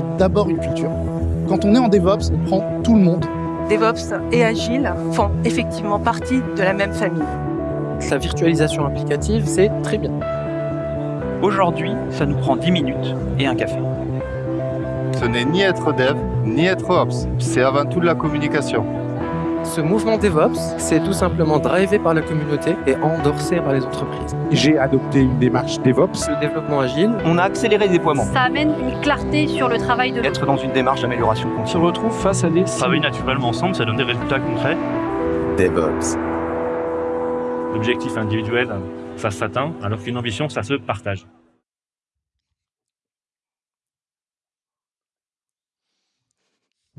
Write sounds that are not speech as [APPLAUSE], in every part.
c'est d'abord une culture. Quand on est en DevOps, on prend tout le monde. DevOps et Agile font effectivement partie de la même famille. La virtualisation applicative, c'est très bien. Aujourd'hui, ça nous prend 10 minutes et un café. Ce n'est ni être dev, ni être ops. C'est avant tout de la communication. Ce mouvement DevOps, c'est tout simplement drivé par la communauté et endorsé par les entreprises. J'ai adopté une démarche DevOps. Le développement agile, On a accéléré le déploiement. Ça amène une clarté sur le travail de Être dans une démarche d'amélioration se continue. retrouvent face à des travailler naturellement ensemble, ça donne des résultats concrets. DevOps. L'objectif individuel, ça s'atteint, alors qu'une ambition, ça se partage.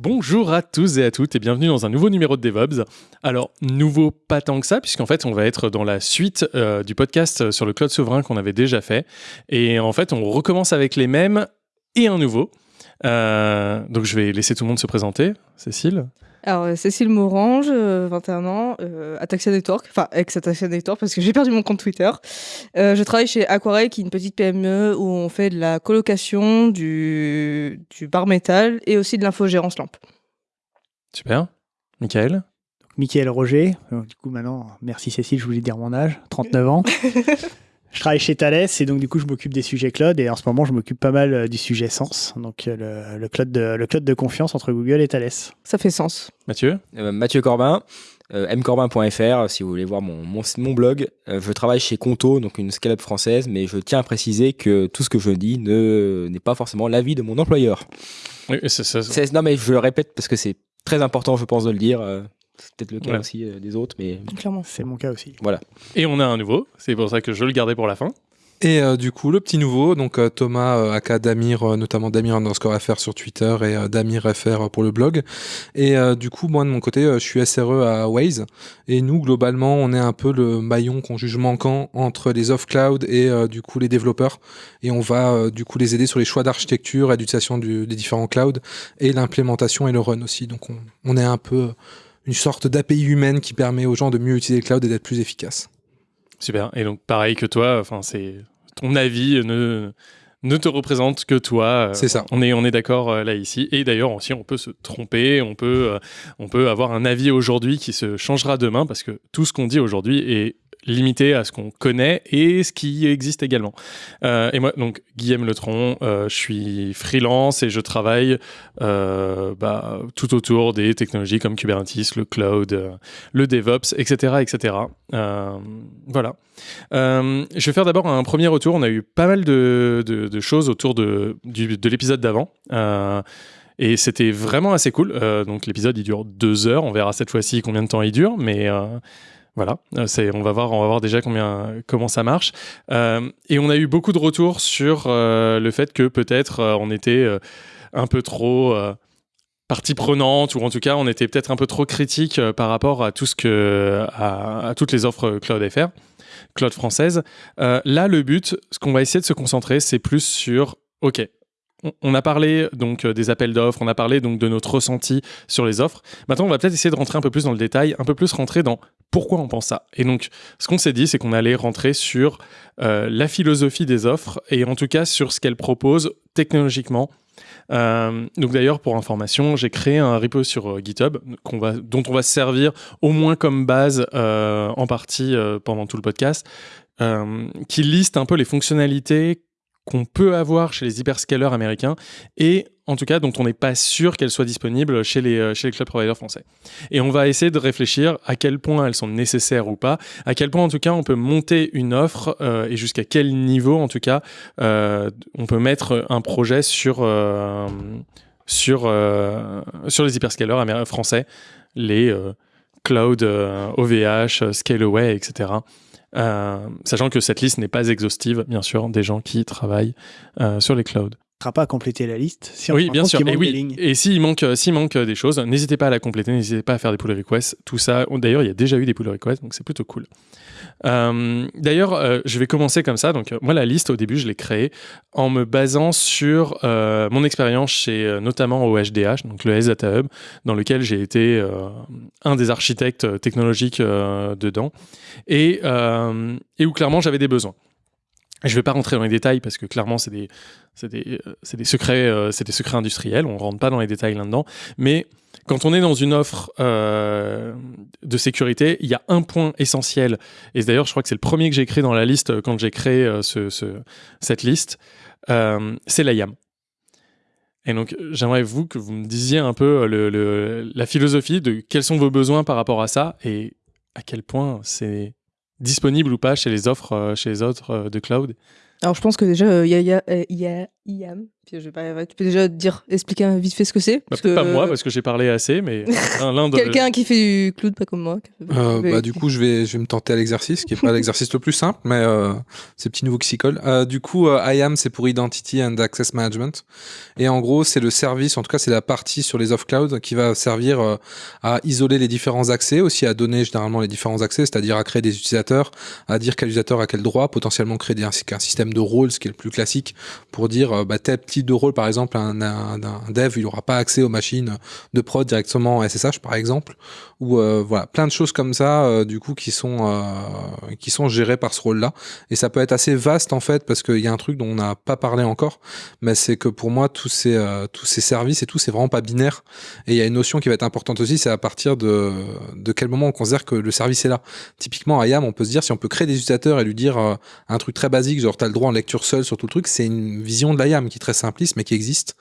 Bonjour à tous et à toutes et bienvenue dans un nouveau numéro de DevOps. Alors, nouveau pas tant que ça, puisqu'en fait, on va être dans la suite euh, du podcast sur le cloud souverain qu'on avait déjà fait. Et en fait, on recommence avec les mêmes et un nouveau. Euh, donc, je vais laisser tout le monde se présenter. Cécile? Alors, euh, Cécile Morange, euh, 21 ans, euh, Ataxia Network, enfin ex-Ataxia Network parce que j'ai perdu mon compte Twitter. Euh, je travaille chez Aquarelle, qui est une petite PME où on fait de la colocation, du, du bar métal et aussi de l'infogérance lampe. Super. Michael? Michael Roger. Du coup, maintenant, merci Cécile, je voulais dire mon âge, 39 ans. [LAUGHS] je travaille chez Thales et donc, du coup, je m'occupe des sujets cloud et en ce moment, je m'occupe pas mal euh, du sujet Sens, donc euh, le, le cloud de, le cloud de confiance entre Google et Thales. Ça fait sens. Mathieu? Euh, Mathieu Corbin, euh, mcorbin.fr, si vous voulez voir mon, mon, mon blog. Euh, je travaille chez Conto, donc une scale-up française, mais je tiens à préciser que tout ce que je dis ne- n'est pas forcément l'avis de mon employeur. Oui, c'est ça. C'est- Non, mais je le répète parce que c'est très important, je pense, de le dire. C'est peut-être le cas Ouais. aussi euh, des autres, mais Clairement. C'est mon cas aussi. Et on a un nouveau. C'est pour ça que je le gardais pour la fin. Et euh, du coup, le petit nouveau, donc euh, Thomas, euh, aka Damir, euh, notamment Damir underscore FR sur Twitter et euh, Damir FR pour le blog. Et euh, du coup, moi de mon côté, euh, je suis SRE à Waze. Et nous, globalement, on est un peu le maillon qu'on juge manquant entre les off-cloud et euh, du coup les développeurs. Et on va euh, du coup les aider sur les choix d'architecture et d'utilisation du- des différents clouds et l'implémentation et le run aussi. Donc on, on est un peu une sorte d'API humaine qui permet aux gens de mieux utiliser le cloud et d'être plus efficaces. Super. Et donc, pareil que toi, enfin, c'est ton avis ne, ne te représente que toi. C'est ça. On est, on est d'accord euh, là ici. Et d'ailleurs aussi, on peut se tromper, on peut, euh, on peut avoir un avis aujourd'hui qui se changera demain parce que tout ce qu'on dit aujourd'hui est limité à ce qu'on connaît et ce qui existe également. Euh, et moi, donc Guillaume Letron, euh, je suis freelance et je travaille euh, bah, tout autour des technologies comme Kubernetes, le cloud, euh, le DevOps, etc., etc. Voilà. Je vais faire d'abord un premier retour. On a eu pas mal de, choses autour de, l'épisode d'avant. Et c'était vraiment assez cool. Donc l'épisode il dure deux heures. On verra cette fois-ci combien de temps il dure. Mais voilà, Euh, c'est, on va voir, on va voir déjà combien, comment ça marche. Euh, et on a eu beaucoup de retours sur euh, le fait que peut-être on était un peu trop partie prenante ou en tout cas on était peut-être un peu trop critique par rapport à tout ce que à, toutes les offres cloud FR, cloud française. Là, le but, ce qu'on va essayer de se concentrer, c'est plus sur OK. On- a parlé donc euh, des appels d'offres, on a parlé donc de notre ressenti sur les offres. Maintenant, on va peut-être essayer de rentrer un peu plus dans le détail, un peu plus rentrer dans pourquoi on pense ça. Et donc, ce qu'on s'est dit, c'est qu'on allait rentrer sur euh, la philosophie des offres et en tout cas sur ce qu'elles proposent technologiquement. Euh, donc d'ailleurs, pour information, j'ai créé un repo sur GitHub dont on va se servir au moins comme base en partie pendant tout le podcast, qui liste un peu les fonctionnalités qu'on peut avoir chez les hyperscalers américains et en tout cas dont on n'est pas sûr qu'elles soient disponibles chez les, euh, chez les cloud providers français. Et on va essayer de réfléchir à quel point elles sont nécessaires ou pas, à quel point en tout cas on peut monter une offre euh, et jusqu'à quel niveau en tout cas euh, on peut mettre un projet sur, sur, sur les hyperscalers français, les cloud OVH, Scaleway, etc. Euh, sachant que cette liste n'est pas exhaustive, bien sûr, des gens qui travaillent euh, sur les clouds. On ne sera pas à compléter la liste. Si on oui, bien sûr. Et, oui. et s'il manque, euh, s'il manque des choses, n'hésitez pas à la compléter, n'hésitez pas à faire des pull requests. Tout ça, d'ailleurs, il y a déjà eu des pull requests, donc c'est plutôt cool. Euh, d'ailleurs, euh, je vais commencer comme ça. Donc, euh, moi, la liste, au début, je l'ai créée en me basant sur mon expérience chez notamment OHDH, donc le Health Data Hub, dans lequel j'ai été un des architectes technologiques dedans, et, et où clairement j'avais des besoins. Je vais pas rentrer dans les détails parce que clairement c'est des euh, euh, secrets industriels. On rentre pas dans les détails là-dedans. Mais quand on est dans une offre euh, de sécurité, il y a un point essentiel. Et d'ailleurs, je crois que c'est le premier que j'ai créé dans la liste quand j'ai créé ce, ce- cette liste. C'est la YAM. Et donc, j'aimerais vous que vous me disiez un peu la philosophie de quels sont vos besoins par rapport à ça et à quel point c'est disponible ou pas chez les offres, euh, chez les autres euh, de cloud? Alors je pense que déjà, euh, il y, y a IAM. Puis je vais pas, ouais, tu peux déjà dire, expliquer vite fait ce que c'est. Bah, parce peut-être que, pas moi parce que j'ai parlé assez, mais [LAUGHS] l'un de Quelqu'un qui fait du cloud, pas comme moi. Euh, bah, du coup, je vais, je vais me tenter à l'exercice, qui est pas [LAUGHS] l'exercice le plus simple, mais euh, c'est petit nouveau qui s'y colle. Euh, du coup, euh, IAM, c'est pour Identity and Access Management. Et en gros, c'est le service, en tout cas, c'est la partie sur les off-cloud qui va servir euh, à isoler les différents accès, aussi à donner généralement les différents accès, c'est-à-dire à créer des utilisateurs, à dire quel utilisateur a quel droit, potentiellement créer des, un système de rôle, ce qui est le plus classique, pour dire euh, bah, tel type de rôle, par exemple, un, dev, il n'aura pas accès aux machines de prod directement en SSH, par exemple, ou euh, voilà, plein de choses comme ça, euh, du coup, qui sont qui sont gérées par ce rôle-là. Et ça peut être assez vaste en fait, parce qu'il y a un truc dont on n'a pas parlé encore, mais c'est que pour moi, tous ces tous ces services et tout, c'est vraiment pas binaire. Et il y a une notion qui va être importante aussi, c'est à partir de de quel moment on considère que le service est là. Typiquement, à IAM, on peut se dire si on peut créer des utilisateurs et lui dire un truc très basique, genre t'as le droit en lecture seule sur tout le truc, c'est une vision de la IAM qui est très simpliste, mais qui existe.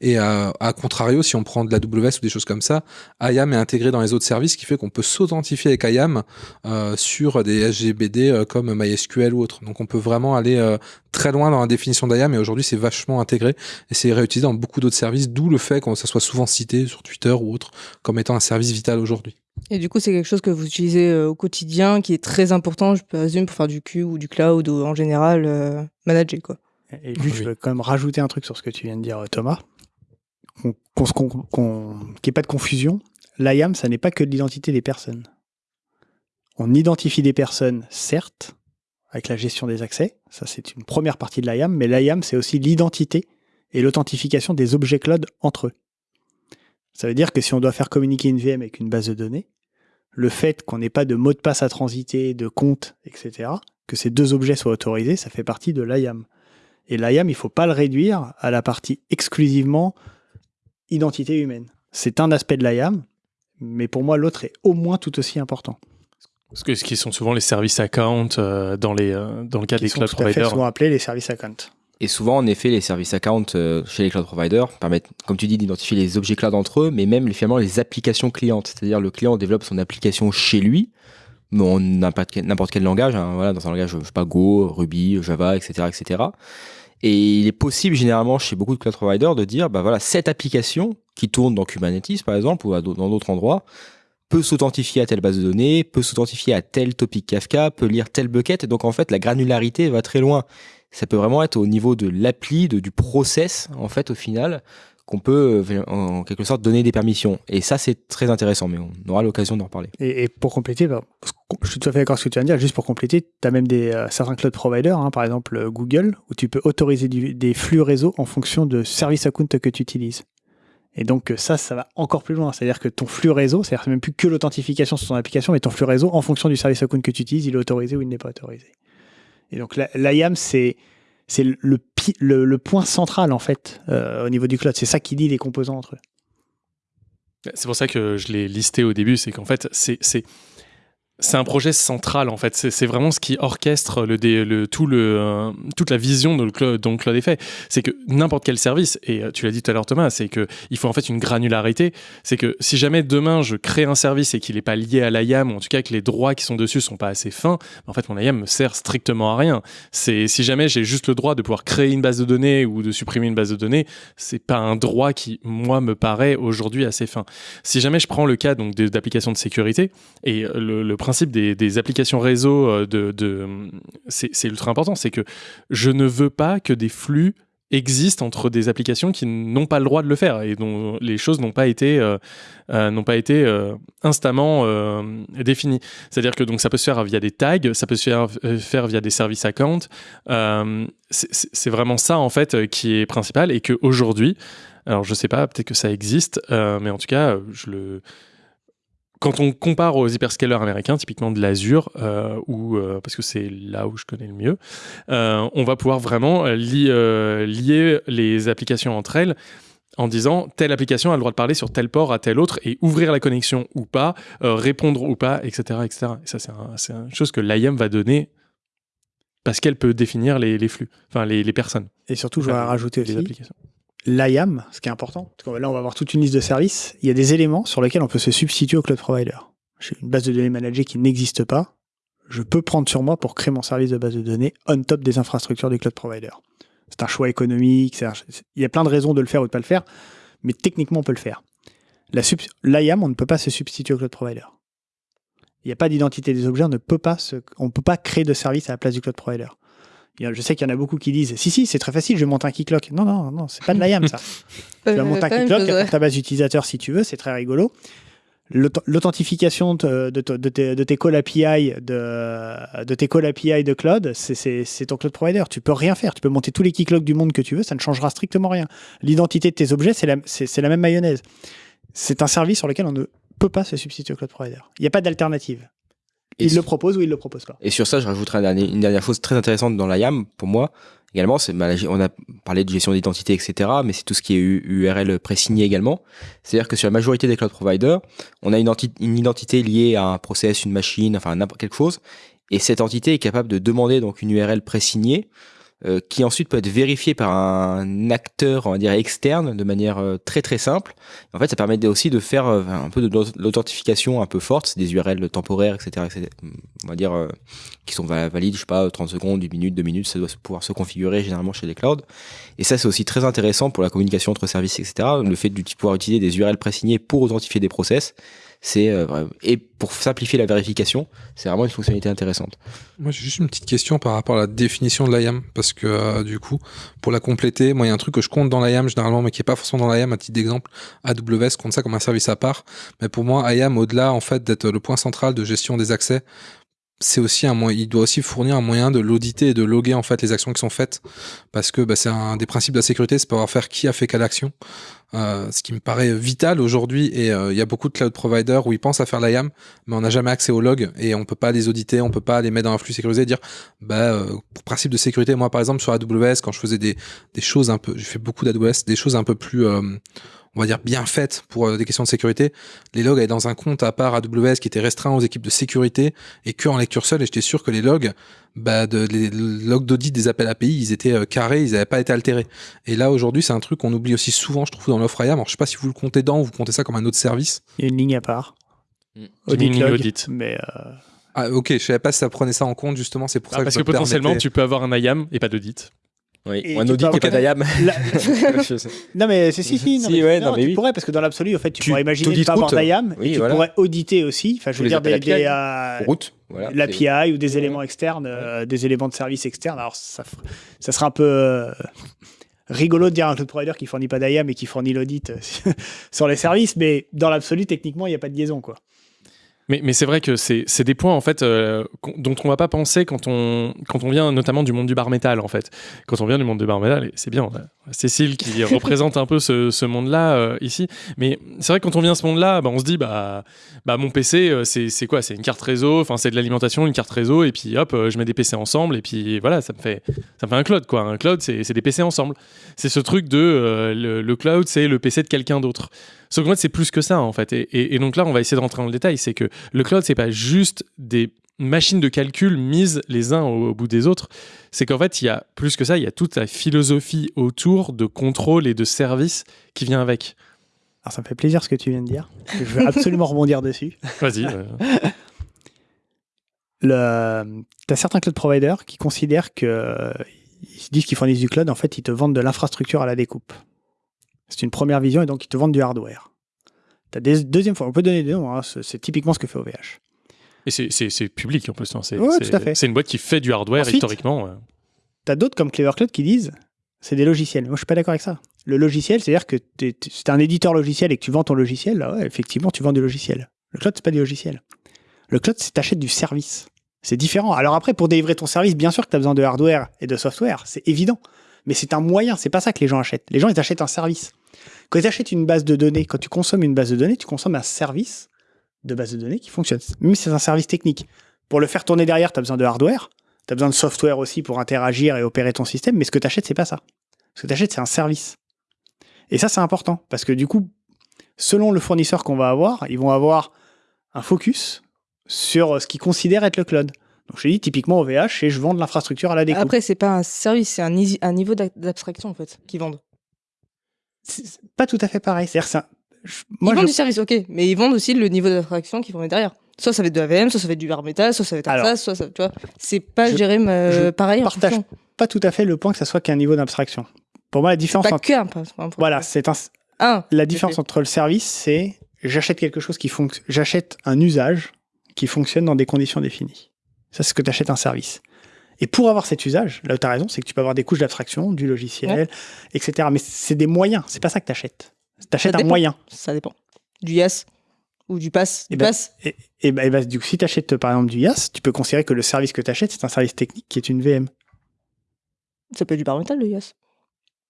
Et euh, à contrario, si on prend de la WS ou des choses comme ça, IAM est intégré dans les autres services, ce qui fait qu'on peut s'authentifier avec IAM euh, sur des SGBD euh, comme MySQL ou autre. Donc on peut vraiment aller très loin dans la définition d'IAM et aujourd'hui c'est vachement intégré et c'est réutilisé dans beaucoup d'autres services, d'où le fait que ça soit souvent cité sur Twitter ou autre comme étant un service vital aujourd'hui. Et du coup, c'est quelque chose que vous utilisez au quotidien, qui est très important, je présume, pour faire du Q ou du cloud ou en général manager quoi. Et juste, je veux quand même rajouter un truc sur ce que tu viens de dire, euh, Thomas. Qu'il n'y ait pas de confusion. L'IAM, ça n'est pas que de l'identité des personnes. On identifie des personnes, certes, avec la gestion des accès. Ça, c'est une première partie de l'IAM. Mais l'IAM, c'est aussi l'identité et l'authentification des objets cloud entre eux. Ça veut dire que si on doit faire communiquer une VM avec une base de données, le fait qu'on n'ait pas de mot de passe à transiter, de compte, etc., que ces deux objets soient autorisés, ça fait partie de l'IAM. Et l'IAM, il ne faut pas le réduire à la partie exclusivement identité humaine. C'est un aspect de l'IAM, mais pour moi, l'autre est au moins tout aussi important. Parce que ce qui sont souvent les services account euh, dans les euh, dans le cas Qui des sont cloud tout à fait providers. souvent appelés les services account. Et souvent, en effet, les services account euh, chez les cloud providers permettent, comme tu dis, d'identifier les objets cloud entre eux, mais même finalement les applications clientes. C'est-à-dire le client développe son application chez lui, en n'importe quel, langage, hein, voilà, dans un langage, je sais pas, Go, Ruby, Java, etc., etc. Et il est possible généralement chez beaucoup de cloud providers de dire, bah voilà, cette application qui tourne dans Kubernetes par exemple ou dans d'autres endroits peut s'authentifier à telle base de données, peut s'authentifier à tel topic Kafka, peut lire tel bucket. Et donc en fait, la granularité va très loin. Ça peut vraiment être au niveau de l'appli, du process en fait au final qu'on peut euh, en quelque sorte donner des permissions. Et ça c'est très intéressant, mais on aura l'occasion d'en reparler. Et, pour compléter, bah, je suis tout à fait d'accord avec ce que tu viens de dire, juste pour compléter, tu as même des, euh, certains cloud providers, hein, par exemple euh, Google, où tu peux autoriser des flux réseau en fonction de service account que tu utilises. Et donc ça, ça va encore plus loin. C'est-à-dire que ton flux réseau, c'est-à-dire même plus que l'authentification sur ton application, mais ton flux réseau, en fonction du service account que tu utilises, il est autorisé ou il n'est pas autorisé. Et donc l'IAM, c'est c'est le, point central en fait euh, au niveau du cloud. C'est ça qui lie les composants entre eux. C'est pour ça que je l'ai listé au début, c'est qu'en fait, c'est c'est un projet central en fait. C'est vraiment ce qui orchestre tout le euh, toute la vision dont le cloud, dont est fait. C'est que n'importe quel service et euh, tu l'as dit tout à l'heure Thomas, c'est que il faut en fait une granularité. C'est que si jamais demain je crée un service et qu'il n'est pas lié à l'IAM ou en tout cas que les droits qui sont dessus sont pas assez fins, en fait mon IAM me sert strictement à rien. C'est si jamais j'ai juste le droit de pouvoir créer une base de données ou de supprimer une base de données, c'est pas un droit qui moi me paraît aujourd'hui assez fin. Si jamais je prends le cas donc d'applications de sécurité et euh, le, le principe des, applications réseau euh, c'est ultra important, c'est que je ne veux pas que des flux existent entre des applications qui n'ont pas le droit de le faire et dont les choses n'ont pas été euh, euh, euh, instamment définies. C'est-à-dire que donc ça peut se faire via des tags, ça peut se faire, via des services accounts. C'est- vraiment ça en fait qui est principal et que aujourd'hui, alors je sais pas, peut-être que ça existe, mais en tout cas, je le quand on compare aux hyperscalers américains, typiquement de l'Azure, euh, ou euh, parce que c'est là où je connais le mieux, euh, on va pouvoir vraiment li- lier les applications entre elles en disant telle application a le droit de parler sur tel port à tel autre et ouvrir la connexion ou pas, répondre ou pas, etc. etc. Et ça, c'est un- c'est une chose que l'IAM va donner parce qu'elle peut définir les, les flux, enfin les, les personnes. Et surtout, je voudrais rajouter les aussi applications. l'IAM, ce qui est important. Parce que là, on va avoir toute une liste de services. Il y a des éléments sur lesquels on peut se substituer au cloud provider. J'ai une base de données managée qui n'existe pas. Je peux prendre sur moi pour créer mon service de base de données on top des infrastructures du cloud provider. C'est un choix économique. Il y a plein de raisons de le faire ou de pas le faire, mais techniquement, on peut le faire. L'IAM, on ne peut pas se substituer au cloud provider. Il n'y a pas d'identité des objets, on ne peut pas, peut pas créer de service à la place du cloud provider. Je sais qu'il y en a beaucoup qui disent Si, si, c'est très facile, je vais monter un keyclock. Non, non, non, c'est pas de l'IAM ça. [LAUGHS] tu vas monter un ouais. pour ta base d'utilisateurs si tu veux, c'est très rigolo. L'aut- L'authentification de, de, de tes, de tes calls API de, de tes calls API de cloud, c'est- ton cloud provider. Tu peux rien faire. Tu peux monter tous les keyclocks du monde que tu veux, ça ne changera strictement rien. L'identité de tes objets, c'est la, la même mayonnaise. C'est un service sur lequel on ne peut pas se substituer au cloud provider. Il n'y a pas d'alternative. Et Il le propose ou il le propose pas. Et sur ça, je rajouterai un dernier- une dernière chose très intéressante dans la YAM, pour moi, également, c'est bah, on a parlé de gestion d'identité, etc., mais c'est tout ce qui est URL présigné également. C'est-à-dire que sur la majorité des cloud providers, on a une, enti- une identité liée à un process, une machine, enfin n'importe quelque chose, et cette entité est capable de demander donc une URL présignée, euh, qui ensuite peut être vérifiée par un acteur, on va dire externe, de manière euh, très très simple. En fait, ça permet aussi de faire euh, un peu de l'aut- l'authentification un peu forte, c'est des URL temporaires, etc., etc., on va dire, euh, qui sont va- valides, je sais pas, 30 secondes, 1 minute, 2 minutes, ça doit pouvoir se configurer généralement chez les clouds. Et ça, c'est aussi très intéressant pour la communication entre services, etc. Le fait de pouvoir utiliser des URL présignés pour authentifier des process, c'est euh, et pour simplifier la vérification, c'est vraiment une fonctionnalité intéressante. Moi, j'ai juste une petite question par rapport à la définition de l'IAM, parce que euh, du coup, pour la compléter, moi, il y a un truc que je compte dans l'IAM généralement, mais qui est pas forcément dans l'IAM. À titre d'exemple, AWS compte ça comme un service à part. Mais pour moi, IAM, au-delà en fait d'être le point central de gestion des accès, c'est aussi un moyen, il doit aussi fournir un moyen de l'auditer et de loguer en fait les actions qui sont faites, parce que bah, c'est un des principes de la sécurité, c'est pouvoir faire qui a fait quelle action. Euh, ce qui me paraît vital aujourd'hui et euh, il y a beaucoup de cloud providers où ils pensent à faire l'IAM mais on n'a jamais accès aux logs et on peut pas les auditer on peut pas les mettre dans un flux sécurisé et dire bah euh, pour principe de sécurité moi par exemple sur AWS quand je faisais des, des choses un peu j'ai fait beaucoup d'AWS des choses un peu plus on va dire bien faites pour euh, des questions de sécurité les logs allaient dans un compte à part AWS qui était restreint aux équipes de sécurité et que en lecture seule et j'étais sûr que les logs bah, de, les logs d'audit des appels API, ils étaient euh, carrés, ils n'avaient pas été altérés. Et là, aujourd'hui, c'est un truc qu'on oublie aussi souvent, je trouve, dans l'offre IAM. Alors, je sais pas si vous le comptez dans ou vous comptez ça comme un autre service. Il y a une ligne à part. Une Audit ligne log, audit. Mais euh, Ah, ok, je savais pas si ça prenait ça en compte, justement, c'est pour Ah, ça parce que que je me potentiellement, permettais- tu peux avoir un IAM et pas d'audit. Oui, Et un audit peux et pas d'IAM. La-. [LAUGHS] [LAUGHS] Non mais c'est si si, non, Si, mais, ouais, non, non, mais tu oui. pourrais parce que dans l'absolu en fait tu, Tu- pourrais imaginer de pas avoir d'IAM Oui, tu voilà. pourrais auditer aussi enfin je Tous veux dire des, des, euh, Route, voilà. l'API ou des éléments externes euh, des éléments de service externes alors ça ça sera un peu euh, rigolo de dire un cloud provider qui fournit pas d'IAM et qui fournit l'audit euh, [LAUGHS] sur les services mais dans l'absolu techniquement il n'y a pas de liaison quoi. Mais, mais c'est vrai que c'est des points en fait euh, dont on va pas penser quand on quand on vient notamment du monde du bar métal en fait. Quand on vient du monde du bar métal, c'est bien, on a Cécile qui [LAUGHS] représente un peu ce, ce monde-là euh, ici. Mais c'est vrai que quand on vient à ce monde-là, bah, on se dit bah bah mon PC euh, c'est quoi? C'est une carte réseau, enfin c'est de l'alimentation, une carte réseau et puis hop je mets des PC ensemble et puis voilà ça me fait ça me fait un cloud quoi. Un cloud c'est c'est des PC ensemble. C'est ce truc de euh, le, le cloud c'est le PC de quelqu'un d'autre. Sauf qu'en fait, c'est plus que ça, en fait. Et, et- et donc là, on va essayer de rentrer dans le détail. C'est que le cloud, c'est pas juste des machines de calcul mises les uns au, au bout des autres. C'est qu'en fait, il y a plus que ça, il y a toute la philosophie autour de contrôle et de service qui vient avec. Alors ça me fait plaisir ce que tu viens de dire que je veux absolument [LAUGHS] rebondir dessus. Vas-y. euh, [LAUGHS] Le... Tu as certains cloud providers qui considèrent que ils se disent qu'ils fournissent du cloud, en fait, ils te vendent de l'infrastructure à la découpe. C'est une première vision et donc ils te vendent du hardware. Des deuxième fois, on peut donner des noms, hein, c'est typiquement ce que fait OVH. Et c'est- public en plus. hein, C'est Ouais, une boîte qui fait du hardware Ensuite, historiquement. ouais. T'as d'autres comme Clever Cloud qui disent c'est des logiciels. Moi, je suis pas d'accord avec ça. Le logiciel, c'est-à-dire que si t'es un éditeur logiciel et que tu vends ton logiciel, là, ouais, effectivement, tu vends du logiciel. Le cloud, c'est pas du logiciel. Le cloud, c'est t'achètes du service. C'est différent. Alors après, pour délivrer ton service, bien sûr que tu as besoin de hardware et de software, c'est évident. Mais c'est un moyen, c'est pas ça que les gens achètent. Les gens, ils achètent un service. Quand ils achètent une base de données, quand tu consommes une base de données, tu consommes un service de base de données qui fonctionne. Même si c'est un service technique. Pour le faire tourner derrière, tu as besoin de hardware. Tu as besoin de software aussi pour interagir et opérer ton système. Mais ce que tu achètes, c'est pas ça. Ce que tu achètes, c'est un service. Et ça, c'est important. Parce que du coup, selon le fournisseur qu'on va avoir, ils vont avoir un focus sur ce qu'ils considèrent être le cloud. Donc je te dis, typiquement OVH, c'est je vends de l'infrastructure à la découpe. Après, c'est pas un service, c'est un, niveau d'abstraction en fait qu'ils vendent. C'est pas tout à fait pareil. C'est-à-dire, c'est un- je- Ils moi, vendent je- du service, ok, mais ils vendent aussi le niveau d'abstraction qu'ils vont mettre derrière. Soit ça va être de la VM, soit ça va être du bare metal, soit ça va être Alors, ça, soit ça, tu vois. C'est pas je- géré je pareil partage pas tout à fait le point que ça soit qu'un niveau d'abstraction. Pour moi, la différence Pas entre que un, pas- pas un point. voilà, c'est un Un. la différence entre le service, c'est j'achète quelque chose qui fonctionne, j'achète un usage qui fonctionne dans des conditions définies. Ça, c'est ce que tu achètes un service. Et pour avoir cet usage, là où tu as raison, c'est que tu peux avoir des couches d'abstraction, du logiciel, etc. Mais c'est des moyens, c'est pas ça que tu achètes. Tu Ça achètes un dépend. moyen. Ça dépend. Du YAS ou du pass. Du Et ben, pass. et, et et du coup, si tu achètes par exemple du YAS, tu peux considérer que le service que tu achètes, c'est un service technique qui est une VM. Ça peut être du bare metal, le YAS.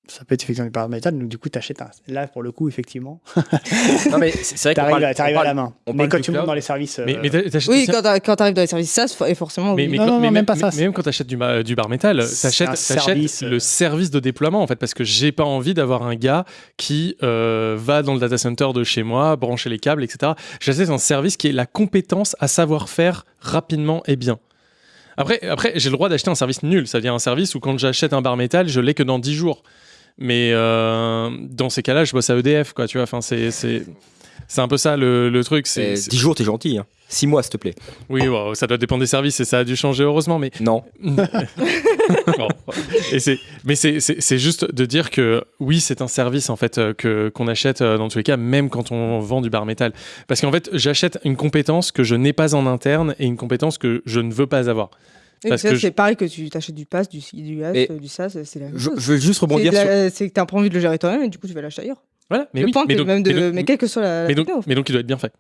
Ça peut être effectivement du paramétal, donc du coup, tu achètes un. Là, pour le coup, effectivement. [LAUGHS] Non, mais c'est vrai T'arrives parle- à, t'arrives à la main. on Mais quand tu montes dans les services. Mais, euh, mais t'achètes- Oui, quand t'a- quand t'arrives dans les services SaaS, et forcément. Mais, oui. mais Non, quand- non, mais non, même pas ça. mais même quand tu achètes du, du bar métal, t'achètes t'achètes service, euh. le service de déploiement en fait, parce que j'ai pas envie d'avoir un gars qui euh, va dans le data center de chez moi, brancher les câbles, etc. J'achète un service qui est la compétence à savoir faire rapidement et bien. Après, après j'ai le droit d'acheter un service nul. Ça vient un service où quand j'achète un bar métal, je l'ai que dans 10 jours. Mais euh, dans ces cas-là, je bosse à EDF, quoi. Tu vois, enfin, c'est c'est c'est un peu ça le, le truc. C'est Eh, c'est- 10 jours, t'es gentil. Hein. 6 mois, s'il te plaît. oui, ça doit dépendre des services et ça a dû changer heureusement, mais Non. [LAUGHS] Bon. Et c'est, mais c'est, c'est, c'est juste de dire que oui, c'est un service en fait euh, que qu'on achète euh, dans tous les cas, même quand on vend du bar métal, parce qu'en fait, j'achète une compétence que je n'ai pas en interne et une compétence que je ne veux pas avoir. Parce que c'est je- pareil que tu t'achètes du pass, du, du du SaaS, c'est la même Je, chose. je veux juste rebondir sur. c'est que t'as pas envie de le gérer toi-même et du coup tu vas l'acheter ailleurs. Voilà, mais Le oui, point mais que donc, même de- mais donc- mais quelle que soit la- la mais donc, techno. mais donc il doit être bien fait.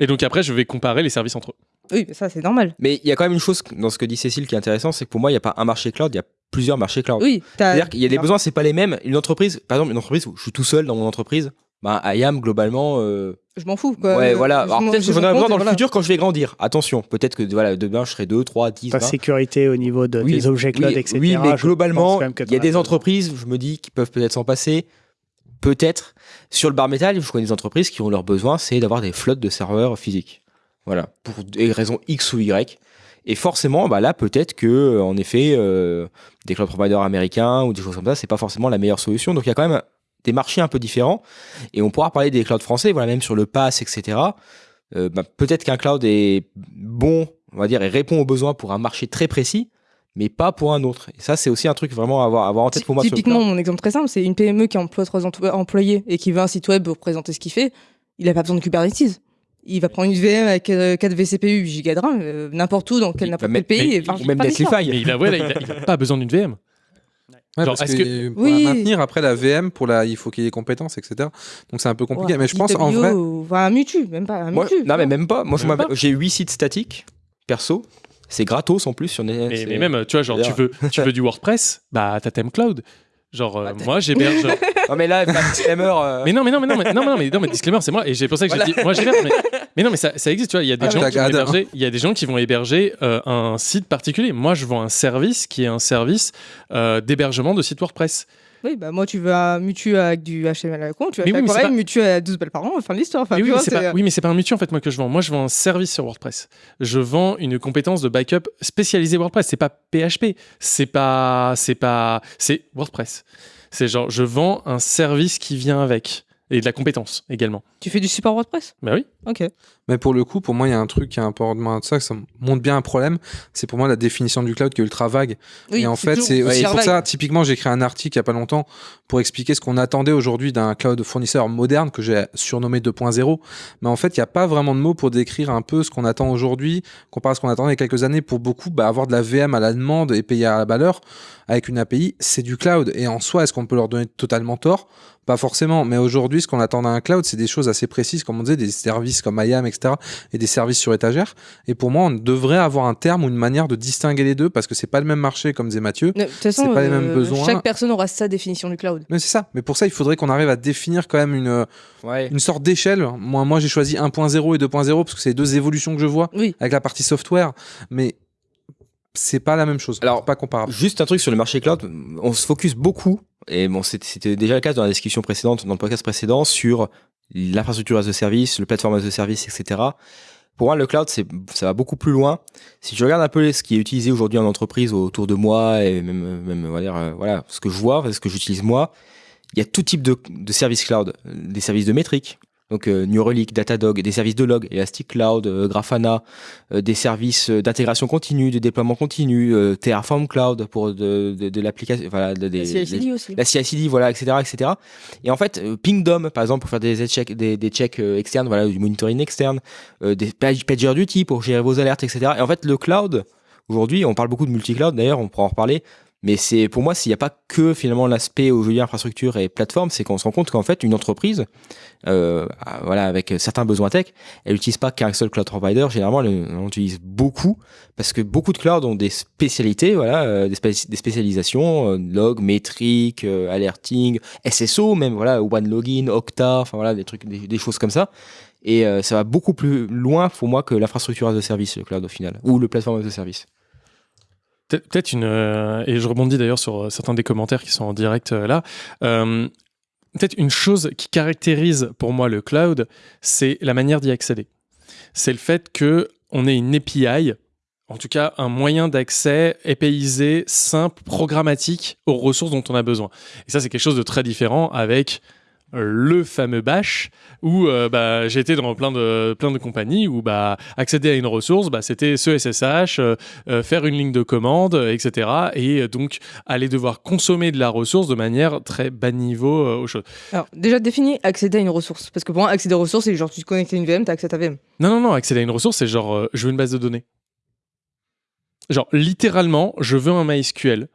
Et donc après, je vais comparer les services entre eux. Oui, mais ça c'est normal. Mais il y a quand même une chose dans ce que dit Cécile qui est intéressant, c'est que pour moi, il n'y a pas un marché cloud, il y a plusieurs marchés cloud. Oui, C'est-à-dire qu'il y a des besoins, c'est pas les mêmes. Une entreprise, par exemple, une entreprise où je suis tout seul dans mon entreprise, bah, IAM, globalement. euh, Je m'en fous. Quoi. ouais, voilà. Alors peut-être que je j'en aurai besoin dans le voilà. futur quand je vais grandir. Attention, peut-être que voilà, demain je serai 2, 3, 10, ta 20. sécurité au niveau de, Oui, des objets cloud, oui, etc. Oui, mais globalement, il y a des entreprises, je me dis, qui peuvent peut-être s'en passer. Peut-être. Sur le bar métal, je connais des entreprises qui ont leur besoin, c'est d'avoir des flottes de serveurs physiques. Voilà. Pour des raisons X ou Y. Et forcément, bah là, peut-être que, euh, en effet, euh, des cloud providers américains ou des choses comme ça, c'est pas forcément la meilleure solution. Donc il y a quand même des marchés un peu différents. Et on pourra parler des clouds français, voilà, même sur le pass, etc. Euh, bah, peut-être qu'un cloud est bon, on va dire, et répond aux besoins pour un marché très précis, mais pas pour un autre. Et ça, c'est aussi un truc vraiment à avoir, à avoir en tête pour moi. Typiquement, mon exemple très simple, c'est une PME qui emploie trois emplo- employés et qui veut un site web pour présenter ce qu'il fait. Il n'a pas besoin de Kubernetes. Il va prendre une VM avec euh, 4 vCPU, 8 Go de RAM, euh, n'importe où, dans quel n'importe quel pays. et enfin, ou pas d'histoire. Mais il a, ouais, là, il a- il a pas besoin d'une VM. Ouais, Genre, parce que, que- pour Oui. la maintenir après la VM, pour la, il faut qu'il y ait des compétences, etc. Donc c'est un peu compliqué. Ouais, mais je pense en vrai, Enfin, un Mutu, même pas un Mutu. non, mais même pas. Moi, j'ai 8 sites statiques, perso. C'est gratos en plus sur Net. Mais, mais même, tu vois, genre, tu veux, tu veux du WordPress, bah, t'as Theme Cloud. Genre, euh, moi, j'héberge. [LAUGHS] Non, mais là, pas disclaimer. euh, Mais non, mais non, mais non, mais non, non, mais, non, mais disclaimer, c'est moi. Et c'est pour ça que j'ai dit, moi, j'héberge. Mais, mais non, mais ça, ça existe, tu vois. Il y a des Ah, gens qui vont hein. héberger, il y a des gens qui vont héberger euh, un site particulier. Moi, je vends un service qui est un service euh, d'hébergement de site WordPress. Oui, bah moi, tu veux un Mutu avec du HTML à la con, tu vas Mais faire oui, mais c'est pareil, pas- Mutu à 12 balles par an, fin de l'histoire. Enfin, Mais oui, vois, mais pas, oui, mais c'est pas un mutu en fait moi que je vends. Moi, je vends un service sur WordPress. Je vends une compétence de backup spécialisée WordPress. C'est pas PHP. C'est pas, c'est pas, c'est WordPress. C'est genre, je vends un service qui vient avec et de la compétence également. Tu fais du support WordPress? Bah oui. Ok. Mais pour le coup, pour moi, il y a un truc qui est important de ça, que ça montre bien un problème. C'est pour moi la définition du cloud qui est ultra vague. Oui, et en c'est fait, c'est pour vague. ça, typiquement, j'ai écrit un article il y a pas longtemps pour expliquer ce qu'on attendait aujourd'hui d'un cloud fournisseur moderne que j'ai surnommé 2.0. Mais en fait, il n'y a pas vraiment de mots pour décrire un peu ce qu'on attend aujourd'hui, comparé à ce qu'on attendait il y a quelques années. Pour beaucoup, bah, avoir de la VM à la demande et payer à la valeur avec une API, c'est du cloud. Et en soi, est-ce qu'on peut leur donner totalement tort? Pas forcément, mais aujourd'hui, ce qu'on attend d'un cloud, c'est des choses assez précises, comme on disait, des services comme IAM, etc., et des services sur étagère. Et pour moi, on devrait avoir un terme ou une manière de distinguer les deux, parce que c'est pas le même marché, comme disait Mathieu. De toute façon, pas les mêmes euh, besoins. chaque personne aura sa définition du cloud. Mais c'est ça. Mais pour ça, il faudrait qu'on arrive à définir quand même une, une sorte d'échelle. Moi, moi j'ai choisi 1.0 et 2.0 parce que c'est les deux évolutions que je vois avec la partie software. Mais c'est pas la même chose. Alors, pas comparable. Juste un truc sur le marché cloud, on se focus beaucoup, et bon, c'était déjà le cas dans la discussion précédente, dans le podcast précédent, sur l'infrastructure as a service, le plateforme as a service, etc. Pour moi, le cloud, ça va beaucoup plus loin. Si je regarde un peu ce qui est utilisé aujourd'hui en entreprise autour de moi, et même, même on euh, voilà, ce que je vois, ce que j'utilise moi, il y a tout type de, de services cloud, des services de métrique, donc euh, New Relic, Datadog, des services de log, Elastic Cloud, euh, Grafana, euh, des services euh, d'intégration continue, de déploiement continu, euh, Terraform Cloud pour de, de, de l'application, voilà, de- La CI/CD aussi. la CI/CD, voilà, etc., etc. Et en fait, Pingdom, par exemple, pour faire des checks, des, des checks externes, voilà, du monitoring externe, euh, des page- PagerDuty pour gérer vos alertes, etc. Et en fait, le cloud, aujourd'hui, on parle beaucoup de multi-cloud, d'ailleurs, on pourra en reparler. Mais c'est pour moi, s'il n'y a pas que finalement l'aspect aujourd'hui infrastructure et plateforme, c'est qu'on se rend compte qu'en fait, une entreprise, euh, ah, voilà, avec certains besoins tech, elle n'utilise pas qu'un seul cloud provider. Généralement, elle, en utilise beaucoup parce que beaucoup de clouds ont des spécialités, voilà, euh, des, spéci- des spécialisations, euh, log, métrique, euh, alerting, SSO, même voilà, One Login, Okta, enfin voilà, des trucs, des, des choses comme ça. Et euh, ça va beaucoup plus loin pour moi que l'infrastructure as a service, le cloud au final, ou le plateforme as a service. Peut- Peut-être une. euh, et je rebondis d'ailleurs sur euh, certains des commentaires qui sont en direct euh, là. Peut-être une chose qui caractérise pour moi le cloud, c'est la manière d'y accéder. C'est le fait que on ait une API, en tout cas un moyen d'accès épaisé, simple, programmatique aux ressources dont on a besoin. Et ça, c'est quelque chose de très différent avec le fameux bash où euh, bah, j'étais dans plein de, plein de compagnies où bah, accéder à une ressource, bah, c'était ce SSH, euh, euh, faire une ligne de commande, etc. Et donc aller devoir consommer de la ressource de manière très bas niveau euh, aux choses. Alors, déjà défini accéder à une ressource. Parce que pour moi, accéder aux ressources, c'est genre tu te connectes à une VM, tu accès à ta VM. Non, non, non, accéder à une ressource, c'est genre, je veux une base de données. Genre, littéralement, je veux un MySQL.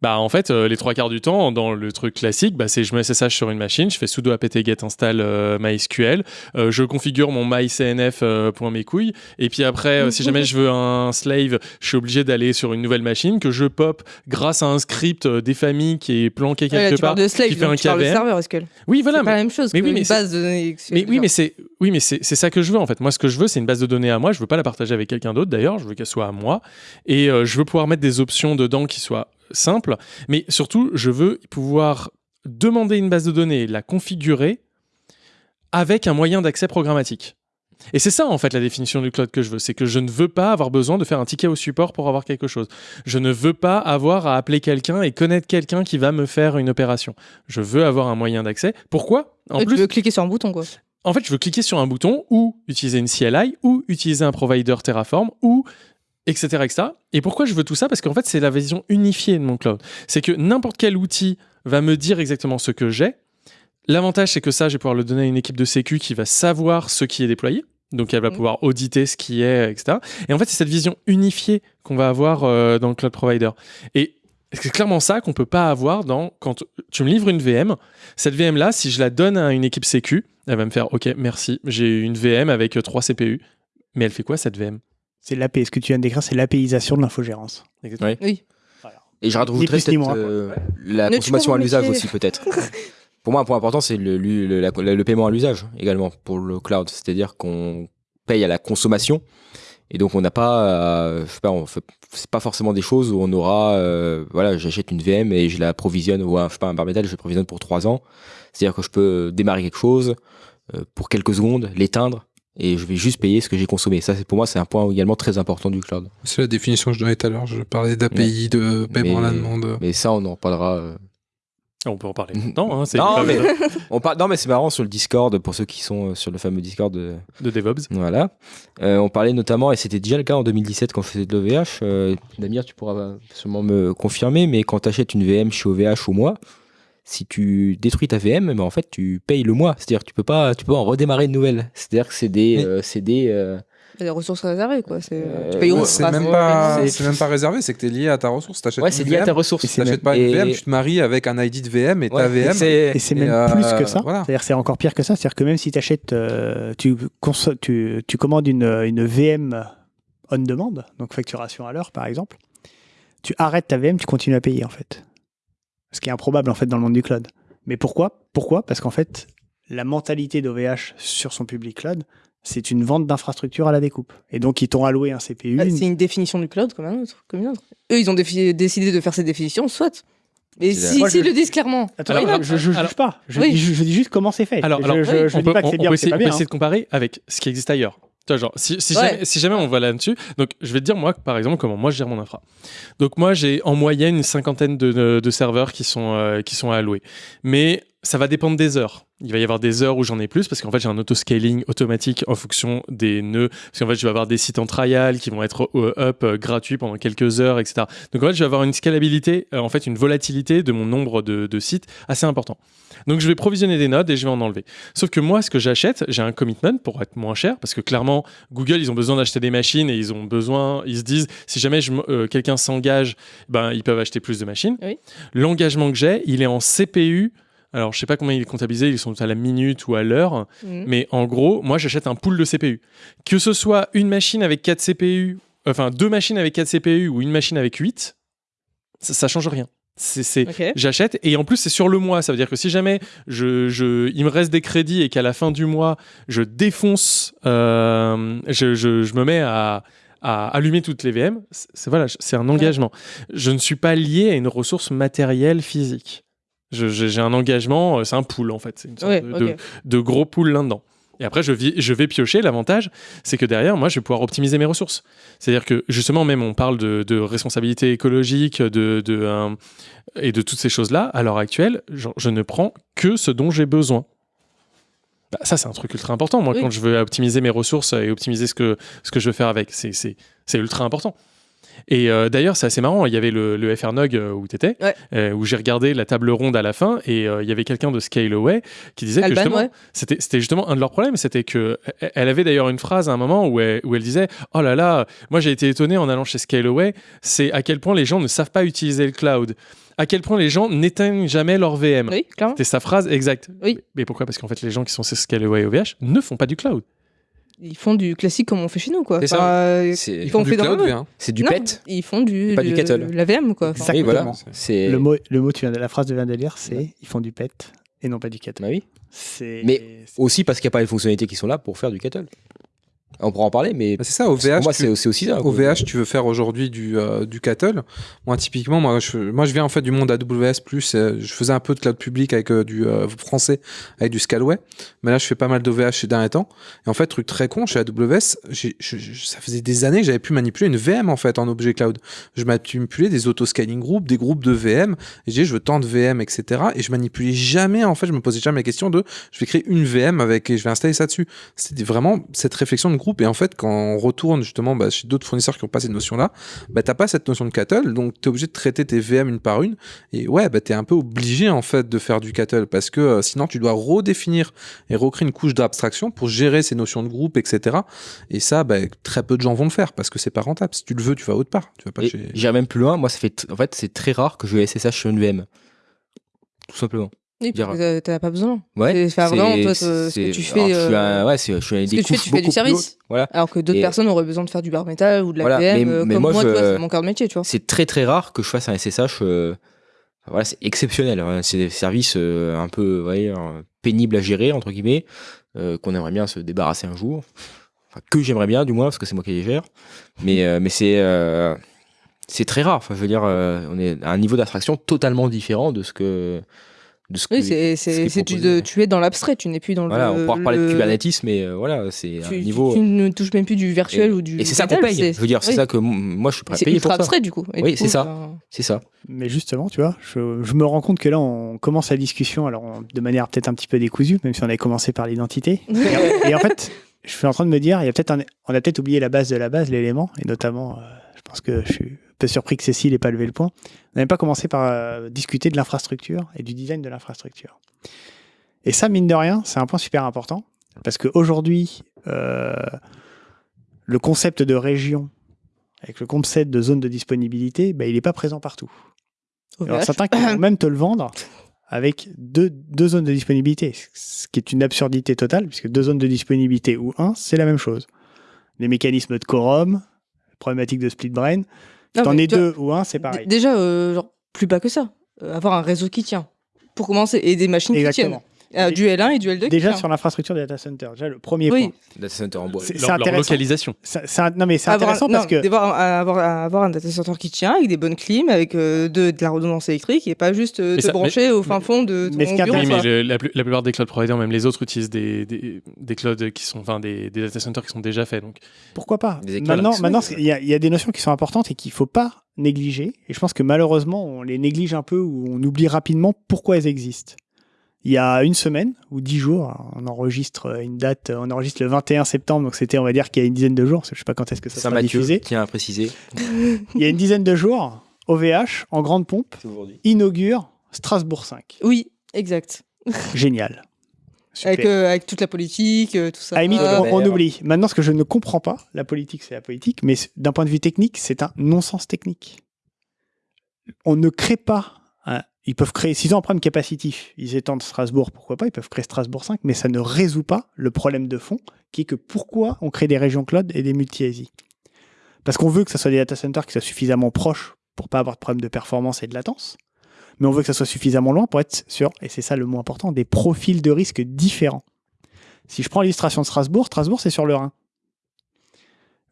Bah, en fait, euh, les trois quarts du temps, dans le truc classique, bah, c'est je mets SSH sur une machine, je fais sudo apt get install euh, MySQL, euh, je configure mon mycnf euh, mes couilles, et puis après, euh, si jamais je veux un slave, je suis obligé d'aller sur une nouvelle machine que je pop grâce à un script des familles qui est planqué Ouais, là, quelque tu part, de slave, qui fait un tu de serveur SQL. Oui, voilà. C'est pas la même chose mais que oui, une mais c'est- base de données mais oui, mais c'est oui, mais c'est c'est ça que je veux en fait. Moi, ce que je veux, c'est une base de données à moi. Je veux pas la partager avec quelqu'un d'autre. D'ailleurs, je veux qu'elle soit à moi et euh, je veux pouvoir mettre des options dedans qui soient simples. Mais surtout, je veux pouvoir demander une base de données, la configurer avec un moyen d'accès programmatique. Et c'est ça en fait la définition du cloud que je veux, c'est que je ne veux pas avoir besoin de faire un ticket au support pour avoir quelque chose. Je ne veux pas avoir à appeler quelqu'un et connaître quelqu'un qui va me faire une opération. Je veux avoir un moyen d'accès. Pourquoi? En Et plus, Tu veux cliquer sur un bouton, quoi. en fait, je veux cliquer sur un bouton ou utiliser une CLI ou utiliser un provider Terraform ou etc. etc. Et pourquoi je veux tout ça? Parce qu'en fait, c'est la vision unifiée de mon cloud. C'est que n'importe quel outil va me dire exactement ce que j'ai. L'avantage, c'est que ça, je vais pouvoir le donner à une équipe de sécu qui va savoir ce qui est déployé. Donc, elle va pouvoir auditer ce qui est, etc. Et en fait, c'est cette vision unifiée qu'on va avoir euh, dans le cloud provider. Et c'est clairement ça qu'on peut pas avoir dans quand tu me livres une VM. Cette VM là, si je la donne à une équipe sécu, elle va me faire OK, merci, j'ai une VM avec euh, 3 CPU. Mais elle fait quoi cette VM C'est l'AP. Ce que tu viens de décrire, c'est l'APisation de l'infogérance. Exactement. Oui. Et je rajouterais ni peut-être euh, la Ne consommation à l'usage aussi peut-être. [LAUGHS] pour moi, un point important, c'est le, le, le- paiement à l'usage également pour le cloud. C'est-à-dire qu'on paye à la consommation et donc on n'a pas, euh, je sais pas, on fait, c'est pas forcément des choses où on aura, euh, voilà, j'achète une VM et je la provisionne ou un, je sais pas un bar metal, je la provisionne pour trois ans. C'est-à-dire que je peux démarrer quelque chose euh, pour quelques secondes, l'éteindre et je vais juste payer ce que j'ai consommé. Ça, c'est pour moi, c'est un point également très important du cloud. C'est la définition que je donnais tout à l'heure. Je parlais d'API, de paiement à la demande. Mais ça, on en reparlera. euh, On peut en parler [LAUGHS] maintenant. Hein, c'est non, mais, [LAUGHS] on par- non, mais c'est marrant sur le Discord, pour ceux qui sont euh, sur le fameux Discord de, de DevOps. Voilà. Euh, on parlait notamment, et c'était déjà le cas en 2017 quand je faisais de l'OVH. Euh, Damir, tu pourras sûrement me confirmer, mais quand tu achètes une VM chez OVH au mois, si tu détruis ta VM, ben en fait, tu payes le mois. C'est-à-dire que tu peux pas, tu peux en redémarrer une nouvelle. C'est-à-dire que c'est des, euh, c'est des, euh, des ressources réservées, quoi. C'est, Euh, tu payes Ouais, même c'est- pas, même pas réservé, c'est que t'es lié à ta ressource. T'achètes Ouais, c'est lié à ta ressource. Tu t'achètes pas une Et- VM, tu te maries avec un ID de VM et ta VM. c'est- Et c'est même euh, plus que ça. voilà. C'est-à-dire c'est encore pire que ça. C'est-à-dire que même si t'achètes, euh, tu, tu, tu commandes une, une VM on demand, donc facturation à l'heure par exemple, tu arrêtes ta VM, tu continues à payer en fait. Ce qui est improbable en fait dans le monde du cloud. Mais pourquoi? Pourquoi? Parce qu'en fait, la mentalité d'OVH sur son public cloud, c'est une vente d'infrastructure à la découpe. Et donc ils t'ont alloué un CPU. Bah, c'est une définition du cloud comme un autre, comme une autre. Eux, ils ont décidé de faire cette définition, soit. Mais si, Moi, s'ils je- le disent clairement. Attends, Alors, je, alors- juge pas. Je, Oui. dis, je dis juste comment c'est fait. Alors, je, oui, on dis peut, pas que c'est on bien peut ou c'est essayer, pas on peut essayer hein. de comparer avec ce qui existe ailleurs. Tu vois, genre, si, si, Ouais. jamais, si jamais on va là-dessus, donc je vais te dire moi, par exemple, comment moi je gère mon infra. Donc moi j'ai en moyenne une cinquantaine de, de- de serveurs qui sont, euh, qui sont alloués. Mais ça va dépendre des heures. Il va y avoir des heures où j'en ai plus parce qu'en fait j'ai un auto-scaling automatique en fonction des nœuds. Parce qu'en fait je vais avoir des sites en trial qui vont être euh, up euh, gratuits pendant quelques heures, etc. Donc en fait je vais avoir une scalabilité, euh, en fait une volatilité de mon nombre de, de sites assez important. Donc je vais provisionner des nodes et je vais en enlever. Sauf que moi, ce que j'achète, j'ai un commitment pour être moins cher, parce que clairement, Google, ils ont besoin d'acheter des machines et ils ont besoin, ils se disent, si jamais euh, quelqu'un s'engage, ben ils peuvent acheter plus de machines. Oui. L'engagement que j'ai, il est en CPU. Alors je sais pas combien il est comptabilisé, ils sont à la minute ou à l'heure, Mhm. mais en gros, moi j'achète un pool de CPU. Que ce soit une machine avec 4 CPU, enfin deux machines avec 4 CPU ou une machine avec 8, ça, ça change rien. C'est. J'achète et en plus c'est sur le mois. Ça veut dire que si jamais je, je- il me reste des crédits et qu'à la fin du mois je défonce, euh, je, je- je me mets à, à allumer toutes les VM, c'est, voilà, c'est un engagement. Je ne suis pas lié à une ressource matérielle physique. J'ai, un engagement, euh, c'est un pool en fait, c'est une sorte Ouais, de, ok. de- de gros pool là-dedans. Et après, je, vis- je vais piocher. L'avantage, c'est que derrière, moi, je vais pouvoir optimiser mes ressources. C'est-à-dire que, justement, même on parle de, de responsabilité écologique de, de, euh, et de toutes ces choses-là. À l'heure actuelle, je ne prends que ce dont j'ai besoin. Bah, ça, c'est un truc ultra important. Moi, Oui. quand je veux optimiser mes ressources et optimiser ce que, ce que je veux faire avec, c'est ultra important. Et euh, d'ailleurs, c'est assez marrant. Il y avait le, le FRNUG euh, où tu étais, Ouais. où j'ai regardé la table ronde à la fin, et euh, il y avait quelqu'un de Scaleway qui disait Alban, que justement, ouais. c'était, justement un de leurs problèmes. C'était que elle- avait d'ailleurs une phrase à un moment où elle, où elle disait Oh là là, moi j'ai été étonné en allant chez Scaleway, c'est à quel point les gens ne savent pas utiliser le cloud. À quel point les gens n'éteignent jamais leur VM. Oui. C'était sa phrase exacte. Oui. Mais pourquoi? Parce qu'en fait, les gens qui sont chez Scaleway OVH ne font pas du cloud. Ils font du classique comme on fait chez nous, quoi. C'est ça. Enfin, euh, C'est- ils font font du cloud, hein. C'est du Non, pet. Ils font du, Pas du kettle. la VM, quoi. Enfin, Oui, voilà. Exactement. C'est Le mot, le mot tu viens de, la phrase tu viens de lire, c'est ils font du pet et non pas du kettle. Bah oui. C'est Mais aussi parce qu'il n'y a pas les fonctionnalités qui sont là pour faire du kettle. On pourra en parler, mais Bah, c'est ça, au VH. moi, c'est aussi ça. Au. VH, tu veux faire aujourd'hui du, euh, du cattle. Moi, typiquement, moi je, moi, je viens en fait du monde AWS. euh, je faisais un peu de cloud public avec euh, du euh, français, avec du Scalway. Mais là, je fais pas mal d'OVH ces derniers temps. Et en fait, truc très con, chez AWS, je- je- ça faisait des années que j'avais pu manipuler une VM en fait en objet cloud. Je manipulais des auto-scaling groups, des groupes de VM. Et je disais, je veux tant de VM, etc. Et je manipulais jamais, en fait, je me posais jamais la question de, je vais créer une VM avec, et je vais installer ça dessus. C'était vraiment cette réflexion de groupe. Et en fait, quand on retourne justement bah, chez d'autres fournisseurs qui n'ont pas cette notion-là, bah, t'as pas cette notion de cattle, donc tu es obligé de traiter tes VM une par une. Et ouais, bah, tu es un peu obligé en fait de faire du cattle parce que euh, sinon tu dois redéfinir et recréer une couche d'abstraction pour gérer ces notions de groupe, etc. Et ça, bah, très peu de gens vont le faire parce que c'est pas rentable. Si tu le veux, tu vas autre part. Tu vas pas chez... J'irai même plus loin. Moi, ça fait en fait, c'est très rare que je SSH sur une VM. Tout simplement. Oui, parce que t'as pas besoin. Ouais. C'est- vraiment, toi, ce que tu alors, fais. je suis un- euh, ouais, je suis des que tu fais, tu fais du service. Voilà. Alors que d'autres Et- personnes auraient besoin de faire du bare metal ou de la Voilà, mais- euh, mais comme moi, je- c'est mon cœur de métier, tu vois. C'est très très rare que je fasse un SSH. euh, voilà, c'est exceptionnel. hein. C'est des services euh, un peu, voyez, euh, pénibles à gérer entre guillemets, euh, qu'on aimerait bien se débarrasser un jour. Enfin, que j'aimerais bien, du moins, parce que c'est moi qui les gère. Mais euh, mais c'est euh, c'est très rare. Enfin, je veux dire, euh, on est à un niveau d'abstraction totalement différent de ce que de ce Oui, que- c'est, ce c'est, c'est tu es dans l'abstrait, tu n'es plus dans Voilà, le. on pourra parler de Kubernetes, mais euh, voilà, c'est un niveau. tu ne touches même plus du virtuel et, ou du. et c'est ça qu'on paye. Je veux dire, c'est oui. ça que moi je suis prêt à C'est payer ultra pour ça. abstrait, du coup. Et oui, c'est ça. C'est ça. Mais justement, tu vois, je, je me rends compte que là, on commence la discussion, alors on- de manière peut-être un petit peu décousue, même si on avait commencé par l'identité. [LAUGHS] et, et en fait, je suis en train de me dire, il y a peut-être un- on a peut-être oublié la base de la base, l'élément, et notamment, euh, je pense que je suis peu surpris que Cécile n'ait pas levé le point. On n'avait pas commencé par euh, discuter de l'infrastructure et du design de l'infrastructure. Et ça, mine de rien, c'est un point super important, parce qu'aujourd'hui, euh, le concept de région avec le concept de zone de disponibilité, bah, il n'est pas présent partout. Alors certains qui vont [COUGHS] même te le vendre avec deux, deux zones de disponibilité, ce qui est une absurdité totale, puisque deux zones de disponibilité ou un, c'est la même chose. Les mécanismes de quorum, problématique de split brain, t'en es vois, deux ou un, c'est pareil. Déjà, euh, genre, plus bas que ça. Euh, avoir un réseau qui tient. Pour commencer, et des machines Exactement. qui tiennent. Euh, du L1 et du L2 qui Déjà sur l'infrastructure des data centers, déjà le premier Oui. point. Data center en bois. C'est- localisation. Non mais c'est Avoir un- intéressant non, parce que un- avoir, avoir un data center qui tient avec des bonnes clims, avec euh, de, de la redondance électrique et pas juste euh, te ça- brancher mais- au fin fond de ton mais ce qui est bureau. Oui, mais le- la, plus- la plupart des cloud providers, même les autres, utilisent des, des, des clouds qui sont, enfin, des, des data centers qui sont déjà faits. Donc, pourquoi pas? Maintenant, maintenant il y, a- il y a des notions qui sont importantes et qu'il faut pas négliger. Et je pense que malheureusement, on les néglige un peu ou on oublie rapidement pourquoi elles existent. Il y a une semaine ou dix jours, on enregistre une date, on enregistre le 21 septembre, donc c'était, on va dire, qu'il y a une dizaine de jours, parce que je sais pas quand est-ce que ça sera Saint-Mathieu, diffusé. tiens à préciser. Il y a une dizaine de jours, OVH, en grande pompe, inaugure Strasbourg 5. Oui, exact. [LAUGHS] Génial. Avec, euh, avec toute la politique, euh, tout ça. À limite, on, on oublie. Maintenant, ce que je ne comprends pas, la politique, c'est la politique, mais d'un point de vue technique, c'est un non-sens technique. On ne crée pas. Ils peuvent créer, s'ils ont un problème capacitif, ils étendent Strasbourg, pourquoi pas, ils peuvent créer Strasbourg 5, mais ça ne résout pas le problème de fond, qui est que pourquoi on crée des régions cloud et des multi-ASI Parce qu'on veut que ce soit des data centers qui soient suffisamment proches pour pas avoir de problème de performance et de latence, mais on veut que ça soit suffisamment loin pour être sur, et c'est ça le mot important, des profils de risque différents. Si je prends l'illustration de Strasbourg, Strasbourg c'est sur le Rhin.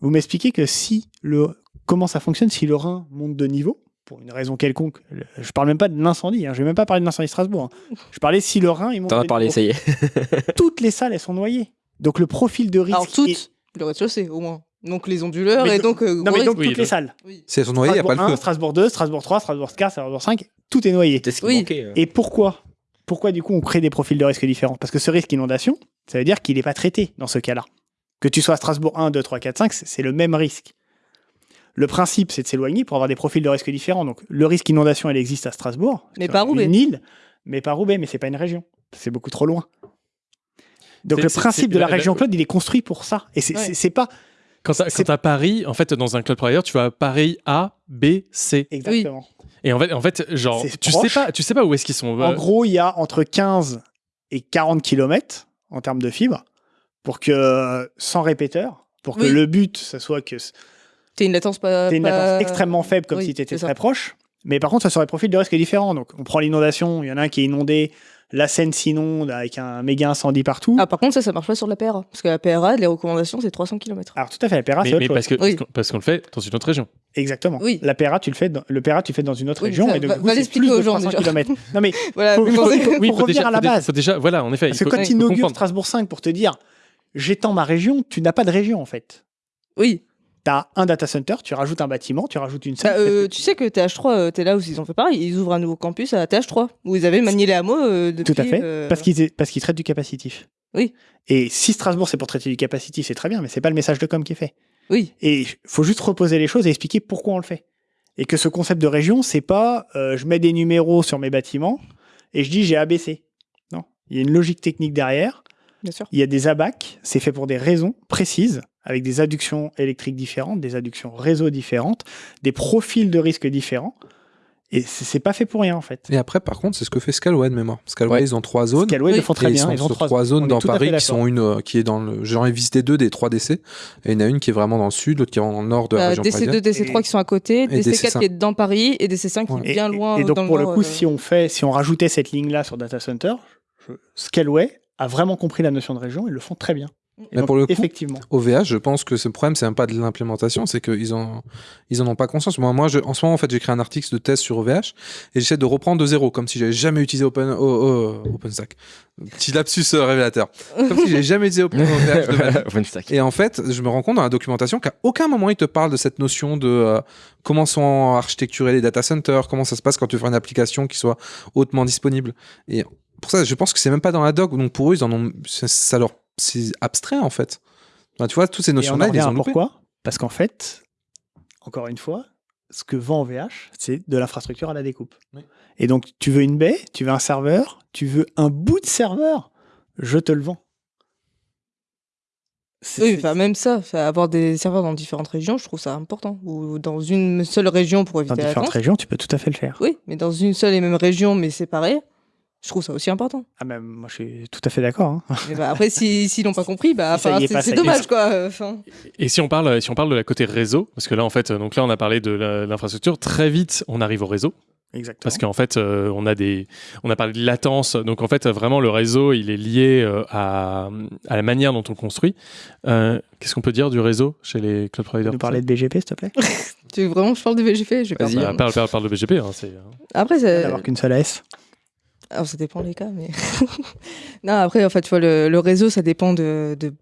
Vous m'expliquez que si le comment ça fonctionne si le Rhin monte de niveau? Pour une raison quelconque. Je parle même pas de l'incendie, hein, je vais même pas parler de l'incendie de Strasbourg. hein. Je parlais si le Rhin il monte T'en as parlé, ça y est. [LAUGHS] [LAUGHS] Toutes les salles elles sont noyées. Donc le profil de risque Alors toutes, est- le rez-de-chaussée au moins. Donc les onduleurs Mais et donc. euh, non mais donc risque. toutes les salles. Si elles sont noyées, il n'y a pas Strasbourg le 1, feu. Strasbourg 2, Strasbourg 3, Strasbourg 4, Strasbourg 5, tout est noyé. C'est Oui. manquait. euh. Et pourquoi Pourquoi du coup on crée des profils de risque différents? Parce que ce risque inondation, ça veut dire qu'il n'est pas traité dans ce cas-là. Que tu sois à Strasbourg 1, 2, 3, 4, 5, c'est c'est le même risque. Le principe, c'est de s'éloigner pour avoir des profils de risque différents. Donc le risque inondation, il existe à Strasbourg. Mais pas Roubaix. Une île, mais pas Roubaix, mais c'est pas une région. C'est beaucoup trop loin. Donc le principe de la la- la- région cloud, il est construit pour ça. Et c'est Ouais. pas quand tu as Paris, en fait, dans un cloud provider, tu vas Paris A, B, C. exactement. Et en fait, en fait genre, tu proche. sais, pas, tu sais pas où est-ce qu'ils sont. En gros, il y a entre 15 et 40 km en termes de fibre pour que, sans répéteur, pour que le but, ce soit que T'as une latence pas. tu une pas- latence extrêmement faible comme Oui, si tu étais ça. très proche. Mais par contre, ça serait profil de risque différent. Donc, on prend l'inondation, il y en a un qui est inondé, la Seine s'inonde avec un méga incendie partout. Ah, par contre, ça, ça marche pas sur la PRA. Parce que la PRA, les recommandations, c'est 300 km. Alors, tout à fait, la mais c'est autre mais chose. parce qu'on Oui. parce qu'on- le fait dans une autre région. Exactement. Oui. La PERA, tu le fais dans, le PERA, tu le fais dans une autre Oui, région. ça, et donc, va- va l'expliquer aux gens, 300 déjà. kilomètres. [LAUGHS] Non, mais Voilà, faut, mais faut- faut- revenir déjà, à la base. faut déjà, voilà, en effet. Parce que quand tu inaugures. Strasbourg 5 pour te dire j'étends ma région, tu n'as pas de région en fait. Oui. Tu as un data center, tu rajoutes un bâtiment, tu rajoutes une Bah, salle. euh, tu sais que TH3, euh, t'es là où ils ont fait pareil. Ils ouvrent un nouveau campus à TH3, où ils avaient manié les hameaux euh, depuis. Tout à fait. euh, Parce qu'ils parce qu'ils traitent du capacitif. Oui. Et si Strasbourg c'est pour traiter du capacitif, c'est très bien, mais c'est pas le message de com qui est fait. Oui. Et il faut juste reposer les choses et expliquer pourquoi on le fait. Et que ce concept de région, c'est pas je mets des numéros sur mes bâtiments et je dis j'ai ABC. Non. Il y a une logique technique derrière. Bien sûr. Il y a des abacs, c'est fait pour des raisons précises, avec des adductions électriques différentes, des adductions réseau différentes, des profils de risque différents. Et c'est pas fait pour rien en fait. Et après, par contre, c'est ce que fait Scalway de mémoire. Scalway, Ouais. ils ont trois zones. Scalway, ils le font très Et bien, Ils sont ils ont sur trois trois, zones. Dans Paris qui sont une euh, qui est dans le. J'en ai visité deux des trois DC. Et il y en a une qui est vraiment dans le sud, l'autre qui est le nord de la Euh, région DC2, parisienne. DC3 qui sont à côté, Et DC4 DC5. qui est dans Paris et DC5 qui est bien et- loin et donc dans pour le nord, coup, euh, si on fait, si on rajoutait cette ligne-là sur data center, je- Scalway a vraiment compris la notion de région, ils le font très bien. Mais donc, pour le coup, effectivement. OVH, je pense que ce problème, c'est même pas de l'implémentation, c'est qu'ils en, ils en ont pas conscience. Moi, moi je, en ce moment, en fait, j'ai créé un article de test sur OVH et j'essaie de reprendre de zéro, comme si j'avais jamais utilisé Open, oh, oh, OpenStack. Petit lapsus euh, révélateur. Comme si j'avais jamais utilisé Open, OVH de ma vie. [LAUGHS] OpenStack. Et en fait, je me rends compte dans la documentation qu'à aucun moment il te parle de cette notion de euh, comment sont architecturés les data centers, comment ça se passe quand tu fais une application qui soit hautement disponible. Et pour ça, je pense que c'est même pas dans la doc. Donc pour eux, ils en ont, ça, ça leur, c'est abstrait en fait. Enfin, tu vois, toutes ces notions-là, ils les ont loupées. pourquoi? Parce qu'en fait, encore une fois, ce que vend OVH, c'est de l'infrastructure à la découpe. Et donc, tu veux une baie, tu veux un serveur, tu veux un bout de serveur, je te le vends. Oui, enfin, même ça, avoir des serveurs dans différentes régions, je trouve ça important. Ou dans une seule région pour éviter Dans différentes régions, tu peux tout à fait le faire. Oui, mais dans une seule et même région, mais séparée, je trouve ça aussi important. Ah, ben, moi, je suis tout à fait d'accord. hein. Mais bah, après, si- [LAUGHS] s'ils n'ont pas compris, bah, Si c'est c'est dommage, quoi. Enfin, Et si on parle, si on parle de la côté réseau, parce que là en fait, donc là on a parlé de la- l'infrastructure, très vite on arrive au réseau. Exactement. Parce qu'en fait, euh, on a des, on a parlé de latence, donc en fait, vraiment le réseau, il est lié euh, à, à la manière dont on le construit. Euh, Qu'est-ce qu'on peut dire du réseau chez les cloud providers nous parler de BGP, s'il te plaît [LAUGHS] tu veux vraiment que je parle de VGP Je vais pas Bah, dire. parle, parle, parle de BGP. hein, c'est, Après, ça... D'avoir qu'une seule AS. Alors, ça dépend des cas, mais. [LAUGHS] non, après, en fait, tu vois, le, le réseau, ça dépend de, de,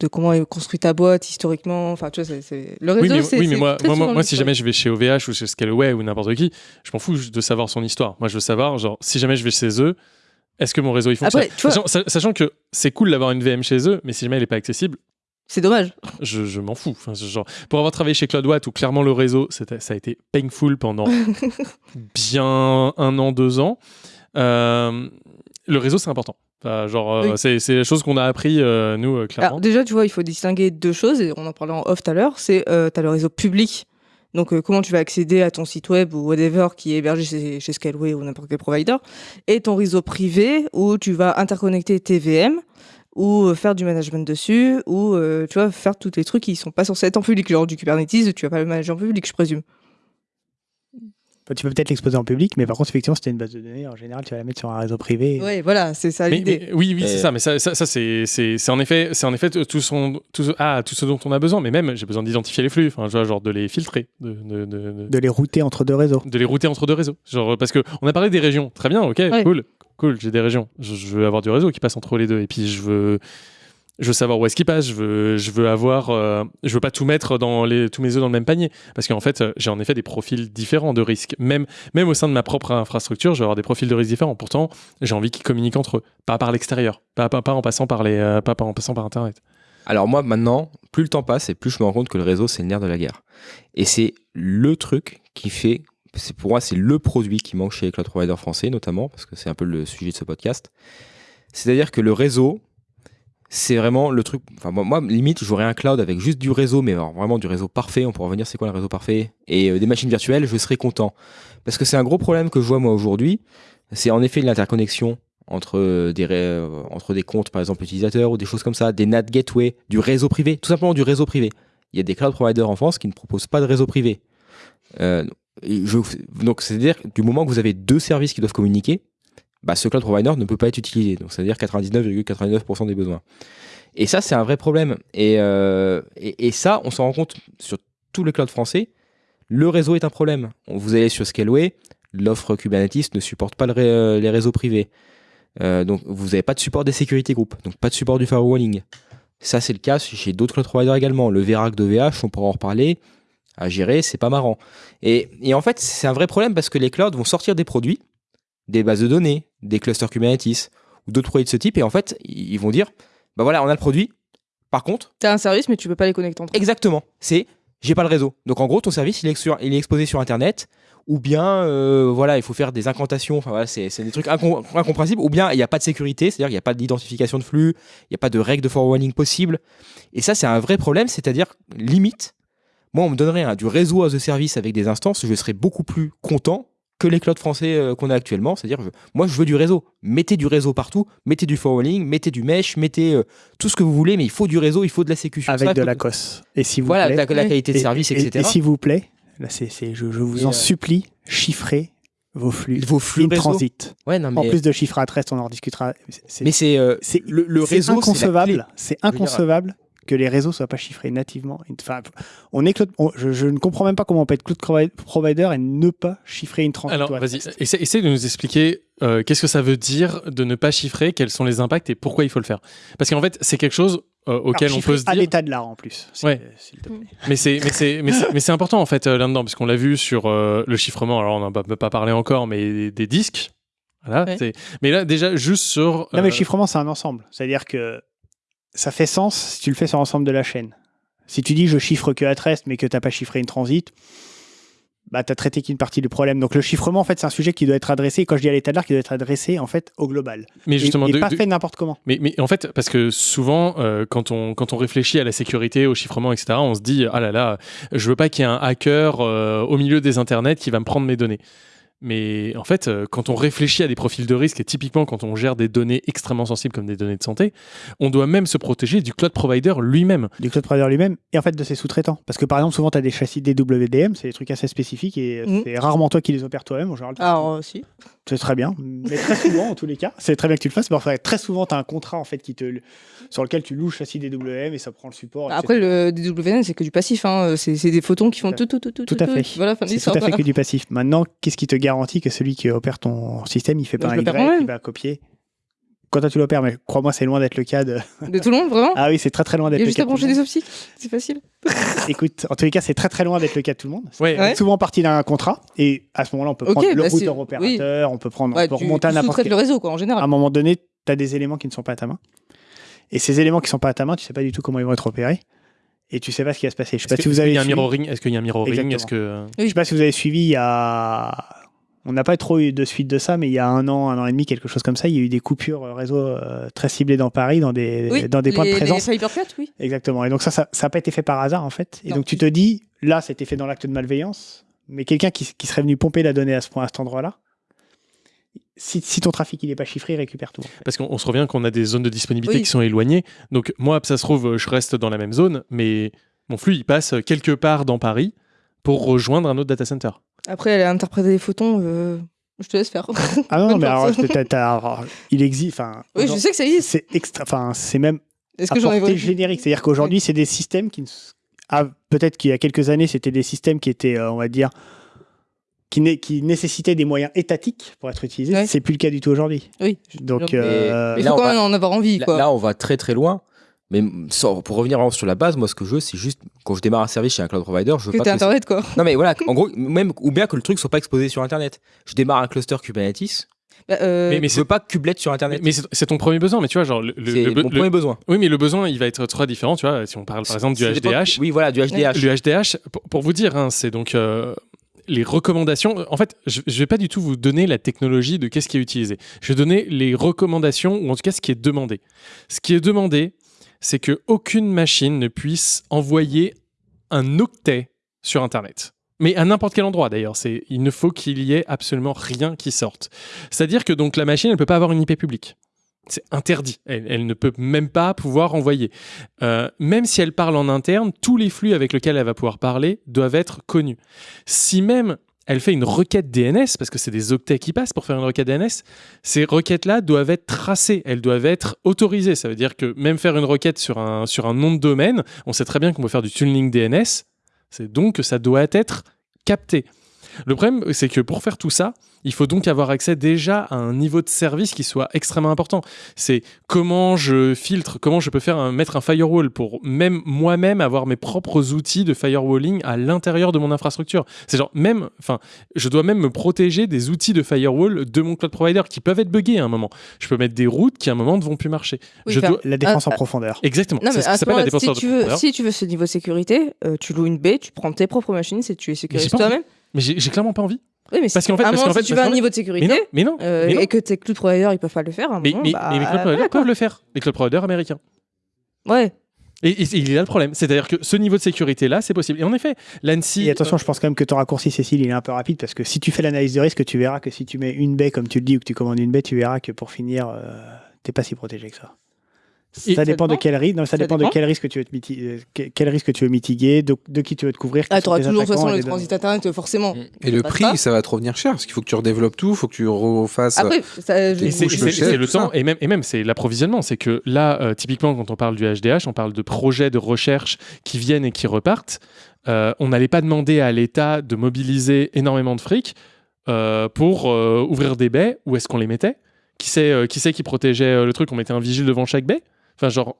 de comment est construit ta boîte historiquement. Enfin, tu vois, c'est-. Le réseau, oui, mais, oui, mais moi, moi, moi, si jamais je vais chez OVH ou chez Scaleway ou n'importe qui, je m'en fous de savoir son histoire. Moi, je veux savoir, genre, si jamais je vais chez eux, est-ce que mon réseau il fonctionne Après, vois- sachant, sa- sachant que c'est cool d'avoir une VM chez eux, mais si jamais elle n'est pas accessible, C'est dommage. je, je m'en fous. Enfin, genre, pour avoir travaillé chez CloudWatt où clairement le réseau, ça a été painful pendant [LAUGHS] bien un an, deux ans, euh, le réseau c'est important. Enfin, genre, euh, Oui. c'est la chose qu'on a appris, euh, nous, clairement. Alors, déjà, tu vois, il faut distinguer deux choses, et on en parlait en off tout à l'heure. C'est, euh, tu as le réseau public. Donc, euh, comment tu vas accéder à ton site web ou whatever qui est hébergé chez, chez Scaleway ou n'importe quel provider. Et ton réseau privé où tu vas interconnecter tes VM ou faire du management dessus ou, tu vois, faire tous les trucs qui sont pas censés être en public. Genre du Kubernetes, tu vas pas le manager en public, je présume. Enfin, Tu peux peut-être l'exposer en public, mais par contre, effectivement, si tu une base de données, en général, tu vas la mettre sur un réseau privé. Ouais, voilà, c'est ça l'idée. oui, oui, c'est ça. Mais ça, ça, ça, c'est, c'est, c'est en effet, c'est en effet tout, son, tout, ce- ah, tout ce dont on a besoin. Mais même, j'ai besoin d'identifier les flux. Enfin, genre de les filtrer, de, de, de, de- De les router entre deux réseaux. de les router entre deux réseaux. Genre, parce que on a parlé des régions. Très bien, ok, Ouais. cool, cool. J'ai des régions. Je, je veux avoir du réseau qui passe entre les deux. Et puis, je veux, je veux savoir où est-ce qu'il passe. Je veux, veux avoir, euh, je veux pas tout mettre dans les, tous mes œufs dans le même panier. Parce qu'en fait, euh, j'ai en effet des profils différents de risques. Même, au sein de ma propre infrastructure, je vais avoir des profils de risques différents. Pourtant, j'ai envie qu'ils communiquent entre eux, pas par l'extérieur, pas, pas, en passant par les, euh, pas, pas en passant par Internet. Alors moi maintenant, plus le temps passe et plus je me rends compte que le réseau c'est le nerf de la guerre. Et c'est le truc qui fait, c'est pour moi c'est le produit qui manque chez les cloud providers français notamment parce que c'est un peu le sujet de ce podcast. C'est-à-dire que le réseau, c'est vraiment le truc. Enfin moi, limite j'aurais un cloud avec juste du réseau, mais vraiment du réseau parfait. On pourra revenir c'est quoi le réseau parfait? Et euh, des machines virtuelles, je serais content parce que c'est un gros problème que je vois moi aujourd'hui. C'est en effet l'interconnexion entre euh, des, euh, entre des comptes, par exemple, utilisateurs ou des choses comme ça, des NAT gateway, du réseau privé, tout simplement du réseau privé. Il y a des cloud providers en France qui ne proposent pas de réseau privé. Euh, je- donc, c'est-à-dire du moment que vous avez deux services qui doivent communiquer, bah, ce cloud provider ne peut pas être utilisé. Donc, c'est-à-dire 99,99% des besoins. Et ça, c'est un vrai problème. Et, euh, et, et ça, on s'en rend compte sur tous les clouds français. Le réseau est un problème. Vous allez sur Scaleway, l'offre Kubernetes ne supporte pas euh, les réseaux privés. Euh, donc vous n'avez pas de support des security groups, donc pas de support du firewalling. Ça c'est le cas chez d'autres cloud providers également. Le Verac de VH, on pourra en reparler. À gérer, c'est pas marrant. Et, et en fait, c'est un vrai problème parce que les clouds vont sortir des produits, des bases de données, des clusters Kubernetes ou d'autres produits de ce type, et en fait, ils vont dire, bah voilà, on a le produit. Par contre, T'as un service, mais tu peux pas les connecter entre eux. Exactement. C'est j'ai pas le réseau. Donc en gros, ton service, il est, sur- il est exposé sur Internet, ou bien euh, voilà, il faut faire des incantations. Enfin voilà, c'est des trucs incom- incompréhensibles. Ou bien il n'y a pas de sécurité, c'est-à-dire qu'il n'y a pas d'identification de flux, il n'y a pas de règles de forwarding possible. Et ça, c'est un vrai problème. C'est-à-dire limite, moi, on me donnerait un- du réseau as a service avec des instances, je serais beaucoup plus content que les clouds français euh, qu'on a actuellement. C'est-à-dire, moi, je veux du réseau. Mettez du réseau partout, mettez du forwarding, mettez du mesh, mettez euh, tout ce que vous voulez, mais il faut du réseau, il faut de la sécu. sur Avec ça, de la que- COS. Et si vous Voilà, plaît, la, la qualité de et- service, et, etc. Et, s'il vous plaît, là, je, je vous Et, en euh, supplie, chiffrez vos flux, vos flux in transit. Ouais, non, En plus de chiffres à reste, on en rediscutera. Mais c'est euh, le, réseau, inconcevable. C'est inconcevable que les réseaux soient pas chiffrés nativement. Enfin, on est cloud- on- je, je ne comprends même pas comment on peut être cloud provi- provider et ne pas chiffrer une transit. Alors, à vas-y, essaie, essaie de nous expliquer euh, qu'est-ce que ça veut dire de ne pas chiffrer, quels sont les impacts et pourquoi il faut le faire. Parce qu'en fait, c'est quelque chose euh, auquel Alors, on peut se à dire. l'état de l'art en plus. Ouais. s'il te plaît. Mais c'est mais c'est important en fait euh, là-dedans puisqu'on l'a vu sur euh, le chiffrement. Alors on n'en a pas, pas parlé encore, mais des, des disques. Voilà. Ouais. c'est- Mais là déjà juste sur. Non, mais le chiffrement, c'est un ensemble. C'est-à-dire que ça fait sens si tu le fais sur l'ensemble de la chaîne. Si tu dis je chiffre que at rest, mais que tu n'as pas chiffré une transit, bah, tu as traité qu'une partie du problème. Donc le chiffrement, en fait, c'est un sujet qui doit être adressé, quand je dis à l'état de l'art, qui doit être adressé en fait au global. Mais Et- justement, et, de- pas de- fait n'importe comment. Mais, mais en fait, parce que souvent, euh, quand, on, quand on réfléchit à la sécurité, au chiffrement, etc., on se dit ah là là, je veux pas qu'il y ait un hacker euh, au milieu des internets qui va me prendre mes données. Mais en fait, euh, quand on réfléchit à des profils de risque, et typiquement quand on gère des données extrêmement sensibles comme des données de santé, on doit même se protéger du cloud provider lui-même. Du cloud provider lui-même et en fait de ses sous-traitants. Parce que par exemple, souvent, tu as des châssis DWDM, c'est des trucs assez spécifiques et Mhm. c'est rarement toi qui les opères toi-même. En général, Alors, euh, si. c'est très bien. Mais très souvent, en tous les cas, c'est très bien que tu le fasses. Mais enfin, très souvent, tu as un contrat en fait, qui te, sur lequel tu loues le châssis DWM et ça prend le support. Après, etc. le DWN, c'est que du passif. Hein. C'est des photons qui font tout, tout, tout, tout. Tout à fait. Voilà, fin tout à fait voilà. que du passif. Maintenant, qu'est-ce qui te garantit que celui qui opère ton système, il fait Bah, pas je un l'opère Y, il va copier Quand tu l'opères, mais crois-moi, c'est loin d'être le cas de. [LAUGHS] De tout le monde, vraiment Ah oui, c'est très très loin Il d'être y a le juste cas. à de tout brancher le des monde. optiques. C'est facile. [LAUGHS] Écoute, en tous les cas, c'est très très loin d'être le cas de tout le monde. Ouais. Ouais. souvent partie d'un contrat. Et à ce moment-là, on peut Ok, prendre le bah, routeur opérateur, on peut prendre, Ouais, on peut tu- remonter à n'importe quel. le réseau, quoi, en général. À un moment donné, tu as des éléments qui ne sont pas à ta main. Et ces éléments qui ne sont pas à ta main, tu sais pas du tout comment ils vont être opérés. Et tu sais pas ce qui va se passer. Je sais pas Est-ce si que- vous avez il y a un suivi- mirroring Est-ce qu'il y a un mirroring. Est-ce que Je sais pas si vous avez suivi, il y a. On n'a pas trop eu de suite de ça, mais il y a un an, un an et demi, quelque chose comme ça, il y a eu des coupures euh, réseau euh, très ciblées dans Paris, dans des, Oui, dans des points de présence. Les oui. Exactement. Et donc ça, ça n'a pas été fait par hasard, en fait. Et Non. donc tu te dis, là, c'était fait dans l'acte de malveillance, mais quelqu'un qui, qui serait venu pomper la donnée à ce point, à cet endroit-là, si, si ton trafic il n'est pas chiffré, il récupère tout. Parce qu'on on se revient qu'on a des zones de disponibilité Oui. qui sont éloignées. Donc moi, ça se trouve, je reste dans la même zone, mais mon flux, il passe quelque part dans Paris pour rejoindre un autre data center. Après, elle a interprété des photons. euh, Je te laisse faire. Ah non, [LAUGHS] mais alors, chance. t'as- t'as- alors, il existe. Enfin, Oui, je sais que ça existe. C'est extra. Enfin, c'est même Est-ce que j'en ai générique. C'est-à-dire qu'aujourd'hui, c'est des systèmes qui ah, peut-être qu'il y a quelques années, c'était des systèmes qui étaient, euh, on va dire, qui, né- qui nécessitaient des moyens étatiques pour être utilisés. Ouais. C'est plus le cas du tout aujourd'hui. Oui. Donc, Mais- euh, Il là, faut on quand va- même en avoir envie, Là, quoi. là, on va très très loin. Mais sans- pour revenir sur la base, moi, ce que je veux, c'est juste quand je démarre un service chez un cloud provider, je veux Que pas que Internet, quoi. Non, mais voilà, en gros, même ou bien que le truc soit pas exposé sur Internet. Je démarre un cluster Kubernetes. Bah, euh, Mais- mais je veux pas Kublet sur Internet. Mais c'est c'est ton premier besoin, mais tu vois, genre. Le, le- C'est premier besoin. Oui, mais le besoin, il va être très différent, tu vois. Si on parle par exemple du C'est HDH. Oui, voilà, du HDH. Le HDH, pour, pour vous dire, hein, c'est donc euh, les recommandations. En fait, je ne vais pas du tout vous donner la technologie de qu'est-ce qui est utilisé. Je vais donner les recommandations, ou en tout cas ce qui est demandé. Ce qui est demandé, c'est qu'aucune machine ne puisse envoyer un octet sur Internet. Mais à n'importe quel endroit d'ailleurs, il ne faut qu'il y ait absolument rien qui sorte. C'est-à-dire que donc la machine, elle peut pas avoir une IP publique. C'est interdit. Elle, elle ne peut même pas pouvoir envoyer. Euh, même si elle parle en interne, tous les flux avec lesquels elle va pouvoir parler doivent être connus. Si même elle fait une requête DNS, parce que c'est des octets qui passent pour faire une requête DNS, ces requêtes-là doivent être tracées, elles doivent être autorisées. Ça veut dire que même faire une requête sur un, sur un nom de domaine, on sait très bien qu'on peut faire du tuning DNS, c'est donc que ça doit être capté. Le problème, c'est que pour faire tout ça, il faut donc avoir accès déjà à un niveau de service qui soit extrêmement important. C'est comment je filtre, comment je peux faire un- mettre un firewall pour même moi-même avoir mes propres outils de firewalling à l'intérieur de mon infrastructure. C'est genre même, enfin, je dois même me protéger des outils de firewall de mon cloud provider qui peuvent être buggés à un moment. Je peux mettre des routes qui à un moment ne vont plus marcher. Oui, je dois... la défense Ah, en profondeur. Exactement. Non, c'est mais ce s'appelle la défense si en tu, veux, profondeur. si tu veux ce niveau de sécurité, euh, tu loues une baie, tu prends tes propres machines, c'est tu es sécurisé toi-même. Mais j'ai clairement pas envie. Oui, mais Parce qu'en fait- parce moment, qu'en fait- si tu veux un niveau de fait- sécurité Mais non, mais non, euh, mais non. et que tes cloud providers ils peuvent pas le faire, un Mais, moment, mais- bah, mais cloud providers peuvent le faire, les cloud providers américains. Ouais. Et, et il est là le problème. C'est-à-dire que ce niveau de sécurité-là, c'est possible. Et en effet, l'ANSI. Et attention, je pense quand même que ton raccourci, Cécile, il est un peu rapide parce que si tu fais l'analyse de risque, tu verras que si tu mets une baie, comme tu le dis, ou que tu commandes une baie, tu verras que pour finir, euh, t'es pas si protégé que ça. Ça Ça dépend de quel risque, non, ça, Ça dépend, de dépend. quel risque tu veux te miti- euh, que- quel risque tu veux mitiguer, de, de qui tu veux te couvrir. Ah, t'auras tes toujours de toute façon le transit internet, euh, forcément. Et le prix, pas. ça va te revenir cher parce qu'il faut que tu redéveloppes tout, il faut que tu refasses. Après, je- Et c'est le temps, et même, et même c'est l'approvisionnement. C'est que là, euh, typiquement, quand on parle du HDH, on parle de projets de recherche qui viennent et qui repartent. Euh, on n'allait pas demander à l'État de mobiliser énormément de fric euh, pour euh, ouvrir des baies. Où est-ce qu'on les mettait? Qui c'est, euh, qui c'est qui protégeait euh, le truc? On mettait un vigile devant chaque baie? Enfin, genre,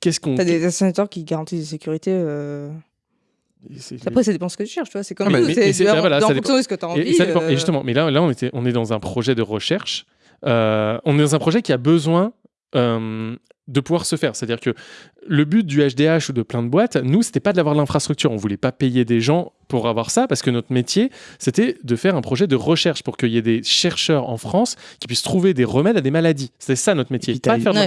qu'est-ce qu'on. T'as des dessinateurs qui garantissent la sécurité. euh, Après, ça dépend ce que tu cherches, tu vois. C'est comme Ah, mais- c'est en- bah voilà, fonction de ce que t'as Et- envie. Et, euh, Et justement, mais là, là on, était, on est dans un projet de recherche. Euh, on est dans un projet qui a besoin euh, de pouvoir se faire. C'est-à-dire que le but du HDH ou de plein de boîtes, nous, c'était pas d'avoir l'infrastructure. On voulait pas payer des gens pour avoir ça parce que notre métier, c'était de faire un projet de recherche pour qu'il y ait des chercheurs en France qui puissent trouver des remèdes à des maladies. C'est ça notre métier.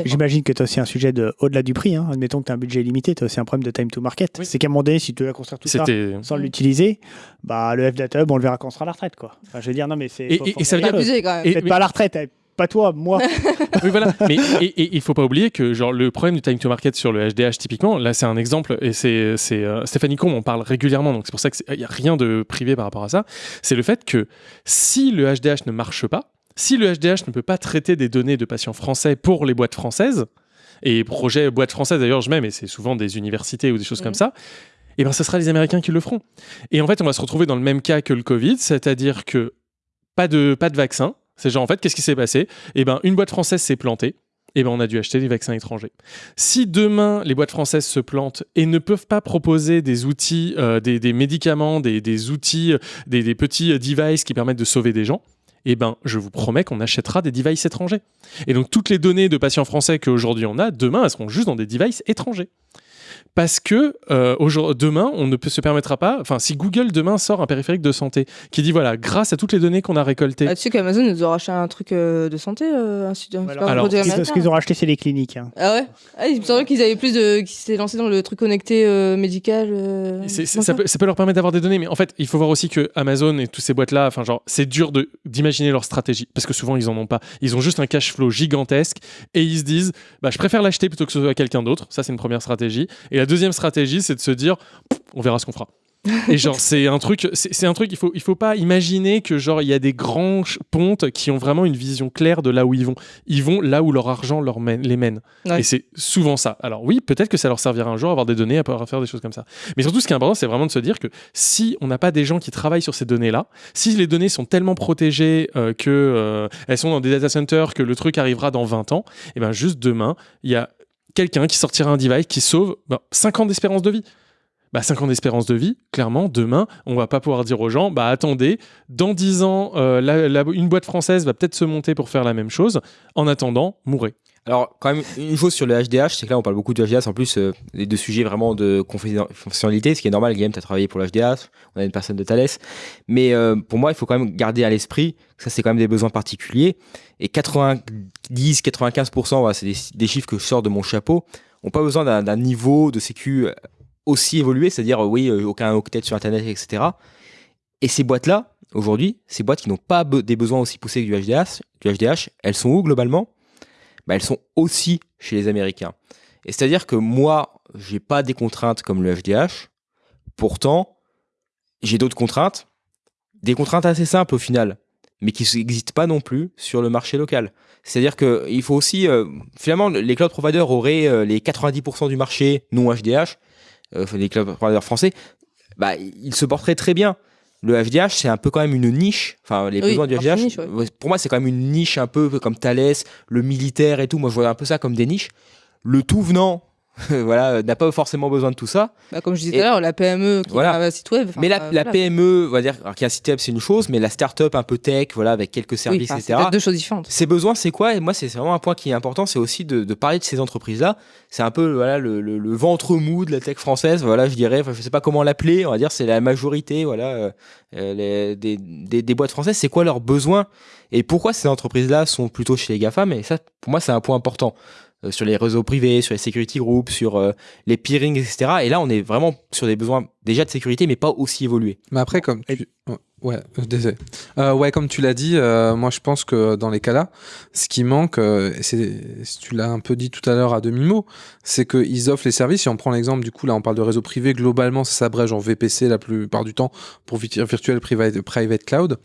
J'imagine que tu as aussi un sujet de au-delà du prix. Hein. Admettons que tu as un budget limité, tu as aussi un problème de time to market. C'est qu'à un moment donné, si tu dois construire tout ça sans l'utiliser, bah, le F-Data Hub, on le verra quand on sera à la retraite. Quoi. Enfin, je veux dire, non, mais c'est. Et- ça veut dire-. Abusé, quand même. Et- Peut-être mais- pas à la retraite, eh, pas toi, moi. [LAUGHS] oui, voilà. Mais et, il faut pas oublier que genre le problème du time to market sur le HDH typiquement, là c'est un exemple et c'est c'est euh, Stéphanie Combe en parle régulièrement donc c'est pour ça qu'il y a rien de privé par rapport à ça. C'est le fait que si le HDH ne marche pas, si le HDH ne peut pas traiter des données de patients français pour les boîtes françaises et projet boîtes françaises d'ailleurs je mets mais c'est souvent des universités ou des choses comme ça. Et ben ce sera les Américains qui le feront. Et en fait on va se retrouver dans le même cas que le Covid, c'est-à-dire que pas de, pas de vaccin. C'est genre, en fait, qu'est-ce qui s'est passé? Eh ben, une boîte française s'est plantée. Et ben, on a dû acheter des vaccins étrangers. Si demain, les boîtes françaises se plantent et ne peuvent pas proposer des outils, euh, des, médicaments, des, outils, euh, des, des petits euh, devices qui permettent de sauver des gens, eh ben, je vous promets qu'on achètera des devices étrangers. Et donc, toutes les données de patients français qu'aujourd'hui on a, demain, elles seront juste dans des devices étrangers. Parce que euh, demain, on ne peut se permettra pas. Enfin, si Google demain sort un périphérique de santé qui dit voilà, grâce à toutes les données qu'on a récoltées, Ah, tu sais qu'Amazon nous a racheté un truc euh, de santé, euh, un un alors, Ce qu'ils- américain. ce qu'ils ont racheté, c'est les cliniques. hein. Ah ouais? Ah, Il me semblait qu'ils avaient plus de. qu'ils s'étaient lancés dans le truc connecté euh, médical. euh, ça, peut, ça peut leur permettre d'avoir des données, mais en fait, il faut voir aussi que Amazon et toutes ces boîtes-là, enfin, genre, c'est dur d'imaginer leur stratégie parce que souvent ils en ont pas. Ils ont juste un cash flow gigantesque et ils se disent, bah, je préfère l'acheter plutôt que ce soit quelqu'un d'autre. Ça, c'est une première stratégie. Et la deuxième stratégie, c'est de se dire, on verra ce qu'on fera. Et genre, [LAUGHS] c'est un truc, c'est un truc, il faut, il faut pas imaginer que genre, il y a des grands pontes qui ont vraiment une vision claire de là où ils vont. Ils vont là où leur argent leur mène, les mène. Ouais. Et c'est souvent ça. Alors oui, peut-être que ça leur servira un jour à avoir des données, à pouvoir faire des choses comme ça. Mais surtout, ce qui est important, c'est vraiment de se dire que si on n'a pas des gens qui travaillent sur ces données-là, si les données sont tellement protégées euh, que euh, elles sont dans des data centers, que le truc arrivera dans 20 ans, et ben juste demain, il y a quelqu'un qui sortira un device qui sauve ben, 5 ans d'espérance de vie. Bah, 5 ans d'espérance de vie, clairement, demain, on va pas pouvoir dire aux gens, bah attendez, dans 10 ans, euh, une boîte française va peut-être se monter pour faire la même chose. En attendant, mourrez. Alors, quand même, une chose sur le HDH, c'est que là, on parle beaucoup du HDH, en plus, euh, des de sujets vraiment de confiden- confidentialité, ce qui est normal. Guillaume, tu as travaillé pour le HDH, on a une personne de Thales. Mais euh, pour moi, il faut quand même garder à l'esprit que ça, c'est quand même des besoins particuliers. Et 90-95%, voilà, c'est des, chiffres que je sors de mon chapeau, n'ont pas besoin d'un niveau de sécu euh, aussi évolué, c'est-à-dire, euh, oui, aucun octet sur Internet, etc. Et ces boîtes-là, aujourd'hui, ces boîtes qui n'ont pas des besoins aussi poussés que du HDH, du HDH elles sont où globalement? Bah, elles sont aussi chez les Américains. C'est-à-dire que moi, j'ai pas des contraintes comme le FDH. Pourtant, j'ai d'autres contraintes, des contraintes assez simples au final, mais qui n'existent pas non plus sur le marché local. C'est-à-dire que il faut aussi, euh, finalement, les cloud providers auraient euh, les 90% du marché non HDH, euh, les cloud providers français, bah, ils se porteraient très bien. Le FDH, c'est un peu quand même une niche. Enfin, les Oui, besoins du FDH, niche, ouais. ouais, pour moi, c'est quand même une niche un peu comme Thales, le militaire et tout. Moi, je vois un peu ça comme des niches. Le tout venant, [LAUGHS] voilà, euh, n'a pas forcément besoin de tout ça. Bah, comme je disais tout à l'heure, la PME qui Voilà. a un site web. mais la, euh, la voilà. PME, on va dire, alors, qui a un site web, c'est une chose, mais la start-up un peu tech, voilà, avec quelques services, c'est etc. peut-être deux choses différentes. Ces besoins, c'est quoi? Et moi, c'est vraiment un point qui est important, c'est aussi de, de parler de ces entreprises-là. C'est un peu voilà, le, le- le ventre mou de la tech française, voilà, je dirais. Enfin, je sais pas comment l'appeler. On va dire, c'est la majorité, voilà, euh, euh, les- des, des, des boîtes françaises. C'est quoi leurs besoins? Et pourquoi ces entreprises-là sont plutôt chez les GAFA? Mais ça, pour moi, c'est un point important. Euh, sur les réseaux privés, sur les security groups, sur euh, les peerings, etc. Et là, on est vraiment sur des besoins déjà de sécurité, mais pas aussi évolués. Mais après, comme tu... Ouais, euh, désolé. Euh, ouais, comme tu l'as dit, euh, moi je pense que dans les cas-là, ce qui manque, euh, c'est, tu l'as un peu dit tout à l'heure à demi-mot, c'est qu'ils offrent les services. Si on prend l'exemple, du coup, là on parle de réseau privé, globalement ça s'abrège en VPC la plupart du temps pour vi- Virtual Private, private Cloud.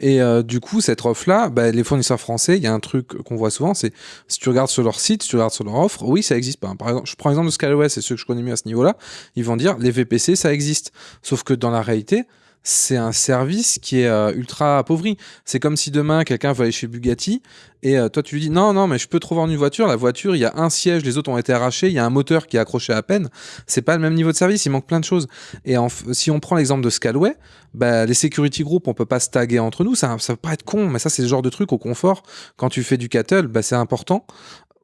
Et euh, du coup, cette offre-là, bah, les fournisseurs français, il y a un truc qu'on voit souvent, c'est si tu regardes sur leur site, si tu regardes sur leur offre, oui, ça existe. Par exemple, je prends l'exemple de Scalaway, c'est ceux que je connais mieux à ce niveau-là, ils vont dire les VPC, ça existe. Sauf que dans la réalité, c'est un service qui est euh, ultra appauvri. C'est comme si demain quelqu'un veut aller chez Bugatti et euh, toi tu lui dis non non mais je peux te une voiture. La voiture il y a un siège, les autres ont été arrachés, il y a un moteur qui est accroché à peine. C'est pas le même niveau de service, il manque plein de choses. Et en si on prend l'exemple de Scalway, bah, les security groups on peut pas se taguer entre nous. Ça ça peut pas être con, mais ça c'est le genre de truc au confort. Quand tu fais du cattle, bah, c'est important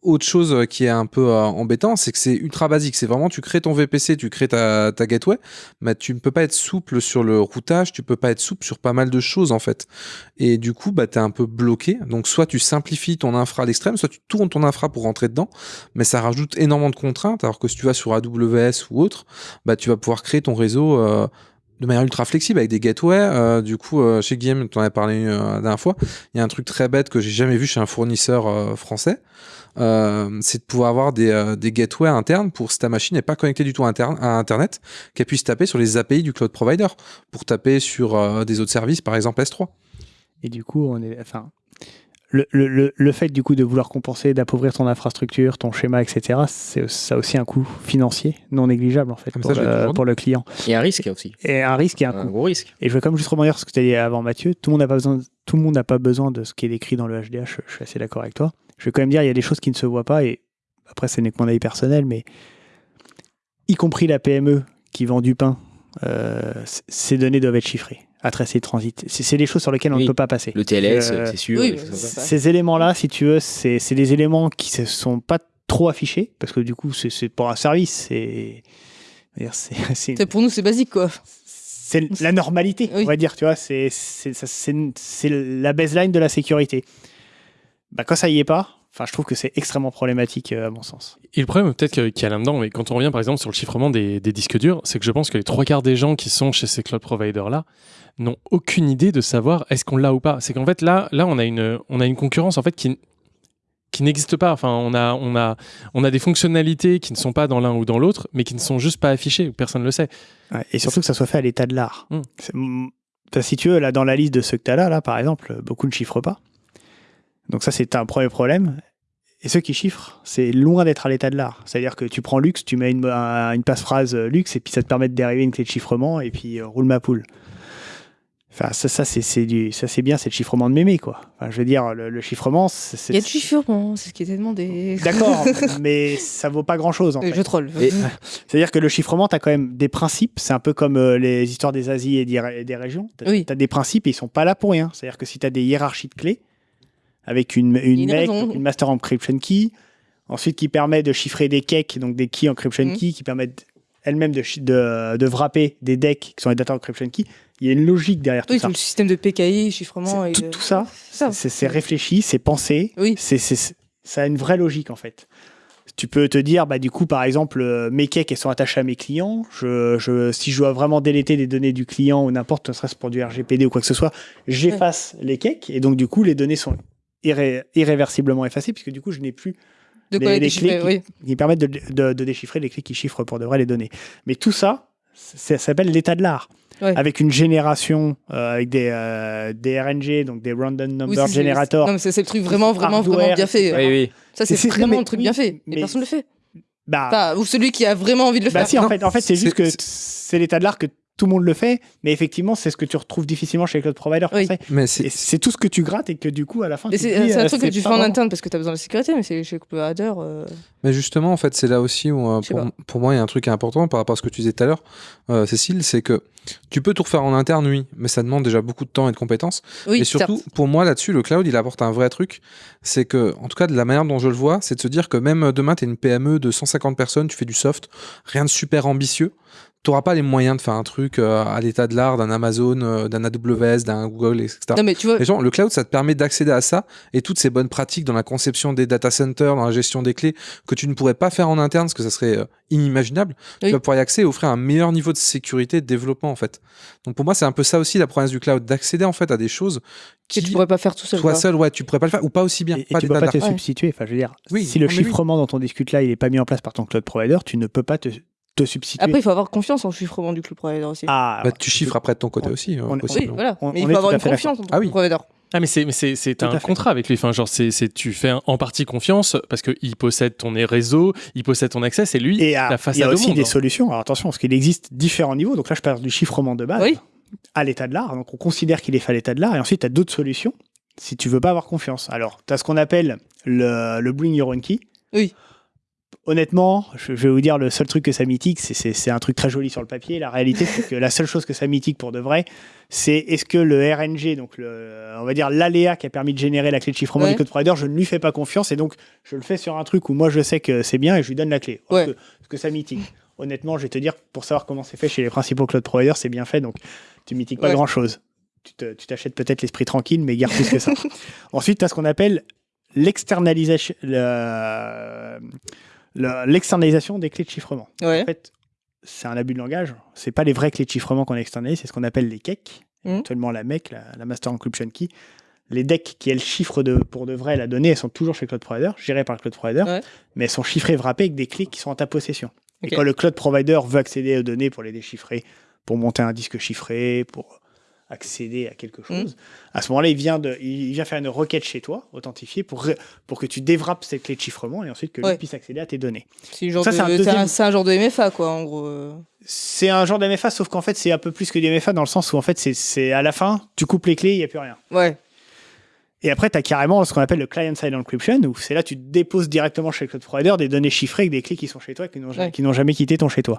autre chose euh, qui est un peu euh, embêtant, c'est que c'est ultra basique. C'est vraiment, tu crées ton VPC, tu crées ta, ta gateway, mais tu ne peux pas être souple sur le routage, tu peux pas être souple sur pas mal de choses en fait. Et du coup, bah, tu es un peu bloqué. Donc, soit tu simplifies ton infra à l'extrême, soit tu tournes ton infra pour rentrer dedans, mais ça rajoute énormément de contraintes. Alors que si tu vas sur AWS ou autre, bah, tu vas pouvoir créer ton réseau. euh, de manière ultra flexible avec des gateways. Euh, du coup, euh, chez Guillaume, tu en avais parlé euh, la dernière fois, il y a un truc très bête que j'ai jamais vu chez un fournisseur français. Euh, c'est de pouvoir avoir des, euh, des gateways internes pour si ta machine n'est pas connectée du tout à, interne- à Internet, qu'elle puisse taper sur les API du cloud provider pour taper sur euh, des autres services, par exemple S3. Et du coup, on est, enfin, le, le, le, le fait du coup de vouloir compenser, d'appauvrir ton infrastructure, ton schéma, etc., c'est ça a aussi un coût financier non négligeable en fait Comme pour, ça, le, pour le client. Et un risque aussi. Et un risque et un, Un coût. gros risque. Et je veux comme juste rebondir sur ce que tu as dit avant Mathieu. Tout le monde n'a pas besoin, tout le monde n'a pas besoin de ce qui est écrit dans le HDH. Je, je suis assez d'accord avec toi. Je vais quand même dire, il y a des choses qui ne se voient pas et après, ce n'est que mon avis personnel, mais y compris la PME qui vend du pain, euh, ces données doivent être chiffrées à tracer de transit. C'est c'est des choses sur lesquelles on Oui. ne peut pas passer. Le TLS, Euh, c'est sûr. oui, ces éléments-là, si tu veux, c'est c'est des éléments qui ne sont pas trop affichés, parce que du coup, c'est c'est pour un service. C'est c'est- [LAUGHS] c'est C'est- Pour nous, c'est basique, quoi. c'est la normalité, Oui. on va dire, tu vois, c'est c'est c'est- c'est la baseline de la sécurité. Bah, quand ça y est pas, enfin, je trouve que c'est extrêmement problématique euh, à mon sens. Et le problème peut-être qu'il y a là-dedans, mais quand on revient par exemple sur le chiffrement des, des disques durs, c'est que je pense que les trois quarts des gens qui sont chez ces cloud providers-là n'ont aucune idée de savoir est-ce qu'on l'a ou pas. C'est qu'en fait là, là on, a une, on a une concurrence en fait qui, qui n'existe pas. Enfin, on a, on, a, on a des fonctionnalités qui ne sont pas dans l'un ou dans l'autre, mais qui ne sont juste pas affichées, personne ne le sait. Ouais, et surtout que ça soit fait à l'état de l'art. Mm. C'est- mm, Si tu veux, là, dans la liste de ceux que tu as là, là, par exemple, beaucoup ne chiffrent pas. Donc ça, c'est un premier problème. Et ceux qui chiffrent, c'est loin d'être à l'état de l'art. C'est-à-dire que tu prends luxe, tu mets une, un- une passe-phrase euh, luxe, et puis ça te permet de dériver une clé de chiffrement, et puis euh, roule ma poule. Enfin, ça, ça c'est c'est du, ça c'est bien, c'est le chiffrement de mémé, quoi. Enfin, je veux dire, le, le chiffrement, c'est. c'est- Il y a du chiffrement, c'est ce qui était demandé. D'accord, [LAUGHS] mais ça vaut pas grand-chose, en Euh, fait. Je troll. Et- [LAUGHS] C'est-à-dire que le chiffrement, tu as quand même des principes. C'est un peu comme euh, les histoires des Asies et des, et des régions. Tu as, Oui. des principes et ils sont pas là pour rien. C'est-à-dire que si tu as des hiérarchies de clés, avec une, une, MEC, une Master Encryption Key, ensuite qui permet de chiffrer des cakes, donc des Key Encryption Mhm. Key, qui permettent elles-mêmes de, de, de wrapper des decks qui sont les Data Encryption Key. Il y a une logique derrière tout Oui, ça. tout le système de PKI, chiffrement. Et tout, de- tout ça, ça. c'est réfléchi, c'est pensé, Oui. c'est c'est- ça a une vraie logique en fait. Tu peux te dire, bah, du coup, par exemple, euh, mes cakes, elles sont attachées à mes clients. Je, je, si je dois vraiment déléter des données du client ou n'importe, ne serait-ce pour du RGPD ou quoi que ce soit, j'efface les cakes et donc, du coup, les données sont irré- irréversiblement effacées puisque, du coup, je n'ai plus De les, quoi les clés qui, oui. qui permettent de, de- de déchiffrer les clés qui chiffrent pour de vrai les données. Mais tout ça, ça s'appelle l'état de l'art. Ouais. Avec une génération, euh, avec des, euh, des RNG, donc des Random Number c'est- Generator. Non, mais c'est le truc vraiment, vraiment, Hardware, vraiment bien fait. Oui, oui. Ça, c'est vraiment mais un truc oui, bien fait. Mais- personne ne le fait. Bah, Enfin, ou celui qui a vraiment envie de le bah faire. si, en fait, en fait c'est juste que c'est- c'est l'état de l'art que tout le monde le fait, mais effectivement, c'est ce que tu retrouves difficilement chez les cloud providers Oui. français. Mais Et c'est tout ce que tu grattes et que du coup, à la fin, c'est un euh, truc que tu fais en interne parce que tu as besoin de la sécurité, mais c'est chez le Hader. euh, Mais justement, en fait, c'est là aussi où, euh, pour, moi, il y a un truc important par rapport à ce que tu disais tout à l'heure, euh, Cécile, c'est que tu peux tout refaire en interne, oui, mais ça demande déjà beaucoup de temps et de compétences. Oui, et surtout, certes. pour moi, là-dessus, le cloud, il apporte un vrai truc. C'est que, en tout cas, de la manière dont je le vois, c'est de se dire que même demain, tu es une PME de 150 personnes, tu fais du soft, rien de super ambitieux. Tu n'auras pas les moyens de faire un truc euh, à l'état de l'art d'un Amazon, euh, d'un AWS, d'un Google, etc. Non, mais tu vois, Et genre, le cloud, ça te permet d'accéder à ça et toutes ces bonnes pratiques dans la conception des data centers, dans la gestion des clés, que tu ne pourrais pas faire en interne parce que ça serait euh, inimaginable. Oui. Tu vas pouvoir y accéder et offrir un meilleur niveau de sécurité et de développement, en fait. Donc pour moi, c'est un peu ça aussi la promesse du cloud, d'accéder en fait à des choses que tu pourrais pas faire tout seul. toi seul, ouais, tu pourrais pas le faire ou pas aussi bien. Et, et pas tu d'état peux pas te substituer. Enfin, je veux dire, Oui, si le oui. chiffrement dont on discute là, il n'est pas mis en place par ton cloud provider, tu ne peux pas te, te substituer. Après, il faut avoir confiance en le chiffrement du cloud provider aussi. ah, Bah, tu chiffres après de ton côté on- aussi, euh, on- oui, voilà. on- mais on il faut avoir à une confiance en ton Ah oui. provider. Ah mais c'est mais c'est c'est Tout à un contrat avec lui. Enfin genre c'est c'est tu fais en partie confiance parce que il possède ton réseau, il possède ton accès, c'est lui Et ah, la il y a au aussi monde. des hein. solutions. Alors attention, parce qu'il existe différents niveaux. Donc là, je parle du chiffrement de base Oui. à l'état de l'art. Donc on considère qu'il est fait à l'état de l'art. Et ensuite, tu as d'autres solutions si tu veux pas avoir confiance. Alors, tu as ce qu'on appelle le, le Bring Your Own Key. Oui. Honnêtement, je, vais vous dire, le seul truc que ça mitique, c'est- un truc très joli sur le papier. La réalité, c'est que la seule chose que ça mitique pour de vrai, c'est est-ce que le RNG, donc le, on va dire l'aléa qui a permis de générer la clé de chiffrement Ouais. du code provider, je ne lui fais pas confiance et donc je le fais sur un truc où moi je sais que c'est bien et je lui donne la clé. Ouais. que, parce que ça mitique. Honnêtement, je vais te dire, pour savoir comment c'est fait chez les principaux cloud providers, c'est bien fait, donc tu mitiques pas Ouais. grand-chose. Tu te- tu t'achètes peut-être l'esprit tranquille, mais garde plus que ça. [LAUGHS] Ensuite, tu as ce qu'on appelle l'externalisation le- le- l'externalisation des clés de chiffrement. Ouais. En fait, c'est un abus de langage. C'est pas les vraies clés de chiffrement qu'on externalise, c'est ce qu'on appelle les KEC, éventuellement la MEC, la, la Master Encryption Key. Les decks qui, elles, chiffrent de, pour de vrai la donnée, elles sont toujours chez le cloud provider, gérées par le cloud provider, Ouais. mais elles sont chiffrées, wrappées avec des clés qui sont en ta possession. Et quand le cloud provider veut accéder aux données pour les déchiffrer, pour monter un disque chiffré, pour accéder à quelque Mhm. chose, à ce moment-là, il vient, de, il vient faire une requête chez toi, authentifiée, pour, pour que tu déwrappes cette clé de chiffrement et ensuite que Ouais. lui puisse accéder à tes données. C'est de- un deuxième- un, genre de MFA, quoi, en gros. euh. C'est un genre d'MFA, sauf qu'en fait, c'est un peu plus que du MFA dans le sens où, en fait, c'est- c'est à la fin, tu coupes les clés, il n'y a plus rien. Ouais. Et après, tu as carrément ce qu'on appelle le client-side encryption, où c'est là tu déposes directement chez le cloud provider des données chiffrées avec des clés qui sont chez toi et qui n'ont Ouais. jamais quitté ton chez toi.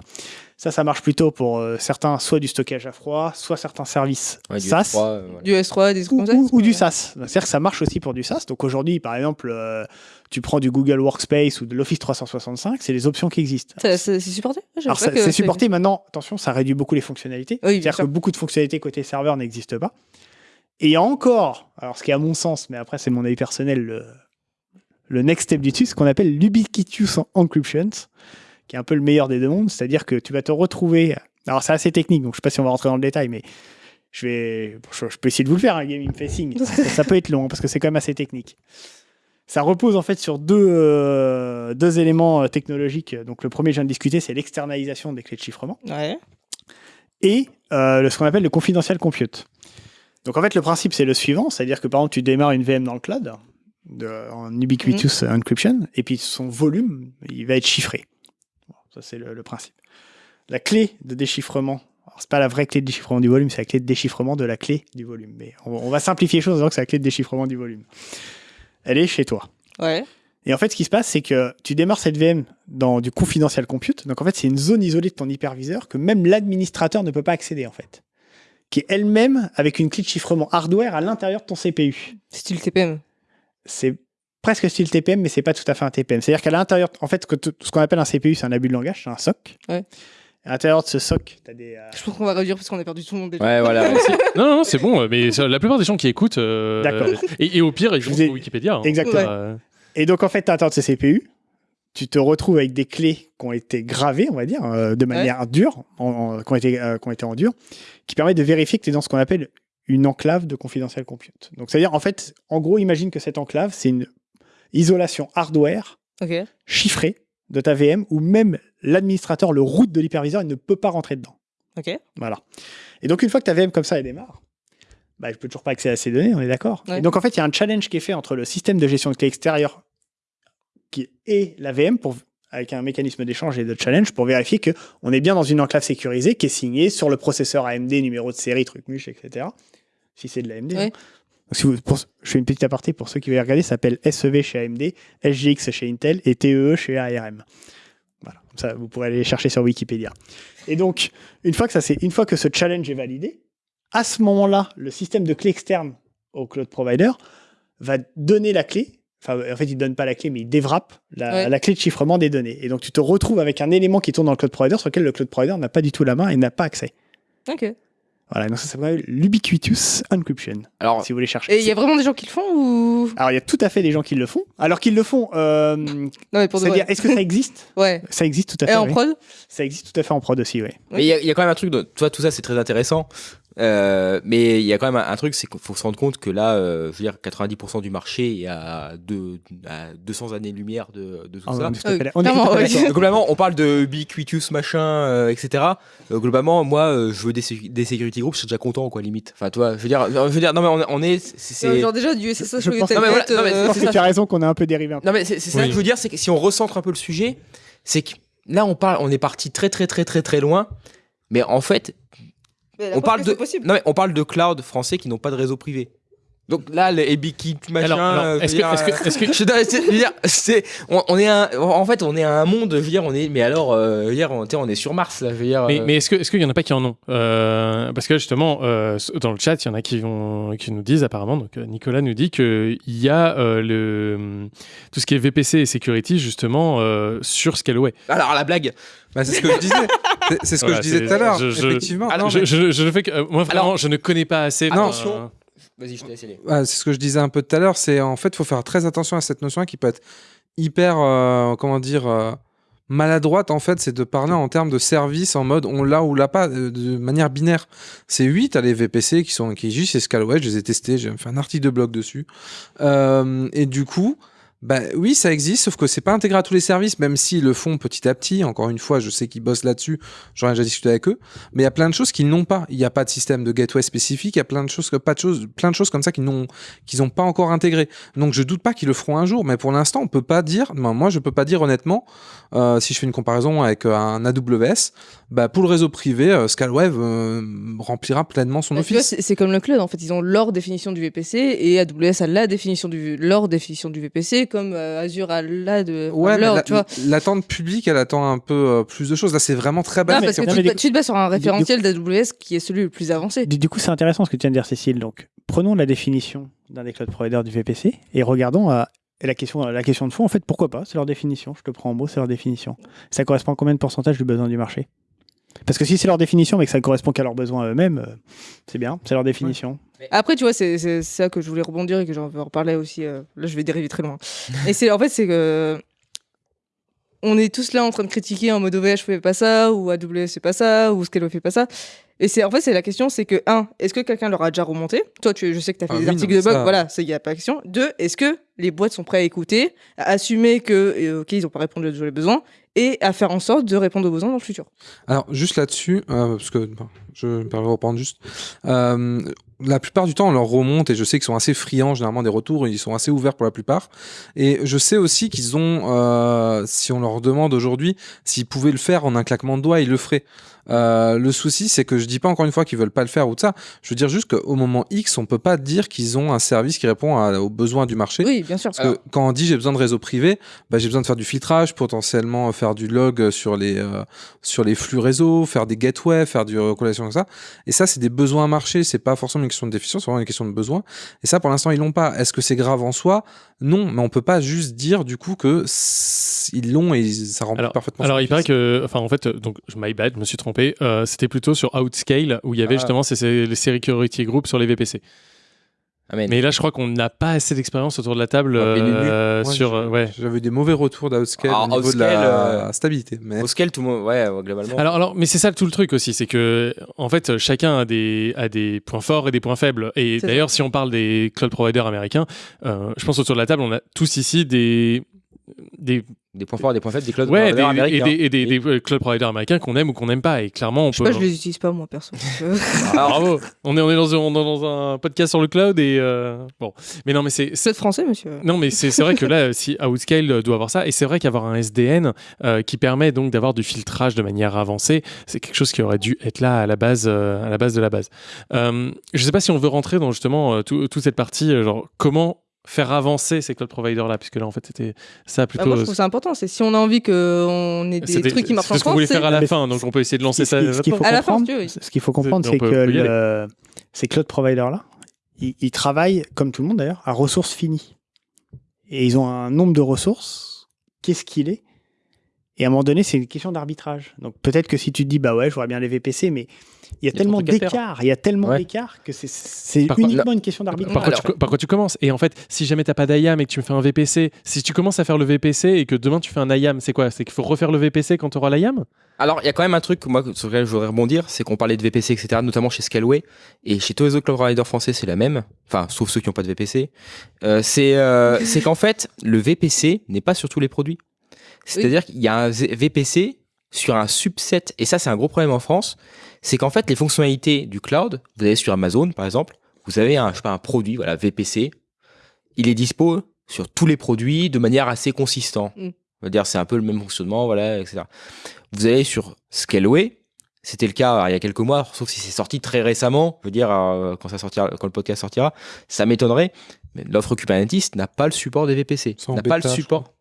Ça, ça marche plutôt pour euh, certains, soit du stockage à froid, soit certains services Ouais, du SaaS. S3, euh, voilà. Du S3, des Ou, comme ça. ou- ou du SaaS. C'est-à-dire que ça marche aussi pour du SaaS. Donc aujourd'hui, par exemple, euh, tu prends du Google Workspace ou de l'Office 365, c'est les options qui existent. C'est supporté? Alors, c'est supporté maintenant. Attention, ça réduit beaucoup les fonctionnalités. Oui, C'est-à-dire que beaucoup de fonctionnalités côté serveur n'existent pas. Et il y a encore, alors ce qui est à mon sens, mais après c'est mon avis personnel, le, le next step du dessus, ce qu'on appelle l'ubiquitous encryption, qui est un peu le meilleur des deux mondes. C'est-à-dire que tu vas te retrouver. Alors c'est assez technique, donc je sais pas si on va rentrer dans le détail, mais je vais, je, je peux essayer de vous le faire, un gaming facing. [LAUGHS] ça, ça peut être long hein, parce que c'est quand même assez technique. Ça repose en fait sur deux, euh, deux éléments euh, technologiques. Donc le premier, je viens de discuter, c'est l'externalisation des clés de chiffrement Ouais. et euh, ce qu'on appelle le confidential compute. Donc en fait, le principe, c'est le suivant, c'est-à-dire que par exemple, tu démarres une VM dans le cloud, de- en ubiquitous encryption, et puis son volume, il va être chiffré. Bon, ça, c'est le, le principe. La clé de déchiffrement, alors c'est pas la vraie clé de déchiffrement du volume, c'est la clé de déchiffrement de la clé du volume. Mais on, on va simplifier les choses en disant que c'est la clé de déchiffrement du volume. Elle est chez toi. Ouais. Et en fait, ce qui se passe, c'est que tu démarres cette VM dans du confidential compute. Donc, en fait, c'est une zone isolée de ton hyperviseur que même l'administrateur ne peut pas accéder, en fait. Qui est elle-même avec une clé de chiffrement hardware à l'intérieur de ton CPU. Style TPM. C'est presque style TPM, mais c'est pas tout à fait un TPM. C'est-à-dire qu'à l'intérieur, en fait, ce qu'on appelle un CPU, c'est un abus de langage, c'est un SOC. Ouais. À l'intérieur de ce SOC, tu as des. euh, Je pense qu'on va réduire parce qu'on a perdu tout le monde déjà. Ouais, voilà. [LAUGHS] Non, non, non, c'est bon, mais la plupart des gens qui écoutent. euh, D'accord. Et, et au pire, ils Je vont ai- sur Wikipédia. hein. Exactement. Euh, Et donc, en fait, tu as de ces CPU. Tu te retrouves avec des clés qui ont été gravées, on va dire, euh, de manière dure, en- en- qui, ont été, euh, qui ont été en dur, qui permettent de vérifier que tu es dans ce qu'on appelle une enclave de confidential compute. Donc, c'est-à-dire, en fait, en gros, imagine que cette enclave, c'est une isolation hardware chiffrée de ta VM où même l'administrateur, le root de l'hyperviseur, il ne peut pas rentrer dedans. Ok. Voilà. Et donc, une fois que ta VM comme ça, elle démarre, bah, je peux toujours pas accéder à ces données, on est d'accord. Ouais. Et donc, en fait, il y a un challenge qui est fait entre le système de gestion de clés extérieure qui et la VM pour, avec un mécanisme d'échange et de challenge pour vérifier que on est bien dans une enclave sécurisée qui est signée sur le processeur AMD, numéro de série, truc muche, etc. Si c'est de l'AMD. Hein. Si vous- pour- je fais une petite aparté pour ceux qui veulent regarder, ça s'appelle SEV chez AMD, SGX chez Intel et TEE chez ARM. Voilà, Comme ça vous pourrez aller chercher sur Wikipédia. Et donc, une fois que, ça, une fois que ce challenge est validé, à ce moment-là, le système de clé externe au cloud provider va donner la clé. Enfin, en fait, il ne donne pas la clé, mais il déwrappe la, Ouais. la clé de chiffrement des données. Et donc, tu te retrouves avec un élément qui tourne dans le cloud provider sur lequel le cloud provider n'a pas du tout la main et n'a pas accès. Ok. Voilà, donc ça s'appelle l'ubiquitous encryption. Alors, si vous voulez chercher. Et il y a vraiment des gens qui le font ou? Alors, il y a tout à fait des gens qui le font. Alors qu'ils le font, euh, Non, mais pour de c'est-à-dire, est-ce que ça existe? [LAUGHS] Ouais. Ça existe tout à fait. Et en oui. prod? Ça existe tout à fait en prod aussi, oui. Mais il y, y a quand même un truc, de, toi, tout ça c'est très intéressant, euh, mais il y a quand même un, un truc, c'est qu'il faut se rendre compte que là, euh, je veux dire, 90% du marché est à, deux- à 200 années-lumière de, de tout Ah, ça. est Euh, on est d'accord. Donc, globalement, on parle de ubiquitous machin, euh, etc. Euh, globalement, moi, euh, je veux des, security groups, je suis déjà content, quoi, limite. Enfin, toi, je veux dire, je veux dire, non mais on, on est, c'est, Genre déjà du SSH Je pense- Telnet, Non, mais voilà, non, mais euh, Je pense c'est que tu as raison qu'on a un peu dérivé un peu. Non mais c'est c'est ça Oui. que je veux dire, c'est que si on recentre un peu le sujet, c'est que là on parle, on est parti très très très très très loin, mais en fait on parle de, c'est possible. non mais on parle de cloud français qui n'ont pas de réseau privé. Donc là, le EBKit, machin. Alors, alors, euh, je veux est-ce que- euh, [LAUGHS] on, on est un, en fait, on est à un monde. Je veux dire, on est, mais alors, euh, veux dire, on, on est sur Mars là. Je veux dire. Mais, euh, mais est-ce que est-ce qu'il y en a pas qui en ont? Euh, Parce que justement, euh, dans le chat, il y en a qui vont qui nous disent apparemment. Donc euh, Nicolas nous dit que il y a euh, le tout ce qui est VPC et security justement euh, sur Scaleway. Alors la blague. Bah, c'est ce que je disais. C'est- C'est ce que Voilà, je disais c'est- tout à l'heure. Effectivement. Alors, Non, je, mais- je, je ne fais que euh, moi vraiment, Alors- je ne connais pas assez. Non. euh, Vas-y, je te laisse aller. C'est ce que je disais un peu tout à l'heure, c'est en fait, il faut faire très attention à cette notion qui peut être hyper, euh, comment dire, euh, maladroite en fait, c'est de parler en termes de service en mode on l'a ou l'a pas, de manière binaire. C'est 8 à les VPC qui sont qui existent chez Scalway, je les ai testés, j'ai fait un article de blog dessus. Euh, et du coup, bah oui, ça existe, sauf que c'est pas intégré à tous les services, même s'ils le font petit à petit. Encore une fois, je sais qu'ils bossent là-dessus, j'en ai déjà discuté avec eux. Mais il y a plein de choses qu'ils n'ont pas. Il n'y a pas de système de gateway spécifique, il y a plein de choses, que- pas de choses, plein de choses comme ça qu'ils n'ont, qu'ils n'ont pas encore intégré. Donc je doute pas qu'ils le feront un jour, mais pour l'instant, on peut pas dire. ben, moi, je peux pas dire honnêtement. euh, si je fais une comparaison avec euh, un AWS, bah pour le réseau privé, euh, Scalwave euh, remplira pleinement son Bah, office. c'est comme le cloud, en fait, ils ont leur définition du VPC et AWS a la définition du leur définition du VPC, comme euh, Azure a la de Ouais, tu vois. l'attente publique, elle attend un peu euh, plus de choses. Là, c'est vraiment très Non, bas. parce que tu, te- tu te bases sur un référentiel d'AWS qui est celui le plus avancé. Du, du coup, c'est intéressant ce que tu viens de dire, Cécile. Donc, prenons la définition d'un des cloud providers du VPC et regardons à la question, la question de fond. En fait, pourquoi pas? C'est leur définition. Je te prends en mot, c'est leur définition. Ça correspond à combien de pourcentage du besoin du marché? Parce que si c'est leur définition, mais que ça correspond qu'à leurs besoins à eux-mêmes, euh, c'est bien, c'est leur définition. Après, tu vois, c'est c'est ça que je voulais rebondir et que j'en veux reparler aussi. euh, là, je vais dériver très loin. [LAUGHS] et c'est en fait, c'est que on est tous là en train de critiquer en mode OVH fait pas ça, ou AWS fait pas ça, ou Scalo fait pas ça. Et c'est en fait, c'est la question, c'est que un, est-ce que quelqu'un leur a déjà remonté? Toi, tu, je sais que tu as fait Ah des oui, articles non, de blog, ça- voilà, il y a pas de question. Deux, est-ce que les boîtes sont prêtes à écouter, à assumer que, euh, ok, ils n'ont pas répondu à tous les besoins, et à faire en sorte de répondre aux besoins dans le futur? Alors, juste là-dessus, euh, parce que je me permets de reprendre juste. euh, la plupart du temps, on leur remonte, et je sais qu'ils sont assez friands généralement des retours, ils sont assez ouverts pour la plupart. Et je sais aussi qu'ils ont, euh, si on leur demande aujourd'hui s'ils pouvaient le faire en un claquement de doigts, ils le feraient. Euh, le souci, c'est que je dis pas encore une fois qu'ils veulent pas le faire ou de ça. Je veux dire juste qu'au moment X, on peut pas dire qu'ils ont un service qui répond à- aux besoins du marché. Oui, bien sûr. Parce que quand on dit j'ai besoin de réseau privé, bah, j'ai besoin de faire du filtrage, potentiellement faire du log sur les, euh, sur les flux réseau, faire des gateways, faire du recollation comme ça. Et ça, c'est des besoins marché, c'est pas forcément une question de déficience, c'est vraiment une question de besoin. Et ça, pour l'instant, ils l'ont pas. Est-ce que c'est grave en soi? Non, mais on peut pas juste dire du coup que ils l'ont et ça remplit Alors, parfaitement. alors il paraît que, enfin en fait, donc my bad, je me suis trompé. Euh, C'était plutôt sur Outscale où il y avait Ah. justement ces, ces- les security groups sur les VPC. Amen. Mais là, je crois qu'on n'a pas assez d'expérience autour de la table Ah, euh, sur. Euh, ouais. J'avais des mauvais retours d'Outscale au niveau de Outscale, la euh, stabilité. Mais... Outscale, tout le monde, ouais, globalement. Alors, alors, mais c'est ça tout le truc aussi, c'est que en fait chacun a des a des points forts et des points faibles. Et d'ailleurs, si on parle des cloud providers américains, euh, je pense autour de la table, on a tous ici des des Des points forts et des points faibles des cloud ouais, des, providers et américains. des, et des, des, euh, cloud providers américains qu'on aime ou qu'on n'aime pas. Et clairement, on Je sais peut. pas, je les utilise pas, moi, perso. [LAUGHS] Ah, bravo. On est on est dans un, on est dans un podcast sur le cloud et euh, bon. Mais non, mais c'est C'est français, monsieur? non, mais c'est c'est vrai que là, si Outscale euh, doit avoir ça, et c'est vrai qu'avoir un SDN euh, qui permet donc d'avoir du filtrage de manière avancée, c'est quelque chose qui aurait dû être là à la base, euh, à la base de la base. Euh, je sais pas si on veut rentrer dans justement euh, tout- toute cette partie, euh, genre comment faire avancer ces cloud providers là, puisque là en fait c'était ça Bah, plutôt. moi, je trouve ça important. C'est si on a envie qu'on ait des trucs qui marchent en c'était ce qu'on France. voulait c'est- faire à la fin, donc on peut essayer de lancer Ce ça. ce qu'il faut À la fin, comprendre, faut c'est que le- ces cloud providers-là, ils, ils travaillent, comme tout le monde d'ailleurs, à ressources finies. Et ils ont un nombre de ressources, qu'est-ce qu'il est? Et à un moment donné, c'est une question d'arbitrage. Donc peut-être que si tu te dis, bah ouais, je vois bien les VPC, mais il y a tellement d'écart, il y a tellement Ouais. d'écart que c'est- contre, uniquement une question d'arbitrage. Par, quoi tu, co- par quoi tu commences Et en fait, si jamais t'as pas d'IAM et que tu me fais un VPC, si tu commences à faire le VPC et que demain tu fais un IAM, c'est quoi? C'est qu'il faut refaire le VPC quand tu auras l'IAM? Alors, il y a quand même un truc que moi, sur lequel je voudrais rebondir, c'est qu'on parlait de VPC, etc., notamment chez Scaleway, et chez tous les autres cloud providers français, c'est la même, enfin, sauf ceux qui n'ont pas de VPC. Euh, c'est euh, [LAUGHS] c'est qu'en fait, le VPC n'est pas sur tous les produits. C'est-à-dire qu'il y a un VPC sur un subset, et ça, c'est un gros problème en France, c'est qu'en fait, les fonctionnalités du cloud, vous avez sur Amazon, par exemple, vous avez un, je sais pas, un produit, voilà, VPC, il est dispo sur tous les produits de manière assez consistante. Mm. On va dire, c'est un peu le même fonctionnement, voilà, etc. Vous allez sur Scaleway, C'était le cas il y a quelques mois, sauf si c'est sorti très récemment. Je veux dire, euh, quand, ça sortira, quand le podcast sortira, ça m'étonnerait. Mais l'offre Kubernetes n'a pas le support des VPC. N'a pas le support.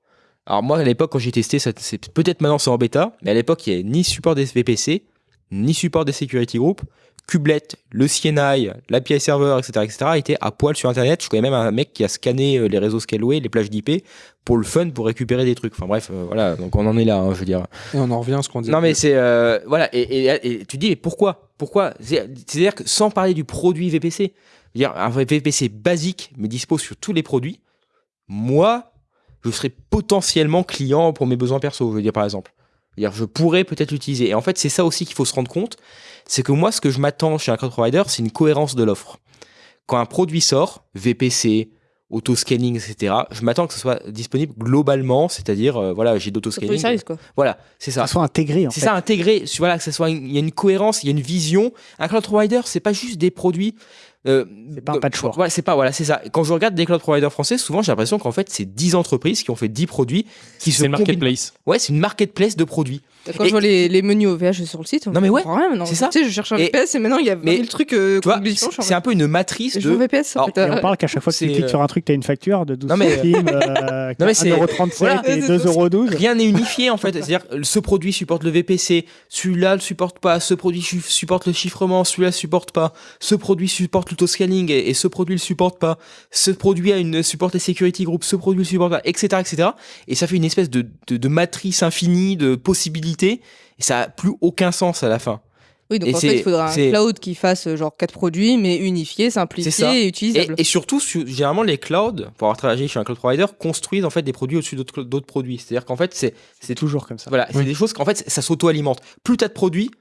Alors moi, à l'époque, quand j'ai testé, ça- c'est peut-être maintenant c'est en bêta, mais à l'époque, il n'y avait ni support des VPC, ni support des security groups. Kublet, le CNI, l'API server, etc., etc., étaient à poil sur Internet. Je connais même un mec qui a scanné euh, les réseaux Scaleway, les plages d'IP, pour le fun, pour récupérer des trucs. Enfin bref, euh, voilà, donc on en est là, hein, je veux dire. Et on en revient à ce qu'on dit. Non mais c'est euh, voilà et, et- et tu te dis mais pourquoi? Pourquoi? C'est- c'est-à-dire que sans parler du produit VPC, dire un VPC basique mais dispo sur tous les produits, moi je serais potentiellement client pour mes besoins perso, je veux dire par exemple. Dire, je pourrais peut-être l'utiliser. Et en fait, c'est ça aussi qu'il faut se rendre compte, c'est que moi, ce que je m'attends chez un cloud provider, c'est une cohérence de l'offre. Quand un produit sort, VPC, auto-scanning, etc., je m'attends que ce soit disponible globalement, c'est-à-dire, euh, voilà, j'ai d'auto-scanning. Voilà, c'est ça. Ça soit intégré, en C'est ça, intégré. Voilà, que ça soit, il y a une cohérence, il y a une vision. Un cloud provider, c'est pas juste des produits. Euh, C'est pas un patchwork. Voilà, c'est pas, voilà, c'est ça. Quand je regarde des cloud providers français, souvent j'ai l'impression qu'en fait, c'est 10 entreprises qui ont fait 10 produits qui se C'est une combinent. marketplace. Ouais, c'est une marketplace de produits. Quand Et- je vois les, les menus OVH sur le site, on Non, mais ouais, c'est ça. Tu sais, je cherche un Et- VPS et maintenant il y a 20 mais 000 trucs euh, je c'est un peu une matrice je de. veux VPS, en Alors, fait, euh, Et on parle qu'à chaque fois que tu cliques euh, sur un truc, tu as une facture de 12 Non, mais- centimes, euh, [LAUGHS] Non, mais c'est- 1,37€ voilà. et 2,12€. Rien n'est unifié en fait. C'est-à-dire, ce produit supporte le VPC, celui-là le supporte pas, ce produit su- supporte le chiffrement, celui-là le supporte pas, ce produit supporte l'auto-scanning et, et ce produit le supporte pas, ce produit a une supporte les security group, ce produit le supporte pas, etc., etc. Et ça fait une espèce de, de, de matrice infinie de possibilités et ça a plus aucun sens à la fin. Oui, donc Et en fait, il faudra un cloud qui fasse euh, genre 4 produits, mais unifié, simplifié ça. et utilisable. et surtout, su- généralement, les clouds, pour avoir travaillé chez un cloud provider, construisent en fait des produits au-dessus d'autres produits. C'est-à-dire qu'en fait, c'est c'est toujours comme ça. Voilà, c'est des choses qu'en fait, ça s'auto-alimente. Plus tu as de produits,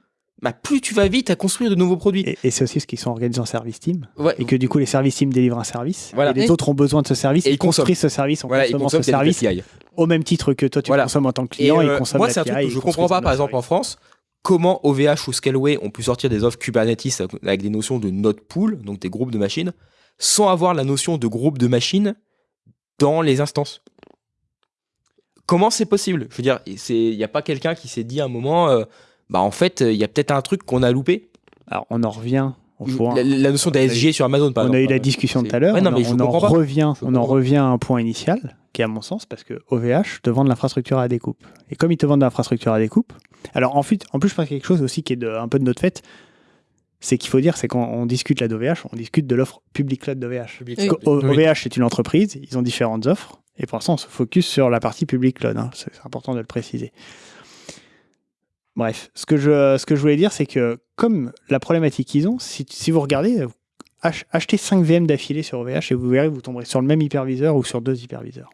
bah, plus tu vas vite à construire de nouveaux produits. Et, et c'est aussi ce qu'ils sont organisés en service team. Ouais. Et que du coup, les services team délivrent un service. Voilà. Et les autres ont besoin de ce service. Et ils construisent ce service en Voilà, ils consommant ce service. Au même titre que toi, tu Voilà. consommes en tant que client, Et, ils euh, consomment moi, c'est un truc que je comprends pas, par exemple, en France, comment OVH ou Scaleway ont pu sortir des offres Kubernetes avec des notions de node pool, donc des groupes de machines, sans avoir la notion de groupe de machines dans les instances? Comment c'est possible? Je veux dire, il n'y a pas quelqu'un qui s'est dit à un moment, euh, bah en fait, il y a peut-être un truc qu'on a loupé. Alors, on en revient au. La, la notion d'ASG sur Amazon, par on exemple. a eu la discussion C'est- tout à l'heure. On on en revient, Je on en revient à un point initial, qui est à mon sens, parce que OVH te vend de l'infrastructure à découpe. Et comme ils te vendent de l'infrastructure à découpe, alors en, fait, en plus, je pense quelque chose aussi qui est de- un peu de notre fait, c'est qu'il faut dire, c'est quand on discute là d'OVH, on discute de l'offre public cloud d'OVH. Oui. OVH, c'est une entreprise, ils ont différentes offres, et pour l'instant, on se focus sur la partie public cloud. hein. C'est c'est important de le préciser. Bref, ce que je, ce que je voulais dire, c'est que comme la problématique qu'ils ont, si, vous regardez, ach- achetez 5 VM d'affilée sur OVH et vous verrez, vous tomberez sur le même hyperviseur ou sur deux hyperviseurs.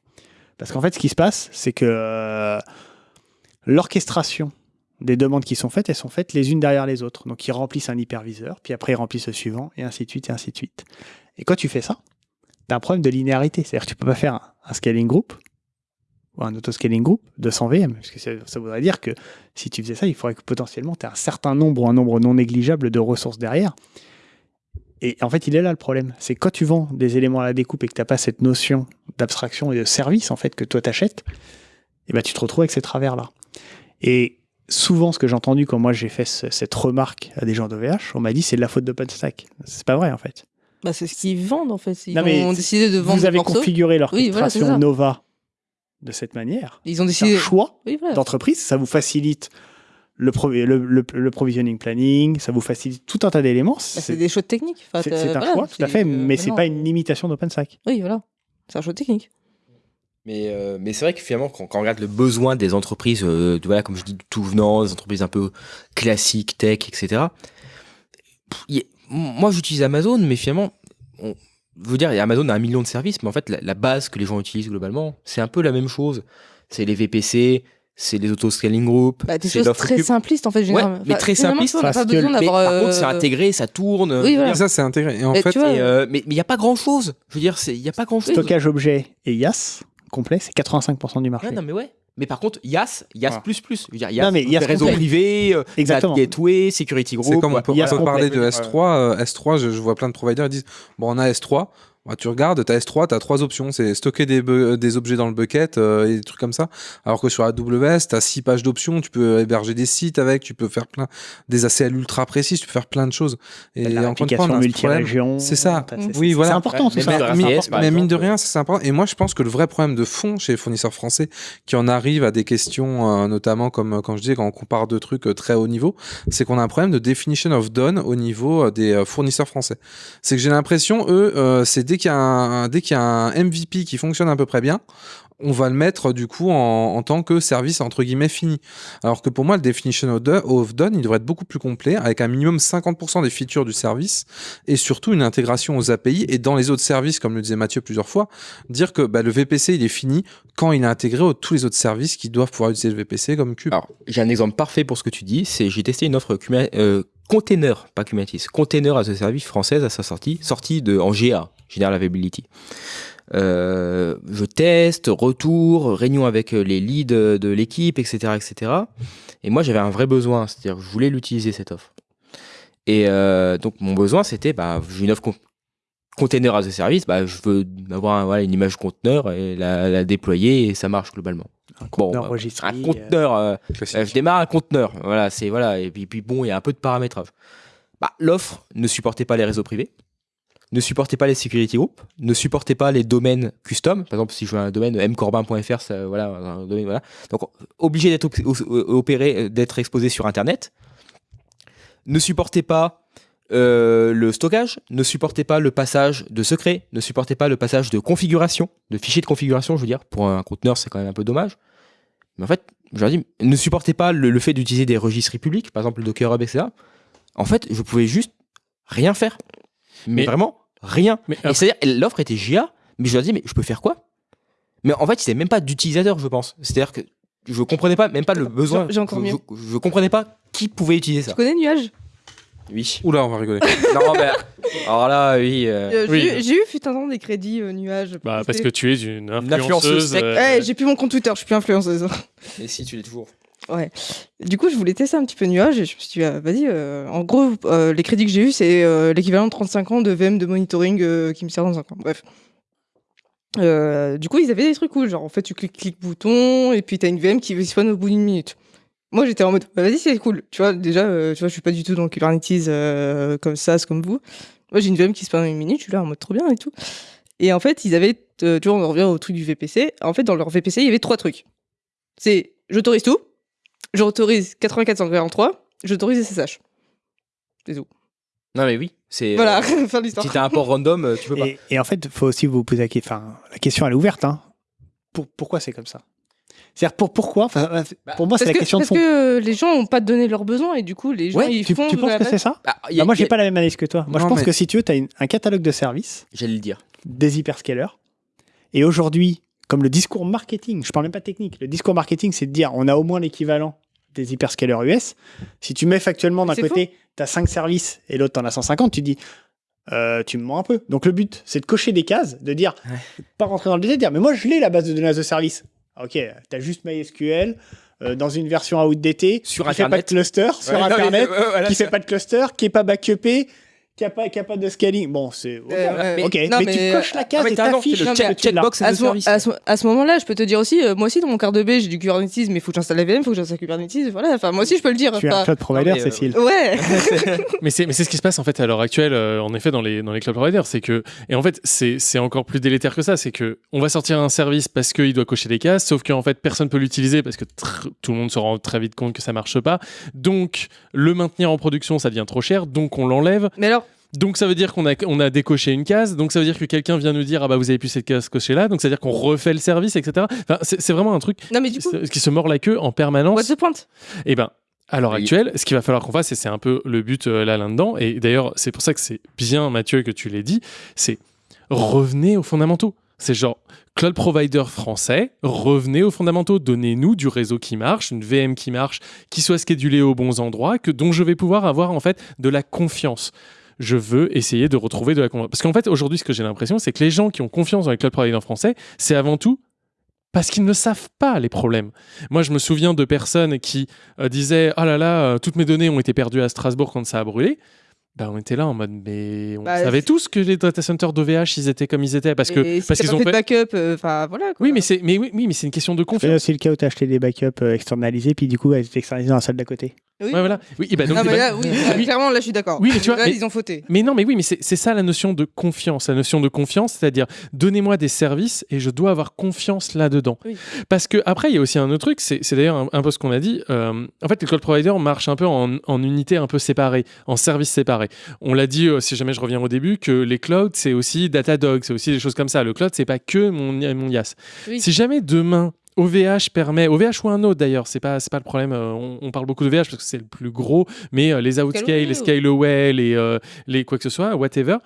Parce qu'en fait, ce qui se passe, c'est que euh, l'orchestration des demandes qui sont faites, elles sont faites les unes derrière les autres. Donc, ils remplissent un hyperviseur, puis après, ils remplissent le suivant, et ainsi de suite, et ainsi de suite. Et quand tu fais ça, tu as un problème de linéarité. C'est-à-dire que tu peux pas faire un scaling group ou un auto-scaling group de 100 VM. Parce que ça, ça voudrait dire que si tu faisais ça, il faudrait que potentiellement tu aies un certain nombre ou un nombre non négligeable de ressources derrière. Et en fait, il est là le problème. C'est quand tu vends des éléments à la découpe et que tu n'as pas cette notion d'abstraction et de service en fait que toi t'achètes, et ben tu te retrouves avec ces travers-là. Et souvent, ce que j'ai entendu quand moi j'ai fait ce- cette remarque à des gens d'OVH, on m'a dit c'est de la faute d'OpenStack. C'est pas vrai en fait. Bah, c'est ce qu'ils vendent en fait. Ils Non, ont décidé de vendre Vous avez morceaux. configuré Oui, voilà. Nova de cette manière. Ils ont C'est décidé. un choix Oui, voilà. d'entreprise, ça vous facilite le, pro- le, le- le provisioning planning, ça vous facilite tout un tas d'éléments. Bah, C'est des choses techniques. Enfin, c'est- un voilà, choix, tout à fait, euh, mais c'est pas une limitation d'OpenStack. Oui, voilà. C'est un choix technique. Mais, euh, mais c'est vrai que finalement, quand, quand on regarde le besoin des entreprises, euh, de- voilà, comme je dis, de tout venant, des entreprises un peu classiques, tech, etc. pff, a- moi, j'utilise Amazon, mais finalement, on, veux dire, Amazon a un million de services, mais en fait, la, la base que les gens utilisent globalement, c'est un peu la même chose. C'est les VPC, c'est les auto-scaling group. Bah, des c'est choses très simplistes en fait. Ouais, mais très finalement, simpliste. tu vois, On n'a pas Parce besoin Mais par contre, c'est euh, intégré, ça tourne. Oui, voilà. Ça, c'est intégré. Et en Mais fait, tu vois, Et, euh, mais il n'y a pas grand chose. Je veux dire, il n'y a pas grand chose. Stockage objet et IaaS complet, c'est 85% du marché. Ouais, non, mais ouais. Mais par contre, YAS, YAS Voilà. plus plus. Je veux dire, YAS, Non, mais YAS réseau complet. privé, euh, Exactement. gateway, security group. c'est comme on peut, parler de S3. euh, S3, je, je vois plein de providers qui disent bon, on a S3, Bah, tu regardes, tu as S3, tu as trois options. C'est stocker des, bu- des objets dans le bucket euh, et des trucs comme ça. Alors que sur AWS, tu as six pages d'options. Tu peux héberger des sites avec, tu peux faire plein des ACL ultra précises, tu peux faire plein de choses. Et La problème. multi-région, C'est ça. c'est- Oui, c'est voilà. important, tout mais, ça. mais- mais- mine de rien, c'est important. Et moi, je pense que le vrai problème de fond chez les fournisseurs français, qui en arrive à des questions, euh, notamment comme euh, quand je dis quand on compare deux trucs euh, très haut niveau, c'est qu'on a un problème de definition of done au niveau euh, des euh, fournisseurs français. C'est que j'ai l'impression, eux, euh, c'est dès qu'il y a un, MVP qui fonctionne à peu près bien, on va le mettre du coup en, tant que service entre guillemets fini. Alors que pour moi, le definition of do- of done, il devrait être beaucoup plus complet, avec un minimum 50% des features du service et surtout une intégration aux API et dans les autres services, comme le disait Mathieu plusieurs fois, dire que bah, le VPC il est fini quand il est intégré aux tous les autres services qui doivent pouvoir utiliser le VPC comme Cube. Alors, j'ai un exemple parfait pour ce que tu dis. C'est j'ai testé une offre euh, container, pas Kubernetes, container as a service française à sa sortie, sortie de en GA, General Availability. Euh, je teste, retour, réunion avec les leads de l'équipe, etc., etc. Et moi, j'avais un vrai besoin, c'est-à-dire que je voulais l'utiliser cette offre. Et euh, donc, mon besoin, c'était, bah, j'ai une offre con- container as a service, bah, je veux avoir un- voilà, une image conteneur et la, la déployer et ça marche globalement. Un conteneur registré, Un conteneur. euh, euh, je démarre un conteneur. Voilà, c'est voilà. Et puis, puis bon, il y a un peu de paramétrage. Bah, l'offre ne supportait pas les réseaux privés, ne supportait pas les security groups, ne supportait pas les domaines custom. Par exemple, si je veux un domaine mcorbin.fr, voilà, un domaine, voilà. Donc, obligé d'être o- opéré, euh, d'être exposé sur Internet. Ne supportait pas euh, le stockage, ne supportait pas le passage de secret, ne supportait pas le passage de configuration, de fichiers de configuration, je veux dire. Pour un conteneur, c'est quand même un peu dommage. Mais en fait, je leur dis, ne supportait pas le, le fait d'utiliser des registres publics, par exemple le Docker Hub, etc. En fait, je pouvais juste rien faire. Mais, Mais- vraiment, rien. Mais Et c'est-à-dire, l'offre était GA, mais je leur dis, mais je peux faire quoi? Mais en fait, c'était même pas d'utilisateur, je pense. C'est-à-dire que je comprenais pas, même pas le besoin. j'ai encore je, mieux. Je, je comprenais pas qui pouvait utiliser ça. Tu connais Nuage? Oui. Oula, on va rigoler. [LAUGHS] non, mais alors là, oui. euh, Euh, j'ai Oui. eu- J'ai eu fut un temps des crédits euh, Nuage. Bah, parce que tu es une influenceuse. influenceuse euh, j'ai plus mon compte Twitter, je suis plus influenceuse. Et si tu l'es toujours. Ouais. Du coup, je voulais tester un petit peu Nuage et je me suis dit, ah, vas-y, euh, en gros, euh, les crédits que j'ai eu, c'est euh, l'équivalent de 35 ans de VM de monitoring qui me sert dans un coin. Bref. Du coup, ils avaient des trucs cool, genre en fait, tu cliques clic bouton et puis t'as une VM qui spawn au bout d'une minute. Moi, j'étais en mode, bah, vas-y, c'est cool. Tu vois, déjà, tu vois, je suis pas du tout dans le Kubernetes comme ça, comme vous. Moi, j'ai une VM qui spawn en une minute, je suis là en mode trop bien et tout. Et en fait, ils avaient, tu vois, on en revient au truc du VPC. En fait, dans leur VPC, il y avait trois trucs. C'est, j'autorise tout, j'autorise 8443, j'autorise SSH. C'est tout. Non, mais oui. C'est, Voilà, euh, [LAUGHS] fin de l'histoire. Si t'as un port random, euh, tu peux pas. Et, et en fait, il faut aussi vous poser la question. Enfin, la question, elle est ouverte. Hein. Pour, pourquoi c'est comme ça? C'est-à-dire, pour, pourquoi? Enfin, euh, Pour moi, c'est Parce la que, question de parce fond. que euh, les gens n'ont pas donné leurs besoins et du coup, les gens, Ouais, ils tu, font. tu penses que c'est ça? Bah, a- Bah, Moi, j'ai a- pas la même analyse que toi. Moi, Non, je pense mais- que si tu veux, tu as un catalogue de services, J'allais le dire. des hyperscalers. Et aujourd'hui, comme le discours marketing, je parle même pas technique, le discours marketing, c'est de dire on a au moins l'équivalent des hyperscalers US. Si tu mets factuellement d'un côté, tu as 5 services et l'autre, tu en as 150, tu dis euh, tu me mens un peu. Donc le but, c'est de cocher des cases, de dire, pas rentrer dans le détail, de dire mais moi je l'ai la base de données as a service. Ok, tu as juste MySQL. euh, dans une version outdated, Sur qui fait pas de cluster, sur Ouais, non, mais, Internet, euh, voilà, qui fait pas de cluster, qui est pas backupé, qui a pas, qui a pas de scaling. Bon, c'est ok, Euh, mais- non, mais, tu coches la case Ah, et t'affiches le check- checkbox à de ce, service. à ce- à ce moment-là, je peux te dire aussi, euh, moi aussi dans mon carte de B, j'ai du Kubernetes, mais il faut que j'installe la VM, il faut que j'installe Kubernetes, voilà. Enfin, moi aussi, je peux le dire. Tu es un cloud provider, Non, mais, euh, Cécile. Ouais. [LAUGHS] [LAUGHS] mais c'est mais c'est ce qui se passe en fait à l'heure actuelle euh, en effet dans les dans les cloud providers c'est que et en fait c'est c'est encore plus délétère que ça c'est que on va sortir un service parce qu'il doit cocher des cases sauf qu'en fait personne peut l'utiliser parce que tr- tout le monde se rend très vite compte que ça marche pas donc le maintenir en production ça devient trop cher donc on l'enlève Mais alors, donc ça veut dire qu'on a, on a décoché une case, donc ça veut dire que quelqu'un vient nous dire ah bah vous avez plus cette case cochée là, donc ça veut dire qu'on refait le service, etc. Enfin, c'est vraiment un truc non, mais du qui, coup, se, qui se mord la queue en permanence. what's the point? Et ben, à l'heure actuelle, ce qu'il va falloir qu'on fasse, et c'est un peu le but euh, là là-dedans, et d'ailleurs, c'est pour ça que c'est bien, Mathieu, que tu l'aies dit, c'est revenez aux fondamentaux. C'est genre, cloud provider français, revenez aux fondamentaux, donnez-nous du réseau qui marche, une VM qui marche, qui soit schedulée aux bons endroits, que, dont je vais pouvoir avoir en fait de la confiance. Je veux essayer de retrouver de la confiance. Parce qu'en fait, aujourd'hui, ce que j'ai l'impression, c'est que les gens qui ont confiance dans les cloud providers français, c'est avant tout parce qu'ils ne savent pas les problèmes. Moi, je me souviens de personnes qui euh, disaient Oh là là, euh, toutes mes données ont été perdues à Strasbourg quand ça a brûlé. Bah, on était là en mode, mais on Bah, savait c'est- tous que les data centers d'OVH, ils étaient comme ils étaient parce que si parce qu'ils ont fait de fait. backup, euh, enfin voilà. Quoi. Oui, mais c'est mais oui, mais c'est une question de C'est confiance. aussi le cas où tu as acheté des backups externalisés, puis du coup, elles étaient externalisées dans la salle d'à côté. Oui. Ouais, voilà. Oui, et bah, donc, Ah, bah bah, là, oui, clairement, là, je suis d'accord. Oui, mais tu vois, Là, mais- ils ont fauté. Mais non, mais oui, mais c'est ça la notion de confiance. La notion de confiance, c'est-à-dire donnez-moi des services et je dois avoir confiance là-dedans. Oui. Parce que après, il y a aussi un autre truc, c'est d'ailleurs un, un peu ce qu'on a dit. euh, en fait, les cloud providers marchent un peu en, en unités un peu séparées, en services séparés. On l'a dit, euh, si jamais je reviens au début, que les clouds, c'est aussi Datadog, c'est aussi des choses comme ça. Le cloud, c'est pas que mon, mon IaaS. Oui. Si jamais demain, OVH permet, OVH ou un autre d'ailleurs, c'est pas, pas le problème. euh, on, on parle beaucoup d'OVH parce que c'est le plus gros, mais euh, les Outscale, les Scaleway, les, euh, les quoi que ce soit, whatever.